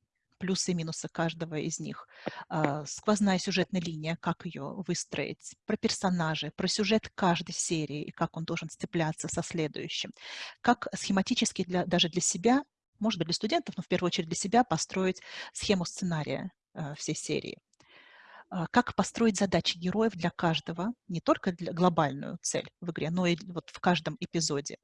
плюсы и минусы каждого из них, а, сквозная сюжетная линия, как ее выстроить, про персонажи, про сюжет каждой серии и как он должен сцепляться со следующим, как схематически для, даже для себя, может быть, для студентов, но в первую очередь для себя построить схему сценария а, всей серии. А, как построить задачи героев для каждого, не только для глобальную цель в игре, но и вот в каждом эпизоде,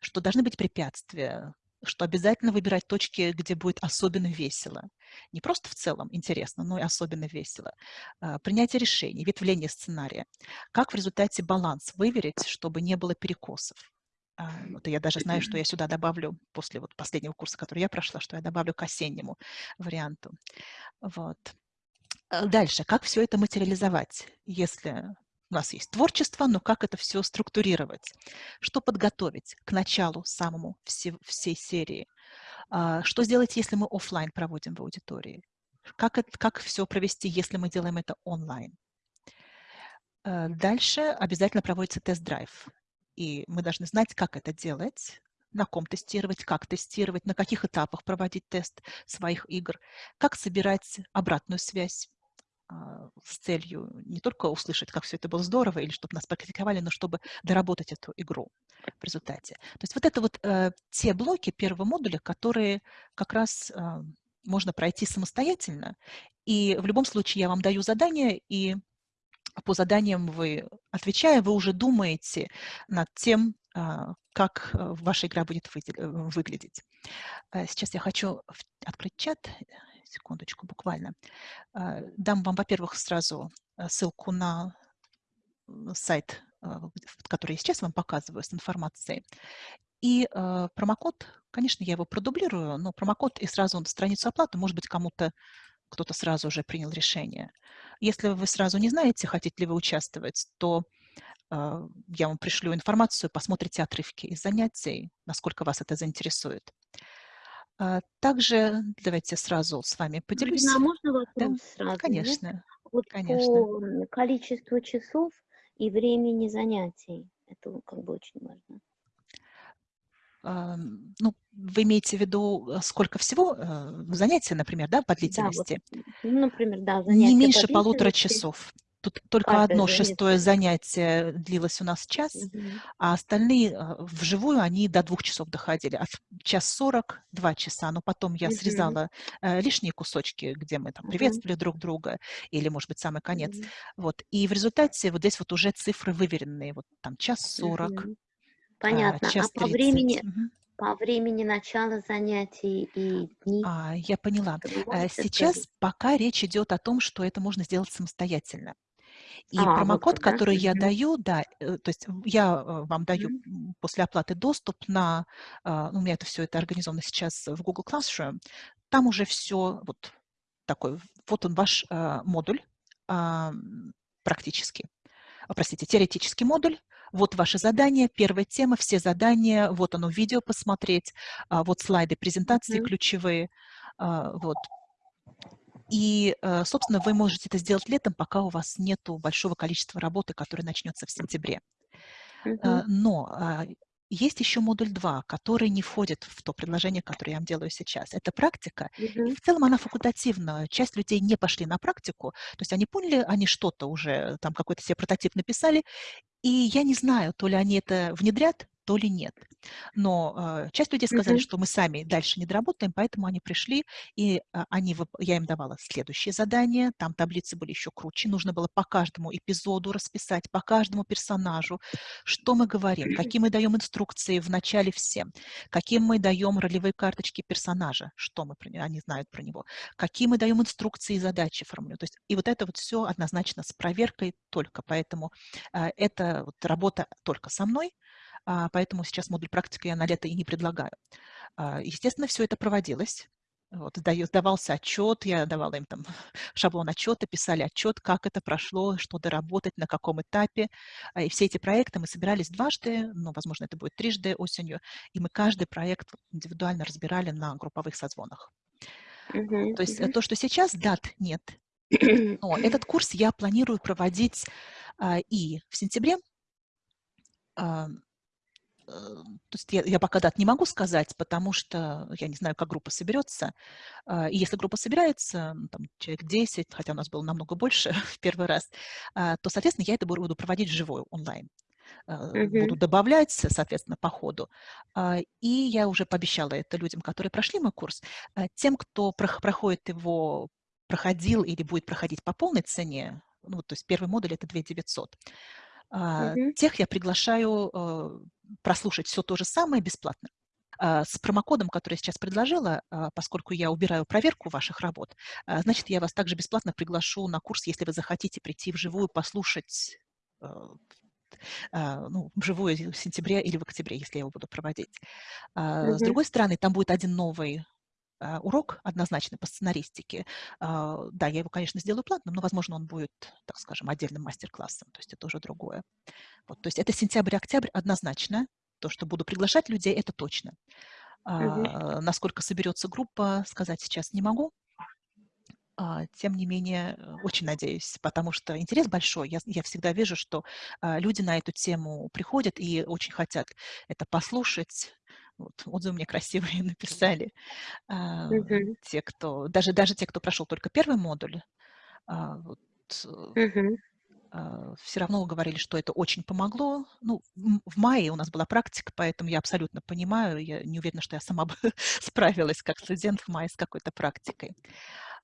что должны быть препятствия, что обязательно выбирать точки, где будет особенно весело. Не просто в целом интересно, но и особенно весело. А, принятие решений, ветвление сценария. Как в результате баланс выверить, чтобы не было перекосов. А, вот я даже знаю, что я сюда добавлю после вот последнего курса, который я прошла, что я добавлю к осеннему варианту. Вот. А, дальше, как все это материализовать, если у нас есть творчество, но как это все структурировать? Что подготовить к началу самому все, всей серии? А, что сделать, если мы офлайн проводим в аудитории? Как, это, как все провести, если мы делаем это онлайн? А, дальше обязательно проводится тест-драйв. И мы должны знать, как это делать, на ком тестировать, как тестировать, на каких этапах проводить тест своих игр, как собирать обратную связь с целью не только услышать, как все это было здорово, или чтобы нас практиковали, но чтобы доработать эту игру в результате. То есть вот это вот э, те блоки первого модуля, которые как раз э, можно пройти самостоятельно. И в любом случае я вам даю задание, и по заданиям вы, отвечая, вы уже думаете над тем, э, как ваша игра будет выглядеть. Сейчас я хочу открыть чат секундочку, буквально. А, дам вам, во-первых, сразу э, ссылку на сайт, а, который я сейчас вам показываю с информацией. И э, промокод, конечно, я его продублирую, но промокод и сразу на страницу оплаты, может быть, кому-то кто-то сразу уже принял решение. Если вы сразу не знаете, хотите ли вы участвовать, то э, я вам пришлю информацию, посмотрите отрывки из занятий, насколько вас это заинтересует. А, также давайте сразу с вами поделюсь. Марина, а можно вопрос Да, сразу? конечно, Нет? Вот конечно. по количеству часов и времени занятий. Это как бы очень важно. Ам, Ну, вы имеете в виду, э, сколько всего э, занятий, например, да, по Да, вот, длительности? ну, например, да, Не занятия по меньше полутора длительности, часов. Тут только каждое одно шестое занятие. длилось у нас час, Мгм. а остальные э, вживую они до двух часов доходили. А в час сорок – два часа. Но потом я Мгм. срезала э, лишние кусочки, где мы там приветствовали друг друга, или, может быть, самый конец. Мгм. Вот. И в результате вот здесь вот уже цифры выверенные. Вот там час сорок, а, Понятно. А час по тридцать. времени, Мгм. по времени начала занятий и дни, А, я поняла. Э, Сейчас сказать? пока речь идет о том, что это можно сделать самостоятельно. И А, вот промокод, да? который я даю, да, э, то есть я э, вам даю Мгм. м, после оплаты доступ на, а, ну, у меня это все это организовано сейчас в Google Classroom, там уже все вот такой, вот он ваш а, модуль а, практически, простите, теоретический модуль, вот ваши задания, первая тема, все задания, вот оно видео посмотреть, вот слайды презентации Мгм. ключевые, а, вот. И, э, собственно, вы можете это сделать летом, пока у вас нету большого количества работы, которая начнется в сентябре. Э. Но а, есть еще модуль 2, который не входит в то предложение, которое я вам делаю сейчас. Это практика, и в целом она факультативная. Часть людей не пошли на практику, то есть они поняли, они что-то уже, там какой-то себе прототип написали, и я не знаю, то ли они это внедрят, то ли нет. Но э, часть людей сказали, Мгм. что мы сами дальше не доработаем, поэтому они пришли, и э, они, я им давала следующее задание, там таблицы были еще круче, нужно было по каждому эпизоду расписать, по каждому персонажу, что мы говорим, какие мы даем инструкции в начале всем, какие мы даем ролевые карточки персонажа, что мы про они знают про него, какие мы даем инструкции и задачи формулируем. То есть и вот это вот все однозначно с проверкой только, поэтому э, это вот работа только со мной, а, поэтому сейчас модуль практика я на лето и не предлагаю. А, Естественно, все это проводилось. Вот, сдавался отчет, я давала им там *laughs* шаблон отчета, писали отчет, как это прошло, что доработать, на каком этапе. А, И все эти проекты мы собирались дважды, ну, возможно, это будет трижды осенью, и мы каждый проект индивидуально разбирали на групповых созвонах. Мгм. То есть Мгм. то, что сейчас, дат нет. *clears throat* Но этот курс я планирую проводить а, и в сентябре, а, то есть я, я пока дат не могу сказать, потому что я не знаю, как группа соберется. А, И если группа собирается, ну, там, человек 10, хотя у нас было намного больше *laughs* в первый раз, а, то, соответственно, я это буду проводить вживую, онлайн. А, Буду Мгм. добавлять, соответственно, по ходу. А, И я уже пообещала это людям, которые прошли мой курс. А, Тем, кто прох- проходит его, проходил или будет проходить по полной цене, ну, то есть первый модуль это 2 900, а, Мгм. тех я приглашаю э, прослушать все то же самое бесплатно. А, с промокодом, который я сейчас предложила, а, поскольку я убираю проверку ваших работ, а, значит, я вас также бесплатно приглашу на курс, если вы захотите прийти вживую, послушать ну, вживую в сентябре или в октябре, если я его буду проводить. С другой стороны, там будет один новый урок однозначно по сценаристике. Да, я его, конечно, сделаю платным, но, возможно, он будет, так скажем, отдельным мастер-классом, то есть это уже другое. Вот, то есть это сентябрь-октябрь однозначно, то, что буду приглашать людей, это точно. А, насколько соберется группа, сказать сейчас не могу. А, тем не менее, очень надеюсь, потому что интерес большой. Я, я всегда вижу, что а, люди на эту тему приходят и очень хотят это послушать. Вот, отзывы мне красивые *laughs* написали. А, те, кто, даже, даже те, кто прошел только первый модуль, а, вот, а, все равно говорили, что это очень помогло. Ну, в мае у нас была практика, поэтому я абсолютно понимаю, я не уверена, что я сама бы *laughs* справилась как студент в мае с какой-то практикой.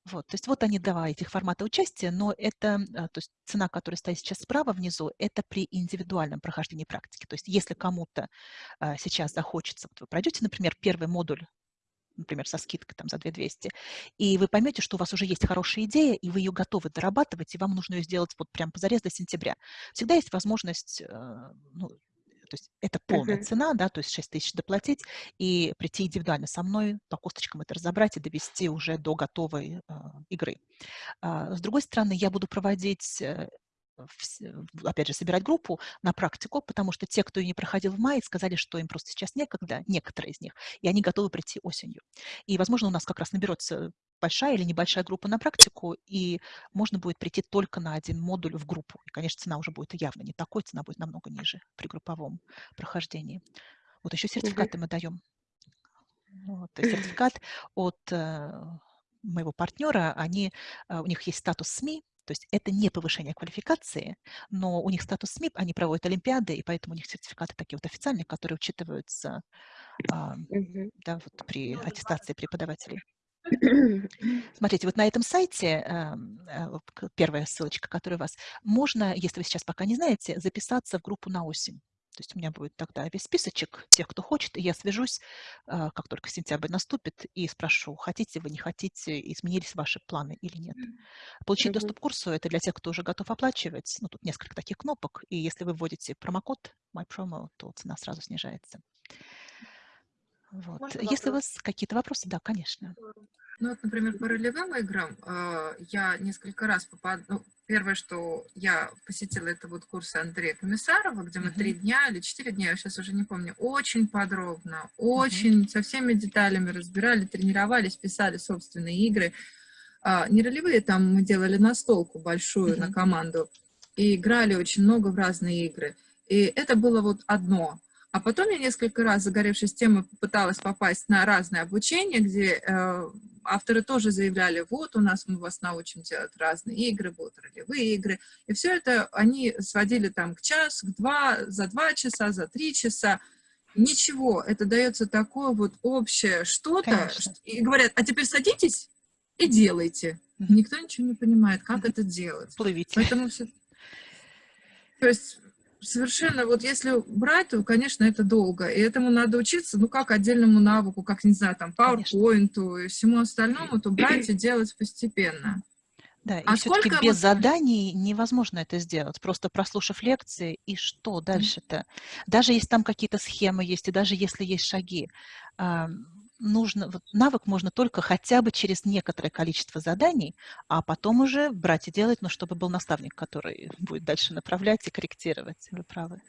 Вот, то есть вот они два этих формата участия, но это, а, то есть цена, которая стоит сейчас справа внизу, это при индивидуальном прохождении практики. То есть если кому-то а, сейчас захочется, вот вы пройдете, например, первый модуль например, со скидкой там, за 2200, и вы поймете, что у вас уже есть хорошая идея, и вы ее готовы дорабатывать, и вам нужно ее сделать вот прям позарез до сентября. Всегда есть возможность, э, ну, то есть это полная uh-huh. цена, да, то есть 6 тысяч доплатить и прийти индивидуально со мной, по косточкам это разобрать и довести уже до готовой э, игры. А, с другой стороны, я буду проводить э, опять же, собирать группу на практику, потому что те, кто ее не проходил в мае, сказали, что им просто сейчас некогда, некоторые из них, и они готовы прийти осенью. И, возможно, у нас как раз наберется большая или небольшая группа на практику, и можно будет прийти только на один модуль в группу. И, конечно, цена уже будет явно не такой, цена будет намного ниже при групповом прохождении. Вот еще сертификаты мы даем. Вот, *clears throat* сертификат от э, моего партнера, они, э, у них есть статус СМИ, то есть это не повышение квалификации, но у них статус СМИ, они проводят олимпиады, и поэтому у них сертификаты такие вот официальные, которые учитываются а, да, вот при аттестации преподавателей. *clears throat* Смотрите, вот на этом сайте, эм, э, первая ссылочка, которая у вас, можно, если вы сейчас пока не знаете, записаться в группу на осень. То есть у меня будет тогда весь списочек тех, кто хочет, и я свяжусь, э, как только сентябрь наступит, и спрошу, хотите вы, не хотите, изменились ваши планы или нет. Получить доступ к курсу – это для тех, кто уже готов оплачивать. Ну, тут несколько таких кнопок, и если вы вводите промокод MyPromo, то цена сразу снижается. Вот. Если у вас какие-то вопросы, да, конечно. Ну, вот, например, по ролевым играм э, я несколько раз попадала... Ну, первое, что я посетила, это вот курсы Андрея Комиссарова, где мы три дня или четыре дня, я сейчас уже не помню, очень подробно, очень со всеми деталями разбирали, тренировались, писали собственные игры. А, не ролевые, там мы делали настолку большую на команду и играли очень много в разные игры. И это было вот одно – а потом я несколько раз, загоревшись темой, попыталась попасть на разное обучение, где э, авторы тоже заявляли, вот у нас мы вас научим делать разные игры, будут ролевые игры. И все это они сводили там к час, к два, за два часа, за три часа. Ничего, это дается такое вот общее что-то. И говорят, а теперь садитесь и делайте. Никто ничего не понимает, как это делать. Плывите. Поэтому все... То есть совершенно, вот если брать, то, конечно, это долго. И этому надо учиться, ну, как отдельному навыку, как, не знаю, там, PowerPoint и всему остальному, то брать и делать постепенно. Да, и а все-таки без вот... заданий невозможно это сделать, просто прослушав лекции, и что дальше-то? Даже если там какие-то схемы есть, и даже если есть шаги, нужно, вот навык можно только хотя бы через некоторое количество заданий, а потом уже брать и делать, но чтобы был наставник, который будет дальше направлять и корректировать. Вы правы.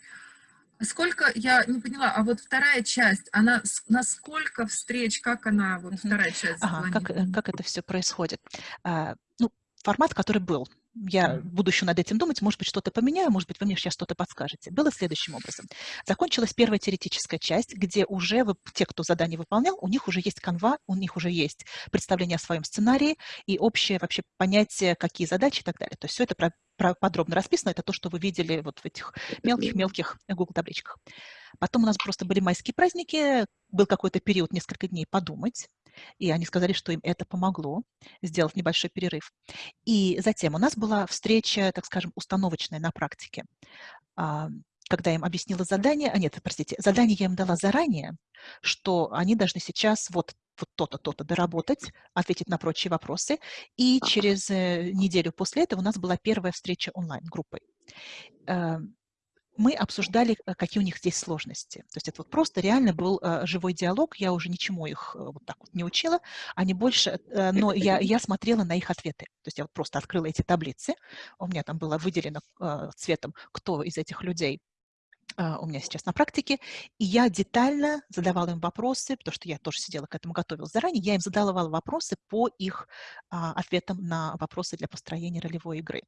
Сколько, я не поняла, а вот вторая часть, она насколько встреч, как она, вот вторая часть ага, как, как это все происходит? А, ну, формат, который был, я буду еще над этим думать, может быть, что-то поменяю, может быть, вы мне сейчас что-то подскажете. Было следующим образом. Закончилась первая теоретическая часть, где уже вы, те, кто задание выполнял, у них уже есть канва, у них уже есть представление о своем сценарии и общее вообще понятие, какие задачи и так далее. То есть все это про, про, подробно расписано, это то, что вы видели вот в этих мелких-мелких Google табличках. Потом у нас просто были майские праздники, был какой-то период, несколько дней подумать, и они сказали, что им это помогло сделать небольшой перерыв. И затем у нас была встреча, так скажем, установочная на практике. А, когда я им объяснила задание, а нет, простите, задание я им дала заранее, что они должны сейчас вот вот то-то, то-то доработать, ответить на прочие вопросы. И через э, неделю после этого у нас была первая встреча онлайн-группой. Мы обсуждали, э, какие у них здесь сложности. То есть это вот просто реально был э, живой диалог, я уже ничему их вот так вот не учила, они больше, но я, я смотрела на их ответы. То есть я вот просто открыла эти таблицы, у меня там было выделено цветом, кто из этих людей у меня сейчас на практике, и я детально задавала им вопросы, потому что я тоже сидела к этому готовилась заранее, я им задавала вопросы по их а, ответам на вопросы для построения ролевой игры.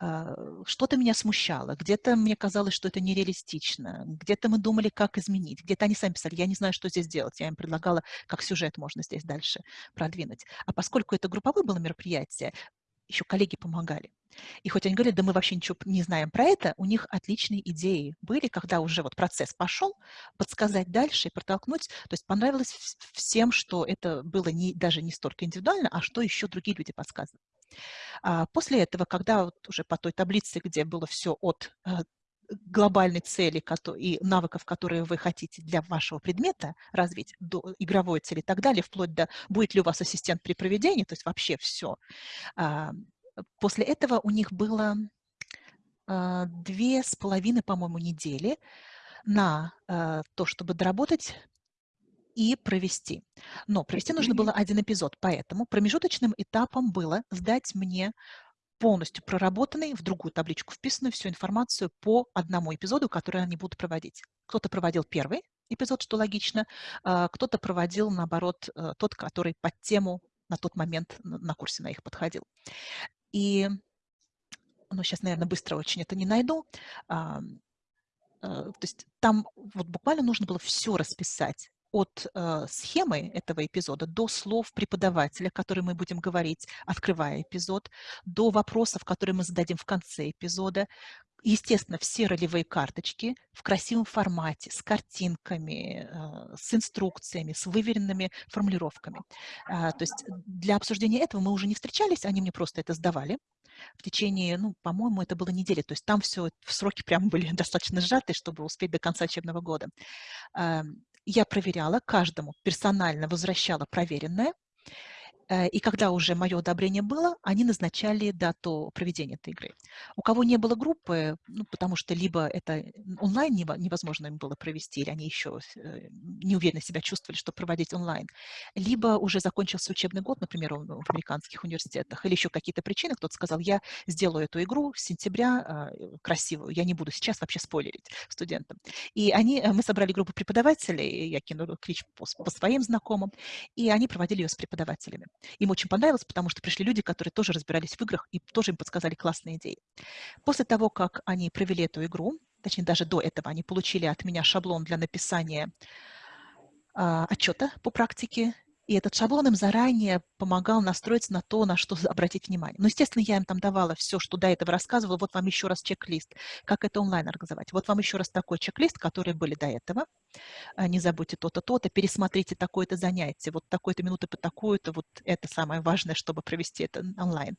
А, что-то меня смущало, где-то мне казалось, что это нереалистично, где-то мы думали, как изменить, где-то они сами писали, я не знаю, что здесь делать, я им предлагала, как сюжет можно здесь дальше продвинуть. А поскольку это групповое было мероприятие, еще коллеги помогали. И хоть они говорят, да мы вообще ничего не знаем про это, у них отличные идеи были, когда уже вот процесс пошел, подсказать дальше и протолкнуть. То есть понравилось всем, что это было не, даже не столько индивидуально, а что еще другие люди подсказывают. А после этого, когда вот уже по той таблице, где было все от э, глобальной цели и навыков, которые вы хотите для вашего предмета развить, до игровой цели и так далее, вплоть до будет ли у вас ассистент при проведении, то есть вообще все, После этого у них было а, две с половиной, по-моему, недели на а, то, чтобы доработать и провести. Но провести нужно было один эпизод, поэтому промежуточным этапом было сдать мне полностью проработанный, в другую табличку вписанную всю информацию по одному эпизоду, который они будут проводить. Кто-то проводил первый эпизод, что логично, а, кто-то проводил, наоборот, э, тот, который под тему на тот момент на курсе на их подходил. И, ну, сейчас, наверное, быстро очень это не найду. А, то есть там вот буквально нужно было все расписать от э, схемы этого эпизода до слов преподавателя, которые мы будем говорить, открывая эпизод, до вопросов, которые мы зададим в конце эпизода. Естественно, все ролевые карточки в красивом формате, с картинками, э, с инструкциями, с выверенными формулировками. Э, то есть для обсуждения этого мы уже не встречались, они мне просто это сдавали в течение, ну, по-моему, это было недели. То есть там все сроки прям были *laughs* достаточно сжаты, чтобы успеть до конца учебного года. Я проверяла, каждому персонально возвращала проверенное, и когда уже мое одобрение было, они назначали дату проведения этой игры. У кого не было группы, ну, потому что либо это онлайн невозможно им было провести, или они еще э, неуверенно себя чувствовали, что проводить онлайн, либо уже закончился учебный год, например, в американских университетах, или еще какие-то причины, кто-то сказал, я сделаю эту игру с сентября а, красивую, я не буду сейчас вообще спойлерить студентам. И они, э, мы собрали группу преподавателей, я кинула клич по, по своим знакомым, и они проводили ее с преподавателями. Им очень понравилось, потому что пришли люди, которые тоже разбирались в играх и тоже им подсказали классные идеи. После того, как они провели эту игру, точнее даже до этого, они получили от меня шаблон для написания а, отчета по практике и этот шаблон им заранее помогал настроиться на то, на что обратить внимание. Но, естественно, я им там давала все, что до этого рассказывала. Вот вам еще раз чек-лист, как это онлайн организовать. Вот вам еще раз такой чек-лист, которые были до этого. А, не забудьте то-то, то-то, пересмотрите такое-то занятие, вот такой-то минуты по такую-то, вот это самое важное, чтобы провести это онлайн.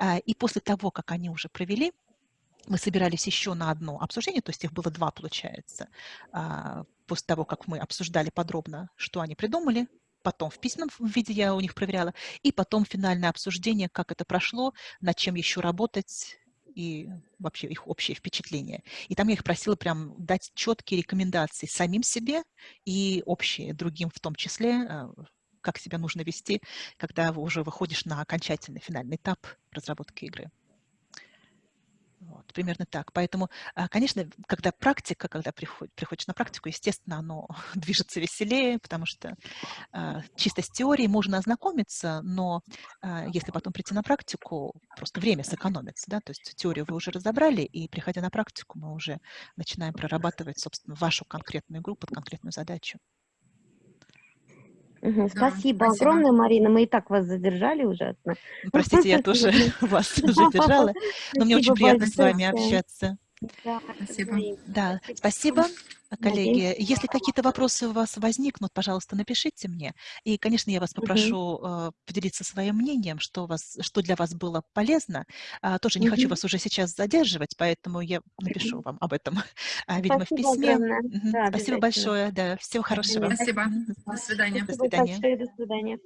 А, и после того, как они уже провели, мы собирались еще на одно обсуждение, то есть их было два, получается, а, после того, как мы обсуждали подробно, что они придумали, потом в письменном виде я у них проверяла, и потом финальное обсуждение, как это прошло, над чем еще работать, и вообще их общее впечатление. И там я их просила прям дать четкие рекомендации самим себе и общие другим в том числе, а, как себя нужно вести, когда уже выходишь на окончательный финальный этап разработки игры. Вот, примерно так. Поэтому, а, конечно, когда практика, когда приход, приходишь на практику, естественно, оно *laughs* движется веселее, потому что а, чисто с теорией можно ознакомиться, но а, если потом прийти на практику, просто время сэкономится, да, то есть теорию вы уже разобрали, и приходя на практику, мы уже начинаем прорабатывать, собственно, вашу конкретную игру под конкретную задачу. Угу, спасибо, спасибо огромное, Марина. Мы и так вас задержали уже. Простите, я тоже *laughs* вас *laughs* задержала. Но мне очень приятно с вами общаться. Да, Спасибо. Да, Спасибо. спасибо, коллеги. Если какие-то вопросы у вас возникнут, пожалуйста, напишите мне. И, конечно, я вас попрошу э, поделиться своим мнением, что, у вас, что для вас было полезно. А, тоже не хочу Мгм. вас уже сейчас задерживать, поэтому я напишу вам об этом, *laughs* а, видимо, в письме. огромное. Да, Спасибо большое. Да, всего хорошего. Спасибо. До свидания. До свидания. большое. До свидания.